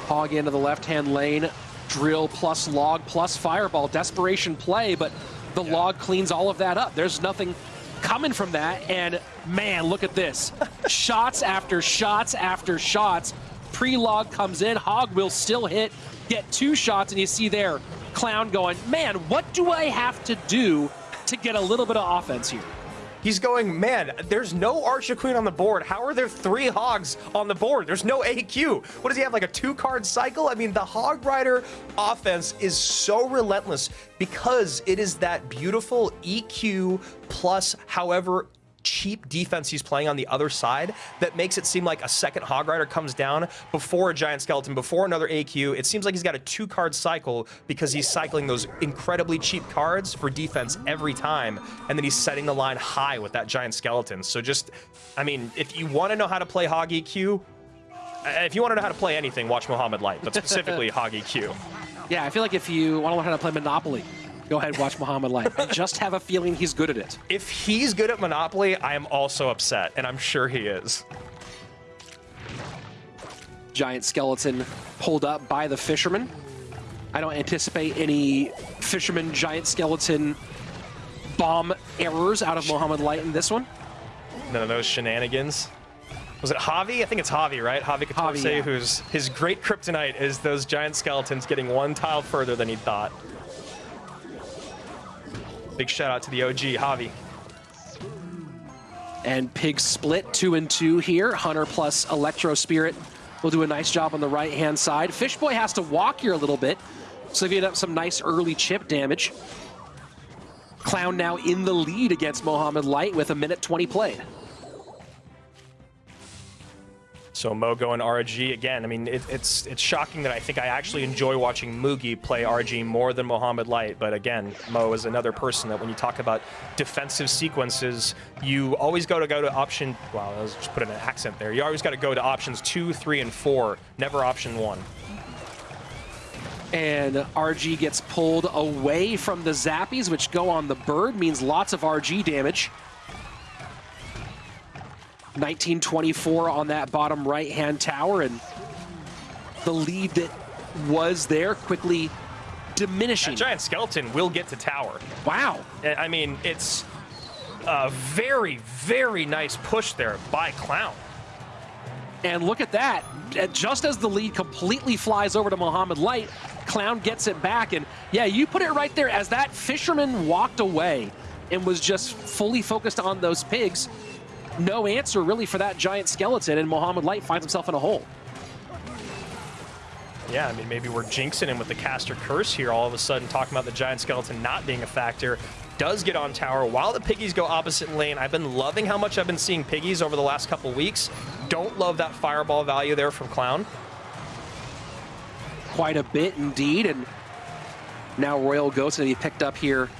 Hog into the left-hand lane, drill plus log plus fireball, desperation play, but the yeah. log cleans all of that up. There's nothing coming from that, and man, look at this. [LAUGHS] shots after shots after shots. Pre-log comes in, Hog will still hit, get two shots, and you see there, Clown going, man, what do I have to do to get a little bit of offense here? He's going, man, there's no Archer Queen on the board. How are there three Hogs on the board? There's no AQ. What does he have, like a two-card cycle? I mean, the Hog Rider offense is so relentless because it is that beautiful EQ plus however cheap defense he's playing on the other side that makes it seem like a second Hog Rider comes down before a Giant Skeleton, before another AQ. It seems like he's got a two-card cycle because he's cycling those incredibly cheap cards for defense every time, and then he's setting the line high with that Giant Skeleton. So just, I mean, if you want to know how to play Hog EQ, uh, if you want to know how to play anything, watch Mohamed Light, but specifically [LAUGHS] Hog EQ. Yeah, I feel like if you want to learn how to play Monopoly, go ahead and watch Mohamed Light. I just have a feeling he's good at it. If he's good at Monopoly, I am also upset, and I'm sure he is. Giant skeleton pulled up by the fisherman. I don't anticipate any fisherman giant skeleton bomb errors out of Mohamed Light in this one. None of those shenanigans. Was it Javi? I think it's Javi, right? Javi Catorce, yeah. who's his great kryptonite is those giant skeletons getting one tile further than he thought. Big shout out to the OG, Javi. And Pig split two and two here. Hunter plus Electro Spirit will do a nice job on the right-hand side. Fishboy has to walk here a little bit, so he up some nice early chip damage. Clown now in the lead against Mohamed Light with a minute 20 played. So Mo and RG again. I mean, it, it's it's shocking that I think I actually enjoy watching Mugi play RG more than Mohamed Light. But again, Mo is another person that when you talk about defensive sequences, you always go to go to option. Wow, I was just put an accent there. You always got to go to options two, three, and four. Never option one. And RG gets pulled away from the Zappies, which go on the bird, means lots of RG damage. 1924 on that bottom right-hand tower, and the lead that was there quickly diminishing. That giant skeleton will get to tower. Wow. I mean, it's a very, very nice push there by Clown. And look at that. Just as the lead completely flies over to Mohamed Light, Clown gets it back. And yeah, you put it right there. As that fisherman walked away and was just fully focused on those pigs, no answer really for that giant skeleton, and Mohamed Light finds himself in a hole. Yeah, I mean, maybe we're jinxing him with the caster curse here, all of a sudden talking about the giant skeleton not being a factor. Does get on tower while the piggies go opposite lane. I've been loving how much I've been seeing piggies over the last couple weeks. Don't love that fireball value there from Clown. Quite a bit indeed, and now Royal Ghost going to be picked up here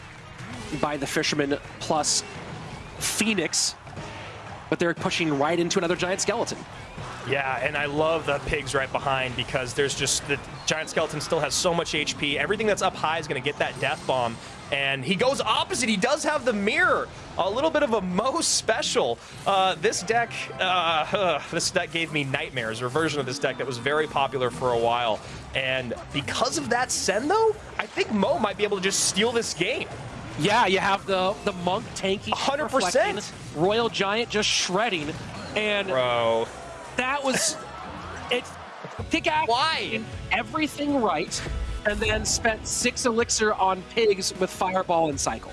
by the Fisherman plus Phoenix but they're pushing right into another giant skeleton. Yeah, and I love the pigs right behind because there's just the giant skeleton still has so much HP. Everything that's up high is going to get that death bomb. And he goes opposite. He does have the mirror. A little bit of a Mo special. Uh, this deck, uh, uh, this deck gave me nightmares, or version of this deck that was very popular for a while. And because of that Sen, though, I think Mo might be able to just steal this game. Yeah, you have the the monk tanking, 100%. Royal Giant just shredding, and bro, that was it. Pickaxe Why? everything right, and then spent six elixir on pigs with Fireball and Cycle.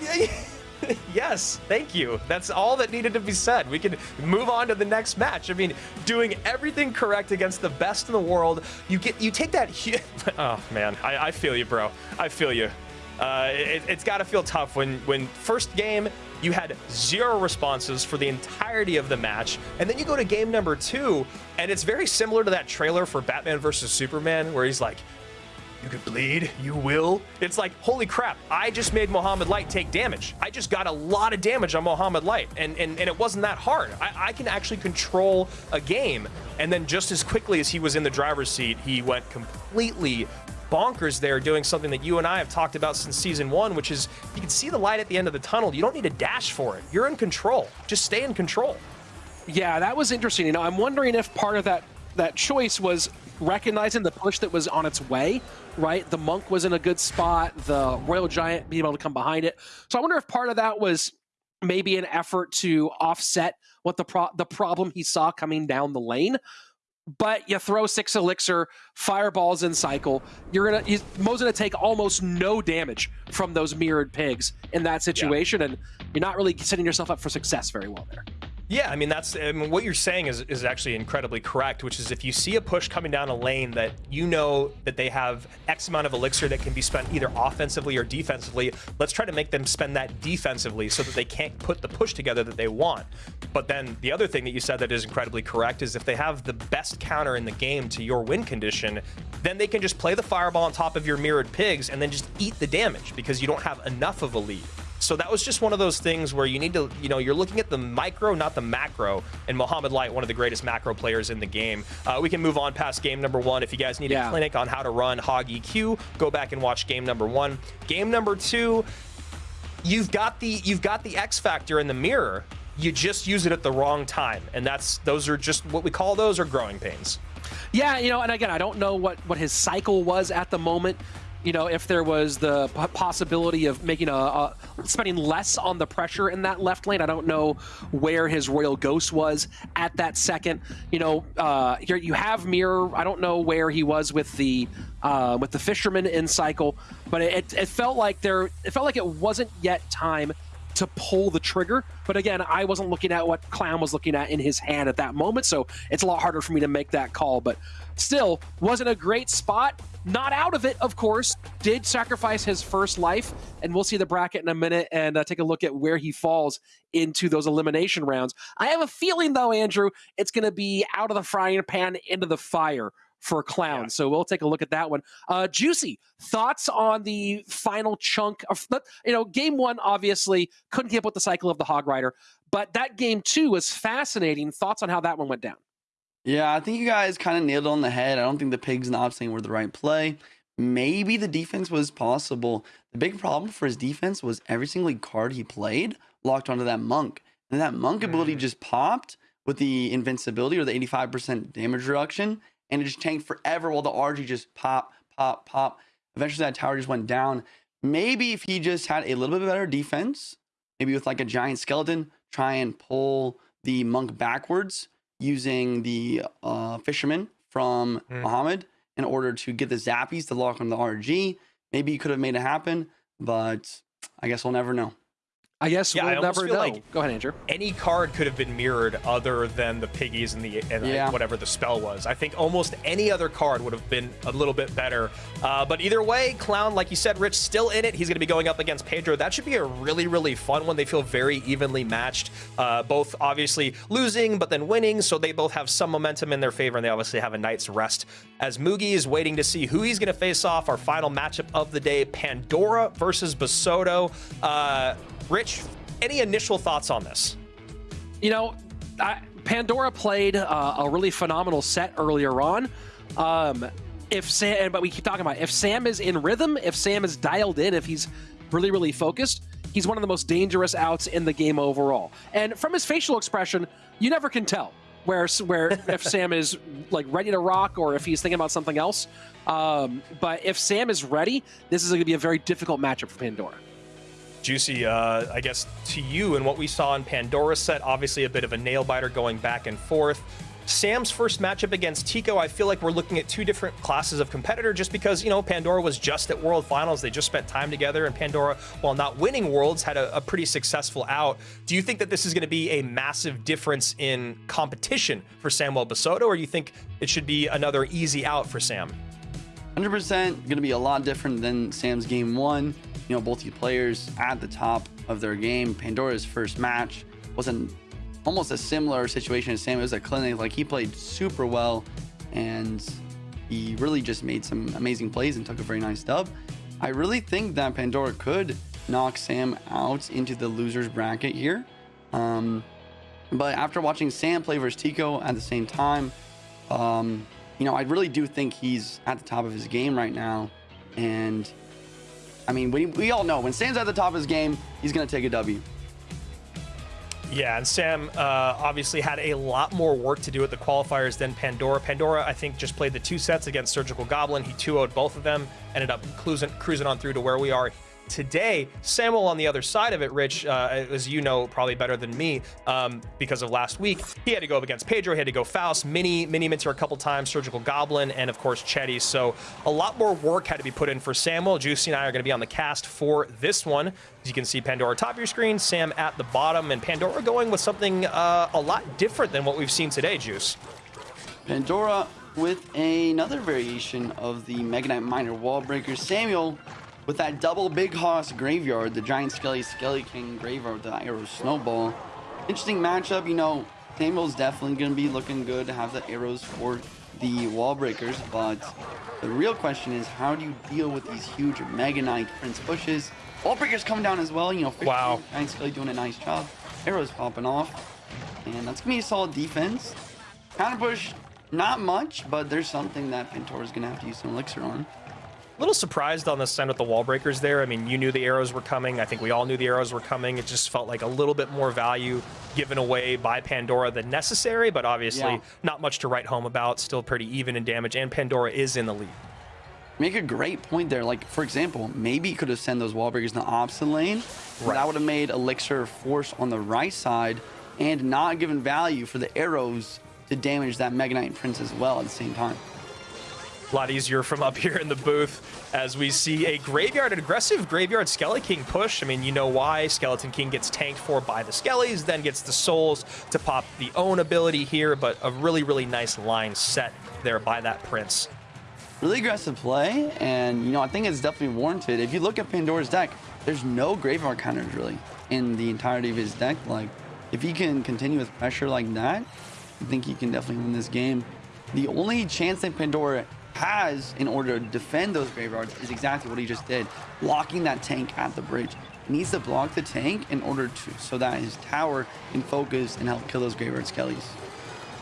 [LAUGHS] yes, thank you. That's all that needed to be said. We can move on to the next match. I mean, doing everything correct against the best in the world. You get, you take that. [LAUGHS] oh man, I, I feel you, bro. I feel you. Uh, it, has got to feel tough when, when first game you had zero responses for the entirety of the match, and then you go to game number two, and it's very similar to that trailer for Batman versus Superman, where he's like, "You could bleed, you will." It's like, holy crap! I just made Mohamed Light take damage. I just got a lot of damage on Mohamed Light, and and, and it wasn't that hard. I, I can actually control a game, and then just as quickly as he was in the driver's seat, he went completely bonkers there doing something that you and I have talked about since season one, which is you can see the light at the end of the tunnel. You don't need to dash for it. You're in control. Just stay in control. Yeah, that was interesting. You know, I'm wondering if part of that that choice was recognizing the push that was on its way, right? The monk was in a good spot, the royal giant being able to come behind it. So I wonder if part of that was maybe an effort to offset what the pro- the problem he saw coming down the lane but you throw six elixir, fireballs in cycle. You're gonna you, Mo's gonna take almost no damage from those mirrored pigs in that situation, yeah. and you're not really setting yourself up for success very well there. Yeah, I mean that's I mean, what you're saying is is actually incredibly correct. Which is if you see a push coming down a lane that you know that they have X amount of elixir that can be spent either offensively or defensively, let's try to make them spend that defensively so that they can't put the push together that they want. But then the other thing that you said that is incredibly correct is if they have the best counter in the game to your win condition, then they can just play the fireball on top of your mirrored pigs and then just eat the damage because you don't have enough of a lead. So that was just one of those things where you need to, you know, you're looking at the micro, not the macro. And Mohamed Light, one of the greatest macro players in the game. Uh, we can move on past game number one. If you guys need yeah. a clinic on how to run Hog EQ, go back and watch game number one. Game number two, you've got the you've got the X factor in the mirror. You just use it at the wrong time, and that's those are just what we call those are growing pains. Yeah, you know, and again, I don't know what what his cycle was at the moment you know, if there was the possibility of making a, a, spending less on the pressure in that left lane. I don't know where his Royal Ghost was at that second. You know, uh, here you have Mirror. I don't know where he was with the uh, with the Fisherman in cycle, but it, it felt like there. It felt like it wasn't yet time to pull the trigger. But again, I wasn't looking at what Clown was looking at in his hand at that moment, so it's a lot harder for me to make that call. But still, wasn't a great spot. Not out of it, of course. Did sacrifice his first life, and we'll see the bracket in a minute and uh, take a look at where he falls into those elimination rounds. I have a feeling, though, Andrew, it's going to be out of the frying pan into the fire for Clown. Yeah. So we'll take a look at that one. Uh, Juicy, thoughts on the final chunk of, you know, game one, obviously couldn't keep up with the cycle of the Hog Rider, but that game two was fascinating. Thoughts on how that one went down? Yeah, I think you guys kind of nailed it on the head. I don't think the pigs and the Obstain were the right play. Maybe the defense was possible. The big problem for his defense was every single card he played locked onto that monk. And that monk ability mm. just popped with the invincibility or the 85% damage reduction and it just tanked forever while the RG just pop, pop, pop. Eventually that tower just went down. Maybe if he just had a little bit better defense, maybe with like a giant skeleton, try and pull the monk backwards using the uh, fisherman from mm. Mohamed in order to get the zappies to lock on the RG. Maybe you could have made it happen, but I guess we'll never know. I guess yeah, we'll I never know. Like Go ahead, Andrew. Any card could have been mirrored other than the piggies and the and yeah. like whatever the spell was. I think almost any other card would have been a little bit better. Uh, but either way, Clown, like you said, Rich, still in it. He's going to be going up against Pedro. That should be a really, really fun one. They feel very evenly matched. Uh, both obviously losing, but then winning. So they both have some momentum in their favor, and they obviously have a night's rest. As Mugi is waiting to see who he's going to face off, our final matchup of the day, Pandora versus Basoto. Uh, Rich, any initial thoughts on this? You know, I, Pandora played uh, a really phenomenal set earlier on. Um, if Sam, but we keep talking about it, if Sam is in rhythm, if Sam is dialed in, if he's really, really focused, he's one of the most dangerous outs in the game overall. And from his facial expression, you never can tell where where [LAUGHS] if Sam is like ready to rock or if he's thinking about something else. Um, but if Sam is ready, this is going to be a very difficult matchup for Pandora. Juicy, uh, I guess to you and what we saw in Pandora's set, obviously a bit of a nail biter going back and forth. Sam's first matchup against Tico, I feel like we're looking at two different classes of competitor just because, you know, Pandora was just at World Finals. They just spent time together, and Pandora, while not winning Worlds, had a, a pretty successful out. Do you think that this is going to be a massive difference in competition for Samuel Basoto, or do you think it should be another easy out for Sam? 100% going to be a lot different than Sam's game one you know, both these players at the top of their game. Pandora's first match was an almost a similar situation as Sam. It was a clinic. Like he played super well and he really just made some amazing plays and took a very nice dub. I really think that Pandora could knock Sam out into the losers bracket here. Um, but after watching Sam play versus Tico at the same time, um, you know, I really do think he's at the top of his game right now. And I mean, we, we all know when Sam's at the top of his game, he's going to take a W. Yeah, and Sam uh, obviously had a lot more work to do at the qualifiers than Pandora. Pandora, I think, just played the two sets against Surgical Goblin. He 2 0'd both of them, ended up cruising, cruising on through to where we are Today, Samuel on the other side of it, Rich, uh, as you know probably better than me um, because of last week, he had to go up against Pedro, he had to go Faust, Mini, Mini Minter a couple times, Surgical Goblin, and of course Chetty. So a lot more work had to be put in for Samuel. Juicy and I are going to be on the cast for this one. As you can see, Pandora top of your screen, Sam at the bottom, and Pandora going with something uh, a lot different than what we've seen today, Juice. Pandora with another variation of the Mega Knight Wall Breaker. Samuel with that double Big Hoss graveyard, the Giant Skelly Skelly King graveyard with the Arrow Snowball. Interesting matchup, you know, Samuel's definitely going to be looking good to have the arrows for the wall breakers, but the real question is how do you deal with these huge Mega Knight Prince bushes? Wall breakers coming down as well, you know, wow. Giant Skelly doing a nice job. Arrows popping off. And that's going to be a solid defense. Counter push, not much, but there's something that Pandora's going to have to use some elixir on little surprised on the send with the wall breakers there. I mean, you knew the arrows were coming. I think we all knew the arrows were coming. It just felt like a little bit more value given away by Pandora than necessary, but obviously yeah. not much to write home about. Still pretty even in damage, and Pandora is in the lead. Make a great point there. Like, for example, maybe you could have sent those wall breakers in the opposite lane. Right. That would have made Elixir force on the right side and not given value for the arrows to damage that Mega Knight Prince as well at the same time. A lot easier from up here in the booth as we see a graveyard, an aggressive graveyard Skeleton King push. I mean, you know why. Skeleton King gets tanked for by the Skellies, then gets the souls to pop the own ability here, but a really, really nice line set there by that Prince. Really aggressive play, and you know, I think it's definitely warranted. If you look at Pandora's deck, there's no graveyard counters really in the entirety of his deck. Like, if he can continue with pressure like that, I think he can definitely win this game. The only chance that Pandora has in order to defend those graveyards is exactly what he just did, blocking that tank at the bridge. He needs to block the tank in order to so that his tower can focus and help kill those graveyard skellies.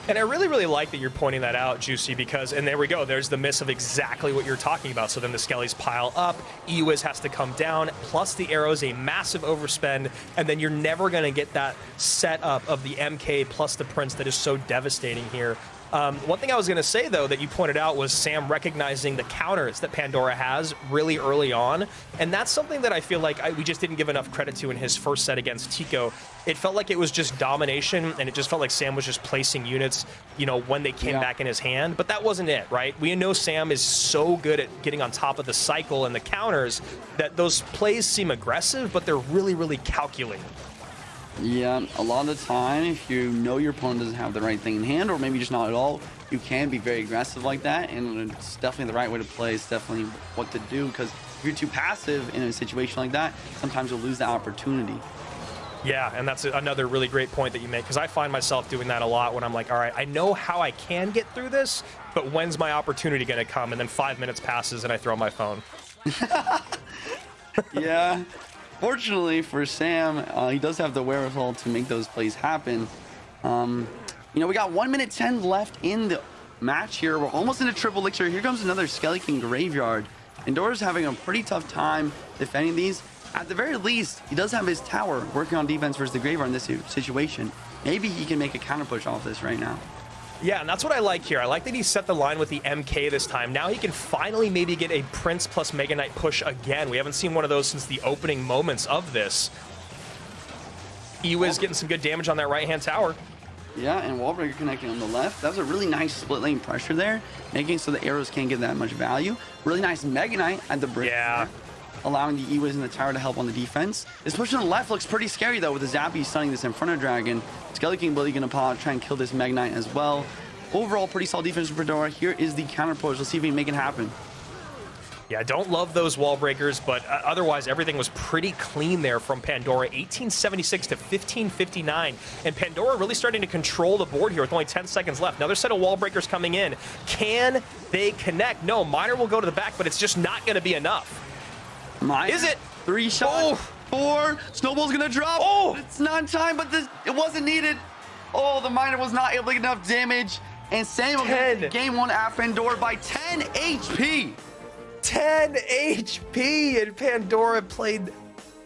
And I really, really like that you're pointing that out, Juicy, because, and there we go, there's the miss of exactly what you're talking about. So then the Skellies pile up, Ewiz has to come down, plus the arrows, a massive overspend, and then you're never going to get that setup of the MK plus the Prince that is so devastating here. Um, one thing I was going to say, though, that you pointed out was Sam recognizing the counters that Pandora has really early on. And that's something that I feel like I, we just didn't give enough credit to in his first set against Tico. It felt like it was just domination, and it just felt like Sam was just placing units, you know, when they came yeah. back in his hand. But that wasn't it, right? We know Sam is so good at getting on top of the cycle and the counters that those plays seem aggressive, but they're really, really calculated. Yeah, a lot of the time, if you know your opponent doesn't have the right thing in hand, or maybe just not at all, you can be very aggressive like that, and it's definitely the right way to play. It's definitely what to do, because if you're too passive in a situation like that, sometimes you'll lose the opportunity. Yeah, and that's another really great point that you make, because I find myself doing that a lot when I'm like, all right, I know how I can get through this, but when's my opportunity going to come? And then five minutes passes and I throw my phone. [LAUGHS] yeah, Fortunately for Sam, uh, he does have the wherewithal to make those plays happen. Um, you know, we got 1 minute 10 left in the match here. We're almost into triple elixir. Here comes another Skeleton Graveyard. Pandora's having a pretty tough time defending these. At the very least, he does have his tower working on defense versus the Graveyard in this situation. Maybe he can make a counter push off this right now. Yeah, and that's what I like here. I like that he set the line with the MK this time. Now he can finally maybe get a Prince plus Mega Knight push again. We haven't seen one of those since the opening moments of this. Ewiz getting some good damage on that right-hand tower. Yeah, and Wallbreaker connecting on the left. That was a really nice split lane pressure there, making so the arrows can't get that much value. Really nice Mega Knight at the bridge. Yeah. There, allowing the Ewiz and the tower to help on the defense. This push on the left looks pretty scary, though, with the Zappy stunning this Inferno Dragon. Skelly King Billy gonna pop, try and kill this Knight as well. Overall, pretty solid defense from Pandora. Here is the counter push. Let's see if we can make it happen. Yeah, I don't love those wall breakers, but uh, otherwise everything was pretty clean there from Pandora. 1876 to 1559. And Pandora really starting to control the board here with only 10 seconds left. Another set of wall breakers coming in. Can they connect? No, Miner will go to the back, but it's just not going to be enough. Miner, is it? Three shots. Oh. Four. Snowball's going to drop. Oh! It's not time, but this, it wasn't needed. Oh, the Miner was not able to get enough damage. And Samuel game one at Pandora by 10 HP. 10 HP, and Pandora played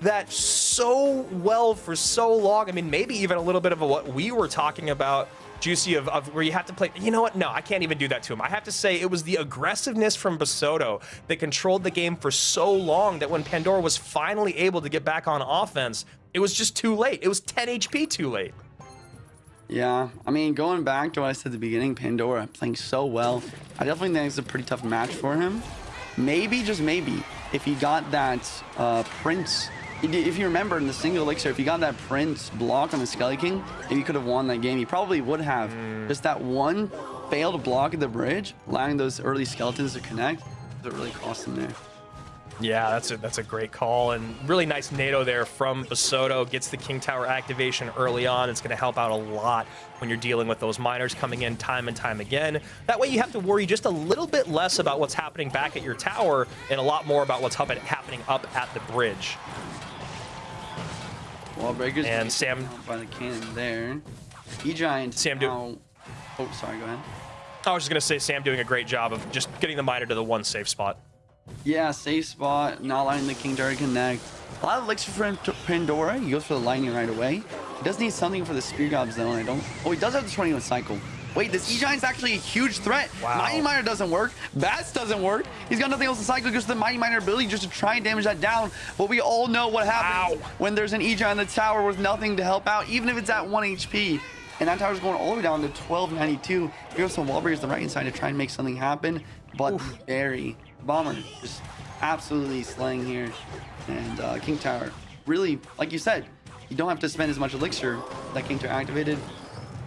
that so well for so long. I mean, maybe even a little bit of a, what we were talking about, Juicy, of, of, where you have to play. You know what? No, I can't even do that to him. I have to say it was the aggressiveness from Basoto that controlled the game for so long that when Pandora was finally able to get back on offense, it was just too late. It was 10 HP too late. Yeah, I mean, going back to what I said at the beginning, Pandora playing so well. I definitely think it's a pretty tough match for him. Maybe, just maybe, if he got that uh, Prince, if you remember in the single elixir, if you got that Prince block on the Skelly King, if he could have won that game, you probably would have. Mm. Just that one failed block at the bridge, allowing those early skeletons to connect, that really cost him there. Yeah, that's a that's a great call and really nice Nado there from Basoto. Gets the King Tower activation early on. It's going to help out a lot when you're dealing with those miners coming in time and time again. That way you have to worry just a little bit less about what's happening back at your tower and a lot more about what's happening up at the bridge. Wall breakers and Sam by the cannon there. E giant. Sam do. Oh, sorry. Go ahead. I was just gonna say Sam doing a great job of just getting the miner to the one safe spot. Yeah, safe spot, not letting the King Tower connect. A lot of elixir for Pandora. He goes for the lightning right away. He does need something for the Spear God Zone. I don't... Oh, he does have the 21 cycle. Wait, this E-Giant's actually a huge threat. Wow. Mighty Miner doesn't work. Bats doesn't work. He's got nothing else to cycle because the Mighty Miner ability just to try and damage that down. But we all know what happens Ow. when there's an E-Giant in the tower with nothing to help out, even if it's at 1 HP. And that tower's going all the way down to 1292. Here have some wall breakers on the right side to try and make something happen. But Barry Bomber just absolutely slaying here. And uh, King Tower, really, like you said, you don't have to spend as much elixir that King Tower activated.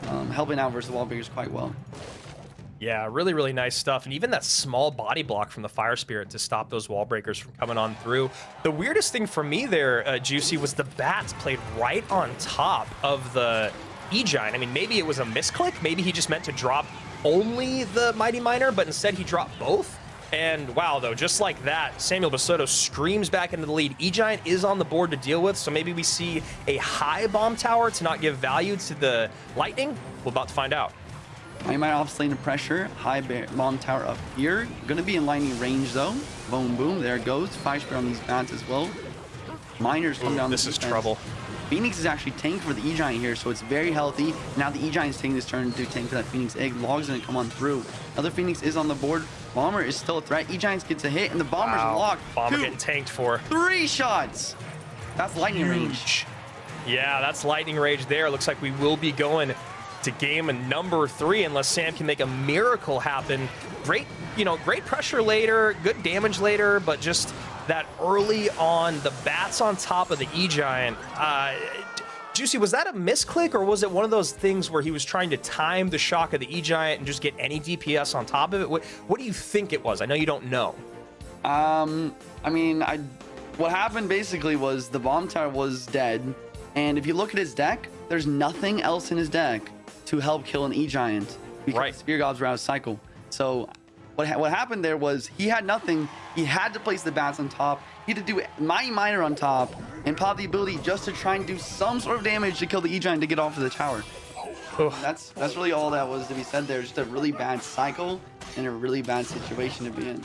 Um, helping out versus the wall breakers quite well. Yeah, really, really nice stuff. And even that small body block from the Fire Spirit to stop those wall breakers from coming on through. The weirdest thing for me there, uh, Juicy, was the bats played right on top of the E-Giant. I mean, maybe it was a misclick. Maybe he just meant to drop only the Mighty Miner, but instead he dropped both. And wow, though, just like that, Samuel Basoto screams back into the lead. E-Giant is on the board to deal with, so maybe we see a high bomb tower to not give value to the Lightning. We're about to find out. I might off lane of pressure. High bomb tower up here. Gonna be in lightning range though. Boom, boom. There it goes. Five spear on these bats as well. Miners come Ooh, down. This is trouble. Phoenix is actually tanked for the E-Giant here, so it's very healthy. Now the E-Giant is taking this turn to tank for that Phoenix egg. Log's gonna come on through. Another Phoenix is on the board. Bomber is still a threat. E-Giant gets a hit, and the Bomber's Wow. locked. Bomber Two, getting tanked for. three shots. That's lightning range. Yeah, that's lightning rage there. Looks like we will be going to game number three unless Sam can make a miracle happen. Great, you know, great pressure later, good damage later, but just that early on, the bats on top of the E-Giant. Uh, Juicy, was that a misclick or was it one of those things where he was trying to time the shock of the E-Giant and just get any DPS on top of it? What, what do you think it was? I know you don't know. Um, I mean, I what happened basically was the bomb tower was dead, and if you look at his deck, there's nothing else in his deck to help kill an E Giant because Right. Spear Gobs were out of cycle. So what ha- what happened there was he had nothing. He had to place the bats on top. He had to do Mighty Miner on top and pop the ability just to try and do some sort of damage to kill the E Giant to get off of the tower. That's that's really all that was to be said there. Just a really bad cycle and a really bad situation to be in.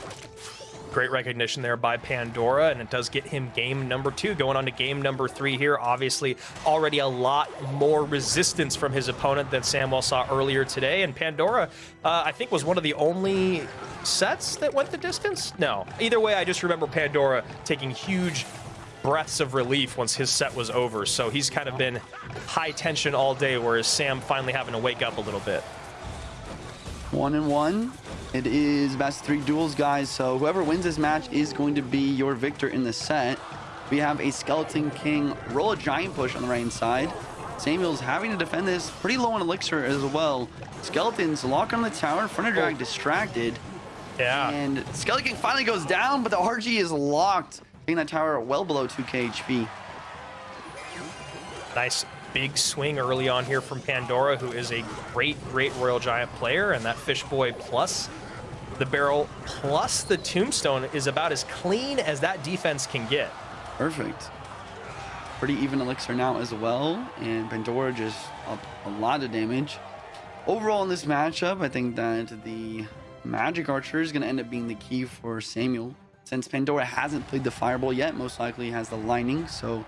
Great recognition there by Pandora, and it does get him game number two. Going on to game number three here. Obviously, already a lot more resistance from his opponent than Samuel saw earlier today. And Pandora, uh, I think, was one of the only sets that went the distance. No, either way, I just remember Pandora taking huge breaths of relief once his set was over. So he's kind of been high tension all day, whereas Sam finally having to wake up a little bit. One and one. It is best three duels, guys. So whoever wins this match is going to be your victor in the set. We have a Skeleton King Royal Giant push on the right side. Samuel's having to defend this pretty low on elixir as well. Skeletons lock on the tower. Front of drag oh. distracted. Yeah. And Skeleton King finally goes down, but the RG is locked. Taking that tower well below 2k HP. Nice big swing early on here from Pandora, who is a great, great Royal Giant player. And that Fish Boy plus the barrel plus the Tombstone is about as clean as that defense can get. Perfect. Pretty even elixir now as well, and Pandora just up a lot of damage. Overall in this matchup, I think that the Magic Archer is going to end up being the key for Samuel. Since Pandora hasn't played the Fireball yet, most likely has the Lightning, so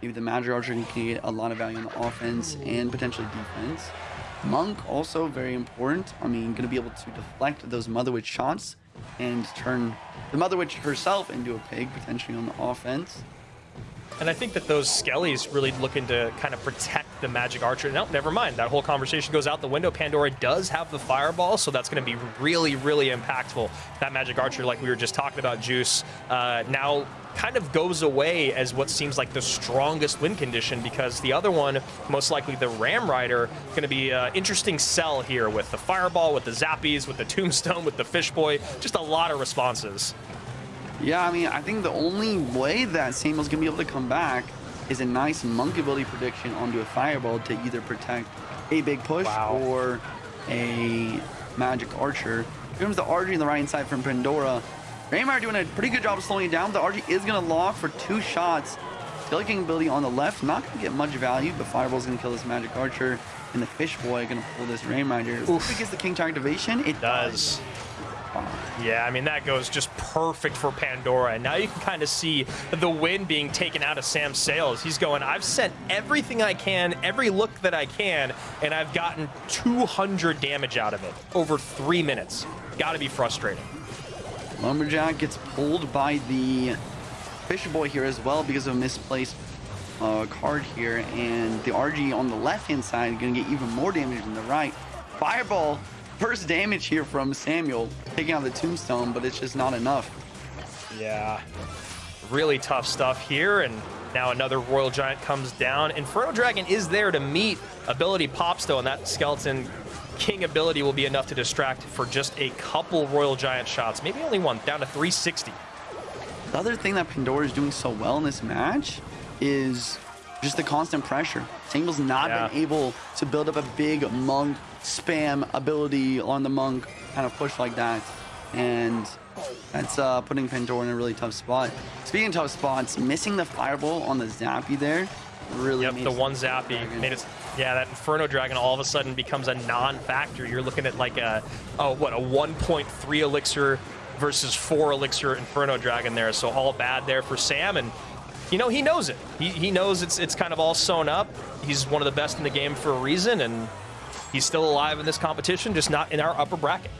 maybe the Magic Archer can get a lot of value on the offense and potentially defense. Monk also very important. I mean, going to be able to deflect those Mother Witch shots and turn the Mother Witch herself into a pig potentially on the offense. And I think that those Skellies really looking to kind of protect the Magic Archer. No, never mind. That whole conversation goes out the window. Pandora does have the Fireball, so that's going to be really, really impactful. That Magic Archer, like we were just talking about, Juice, uh, now kind of goes away as what seems like the strongest win condition because the other one, most likely the Ram Rider, going to be an interesting sell here with the Fireball, with the Zappies, with the Tombstone, with the Fish Boy. Just a lot of responses. Yeah, I mean, I think the only way that Samuel's gonna be able to come back is a nice monk ability prediction onto a fireball to either protect a big push Wow. or a magic archer. Here comes the RG on the right side from Pandora. Raymar doing a pretty good job of slowing it down. The RG is gonna lock for two shots. Skeleton King ability on the left, not gonna get much value, but Fireball's gonna kill this magic archer. And the fish boy gonna pull this Ram Rider. If it gets the King Tower activation, it does. Yeah, I mean, that goes just perfect for Pandora. And now you can kind of see the wind being taken out of Sam's sails. He's going, I've sent everything I can, every look that I can, and I've gotten 200 damage out of it over three minutes. Gotta be frustrating. Lumberjack gets pulled by the Fisher Boy here as well because of a misplaced uh, card here, and the RG on the left-hand side going to get even more damage than the right. Fireball, first damage here from Samuel, taking out the tombstone, but it's just not enough. Yeah, really tough stuff here, and now another Royal Giant comes down. Inferno Dragon is there to meet ability Popsto, and that Skeleton King ability will be enough to distract for just a couple Royal Giant shots, maybe only one, down to 360. The other thing that Pandora is doing so well in this match is just the constant pressure. Samuel's not Yeah. been able to build up a big monk spam ability on the monk kind of push like that. And that's uh, putting Pandora in a really tough spot. Speaking of tough spots, missing the fireball on the Zappy there really Yep, the one zappy made it. Yeah, that Inferno Dragon all of a sudden becomes a non-factor. You're looking at like a, oh, what, a 1.3 elixir versus 4 elixir Inferno Dragon there. So all bad there for Sam, and you know he knows it. He, he knows it's it's kind of all sewn up. He's one of the best in the game for a reason, and he's still alive in this competition, just not in our upper bracket.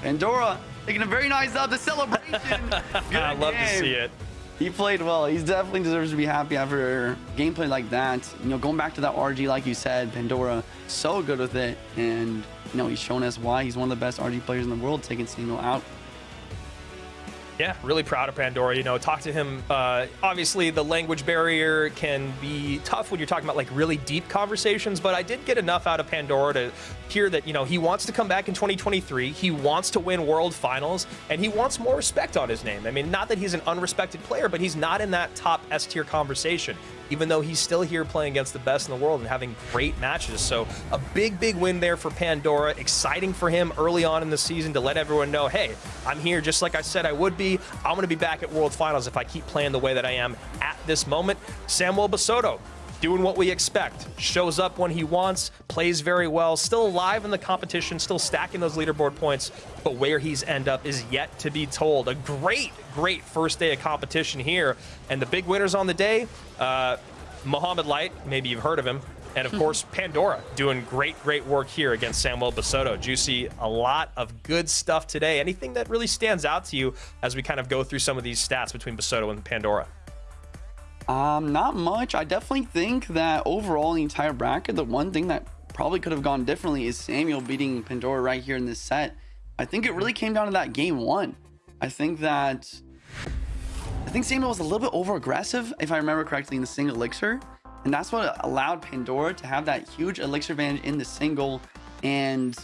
Pandora taking a very nice up the celebration. [LAUGHS] I love to see it. He played well. He definitely deserves to be happy after gameplay like that. You know, going back to that RG, like you said, Pandora, so good with it. And, you know, he's shown us why he's one of the best RG players in the world, taking Single out. Yeah, really proud of Pandora. You know, talk to him. Uh, obviously, the language barrier can be tough when you're talking about like really deep conversations, but I did get enough out of Pandora to hear that, you know, he wants to come back in 2023. He wants to win world finals, and he wants more respect on his name. I mean, not that he's an unrespected player, but he's not in that top S tier conversation, even though he's still here playing against the best in the world and having great matches. So, a big, big win there for Pandora. Exciting for him early on in the season to let everyone know, hey, I'm here just like I said I would be. I'm going to be back at World Finals if I keep playing the way that I am at this moment. Samuel Basoto doing what we expect. Shows up when he wants, plays very well, still alive in the competition, still stacking those leaderboard points, but where he's end up is yet to be told. A great, great first day of competition here. And the big winners on the day, uh, Mohamed Light, maybe you've heard of him. And of [LAUGHS] course, Pandora doing great, great work here against Samuel Basoto. Juicy, a lot of good stuff today. Anything that really stands out to you as we kind of go through some of these stats between Basoto and Pandora? Um, not much. I definitely think that overall, the entire bracket, the one thing that probably could have gone differently is Samuel beating Pandora right here in this set. I think it really came down to that game one. I think that I think Samuel was a little bit over aggressive, if I remember correctly, in the single elixir. And that's what allowed Pandora to have that huge elixir advantage in the single and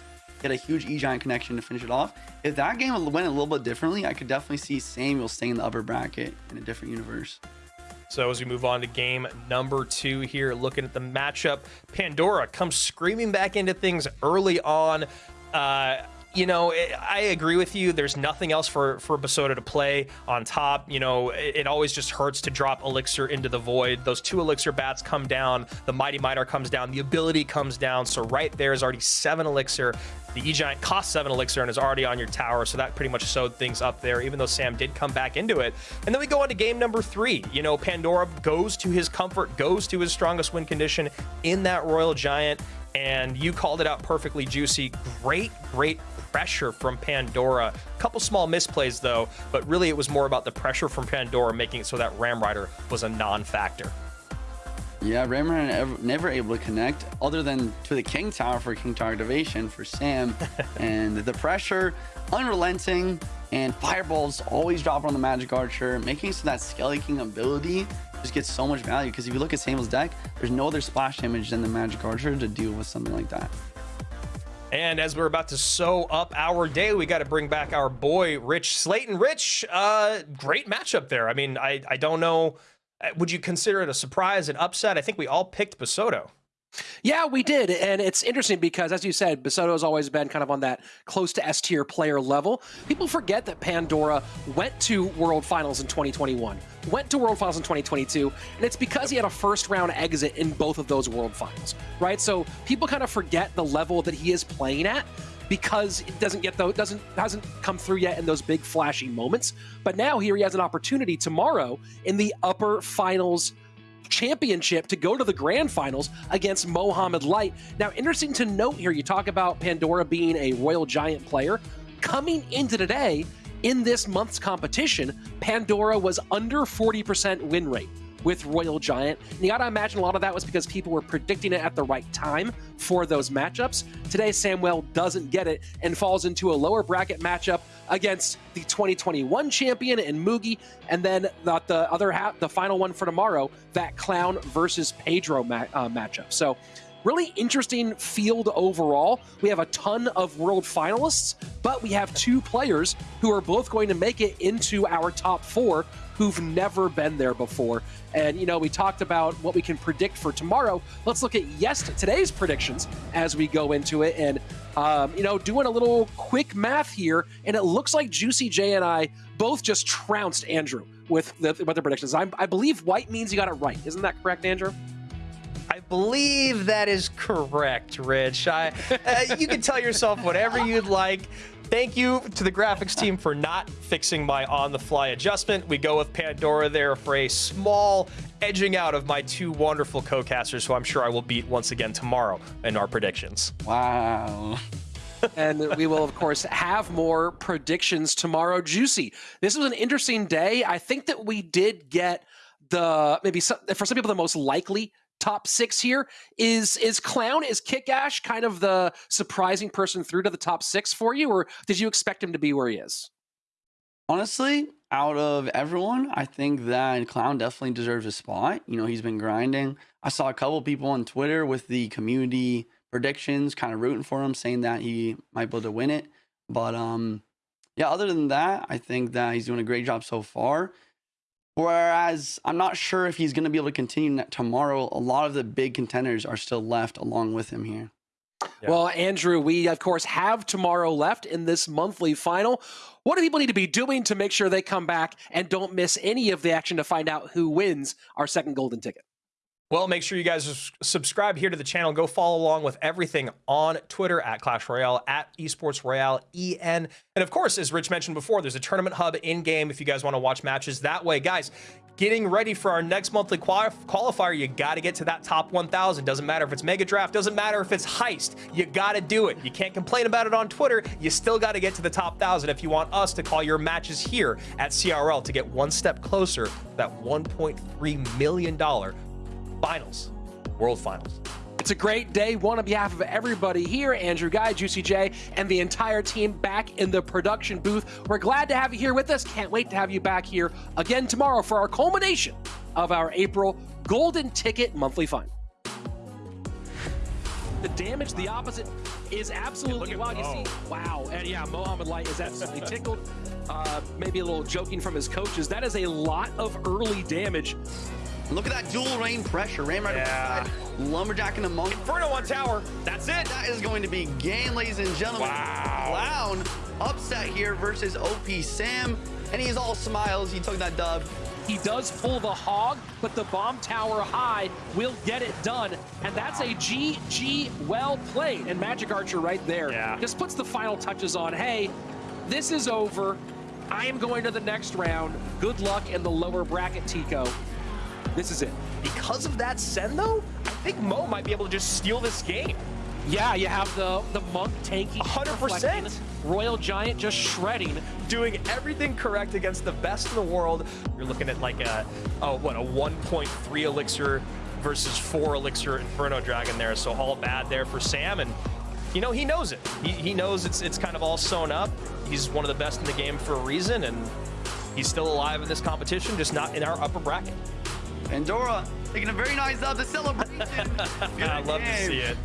get a huge E-Giant connection to finish it off. If that game went a little bit differently, I could definitely see Samuel staying in the upper bracket in a different universe. So as we move on to game number two here, looking at the matchup, Pandora comes screaming back into things early on. Uh, you know, I agree with you. There's nothing else for for Basoto to play on top. You know, it, it always just hurts to drop Elixir into the void. Those two Elixir bats come down. The Mighty Miner comes down. The ability comes down. So right there is already seven Elixir. The E-Giant costs seven Elixir and is already on your tower. So that pretty much sewed things up there, even though Sam did come back into it. And then we go on to game number three. You know, Pandora goes to his comfort, goes to his strongest win condition in that Royal Giant. And you called it out perfectly, Juicy. Great, great pressure from Pandora. A Couple small misplays though, but really it was more about the pressure from Pandora making it so that Ram Rider was a non-factor. Yeah, Rammer never, never able to connect other than to the King Tower for King Tower activation for Sam. [LAUGHS] and the pressure, unrelenting, and fireballs always drop on the Magic Archer, making so that Skelly King ability just gets so much value. Because if you look at Samuel's deck, there's no other splash damage than the Magic Archer to deal with something like that. And as we're about to sew up our day, we got to bring back our boy Rich Slayton. Rich, uh, great matchup there. I mean, I I don't know. uh, Would you consider it a surprise, an upset? I think we all picked Basoto. Yeah, we did. And it's interesting because, as you said, Basoto has always been kind of on that close to S tier player level. People forget that Pandora went to World Finals in 2021, went to World Finals in 2022, and it's because he had a first round exit in both of those World Finals, right? So people kind of forget the level that he is playing at because it doesn't get though it doesn't hasn't come through yet in those big flashy moments. But now here he has an opportunity tomorrow in the upper finals championship to go to the grand finals against Mohamed Light. Now, interesting to note here, you talk about Pandora being a Royal Giant player. Coming into today, in this month's competition, Pandora was under 40% win rate. with Royal Giant. And you got to imagine a lot of that was because people were predicting it at the right time for those matchups. Today, Samuel doesn't get it and falls into a lower bracket matchup against the 2021 champion and Mugi, and then the, the other half, the final one for tomorrow, that Clown versus Pedro ma- uh, matchup. So really interesting field overall. We have a ton of world finalists, but we have two players who are both going to make it into our top four who've never been there before. And you know, we talked about what we can predict for tomorrow. Let's look at yes today's predictions as we go into it. And um, you know, doing a little quick math here, and it looks like Juicy J and I both just trounced Andrew with the with the predictions. I, I believe white means you got it right. Isn't that correct, Andrew? Believe that is correct, Rich. I, uh, you can tell yourself whatever you'd like. Thank you to the graphics team for not fixing my on-the-fly adjustment. We go with Pandora there for a small edging out of my two wonderful co-casters, who I'm sure I will beat once again tomorrow in our predictions. Wow. and we will, of course, have more predictions tomorrow. Juicy. This was an interesting day. I think that we did get the maybe some, for some people the most likely top six here. Is is Clown, is Kick Ash kind of the surprising person through to the top six for you, or did you expect him to be where he is? Honestly, out of everyone, I think that Clown definitely deserves a spot. You know, he's been grinding. I saw a couple people on Twitter with the community predictions, kind of rooting for him, saying that he might be able to win it. But um, yeah, other than that, I think that he's doing a great job so far. Whereas I'm not sure if he's going to be able to continue tomorrow. A lot of the big contenders are still left along with him here. Yeah. Well, Andrew, we of course have tomorrow left in this monthly final. What do people need to be doing to make sure they come back and don't miss any of the action to find out who wins our second golden ticket? Well, make sure you guys subscribe here to the channel. Go follow along with everything on Twitter at Clash Royale, at Esports Royale, EN. And of course, as Rich mentioned before, there's a tournament hub in game if you guys want to watch matches that way. Guys, getting ready for our next monthly qualifier, you got to get to that top 1,000. Doesn't matter if it's Mega Draft, doesn't matter if it's Heist. You got to do it. You can't complain about it on Twitter. You still got to get to the top 1,000 if you want us to call your matches here at CRL to get one step closer to that $1.3 million finals, world finals. It's a great day. One on behalf of everybody here, Andrew Guy, Juicy J, and the entire team back in the production booth. We're glad to have you here with us. Can't wait to have you back here again tomorrow for our culmination of our April Golden Ticket Monthly Fun. The damage, the opposite, is absolutely wild. You see, wow, and yeah, Mohamed Light is absolutely tickled. Uh, maybe a little joking from his coaches. That is a lot of early damage Look at that dual rain pressure. Rain right yeah. side, Lumberjack and the monk. Inferno on tower. That's it. That is going to be game, ladies and gentlemen. Wow. Clown upset here versus OP Sam. And he's all smiles. He took that dub. He does pull the hog, but the bomb tower high will get it done. And that's a GG well played. And Magic Archer right there yeah. just puts the final touches on. Hey, this is over. I am going to the next round. Good luck in the lower bracket, Tico. This is it. Because of that send, though, I think Mo might be able to just steal this game. Yeah, you have the the monk tanking. 100%. Royal Giant just shredding. Doing everything correct against the best in the world. You're looking at like a, oh, what, a 1.3 elixir versus 4 elixir Inferno Dragon there. So all bad there for Sam. And, you know, he knows it. He, he knows it's, it's kind of all sewn up. He's one of the best in the game for a reason. And he's still alive in this competition, just not in our upper bracket. Pandora taking a very nice up the celebration. [LAUGHS] I love game. to see it.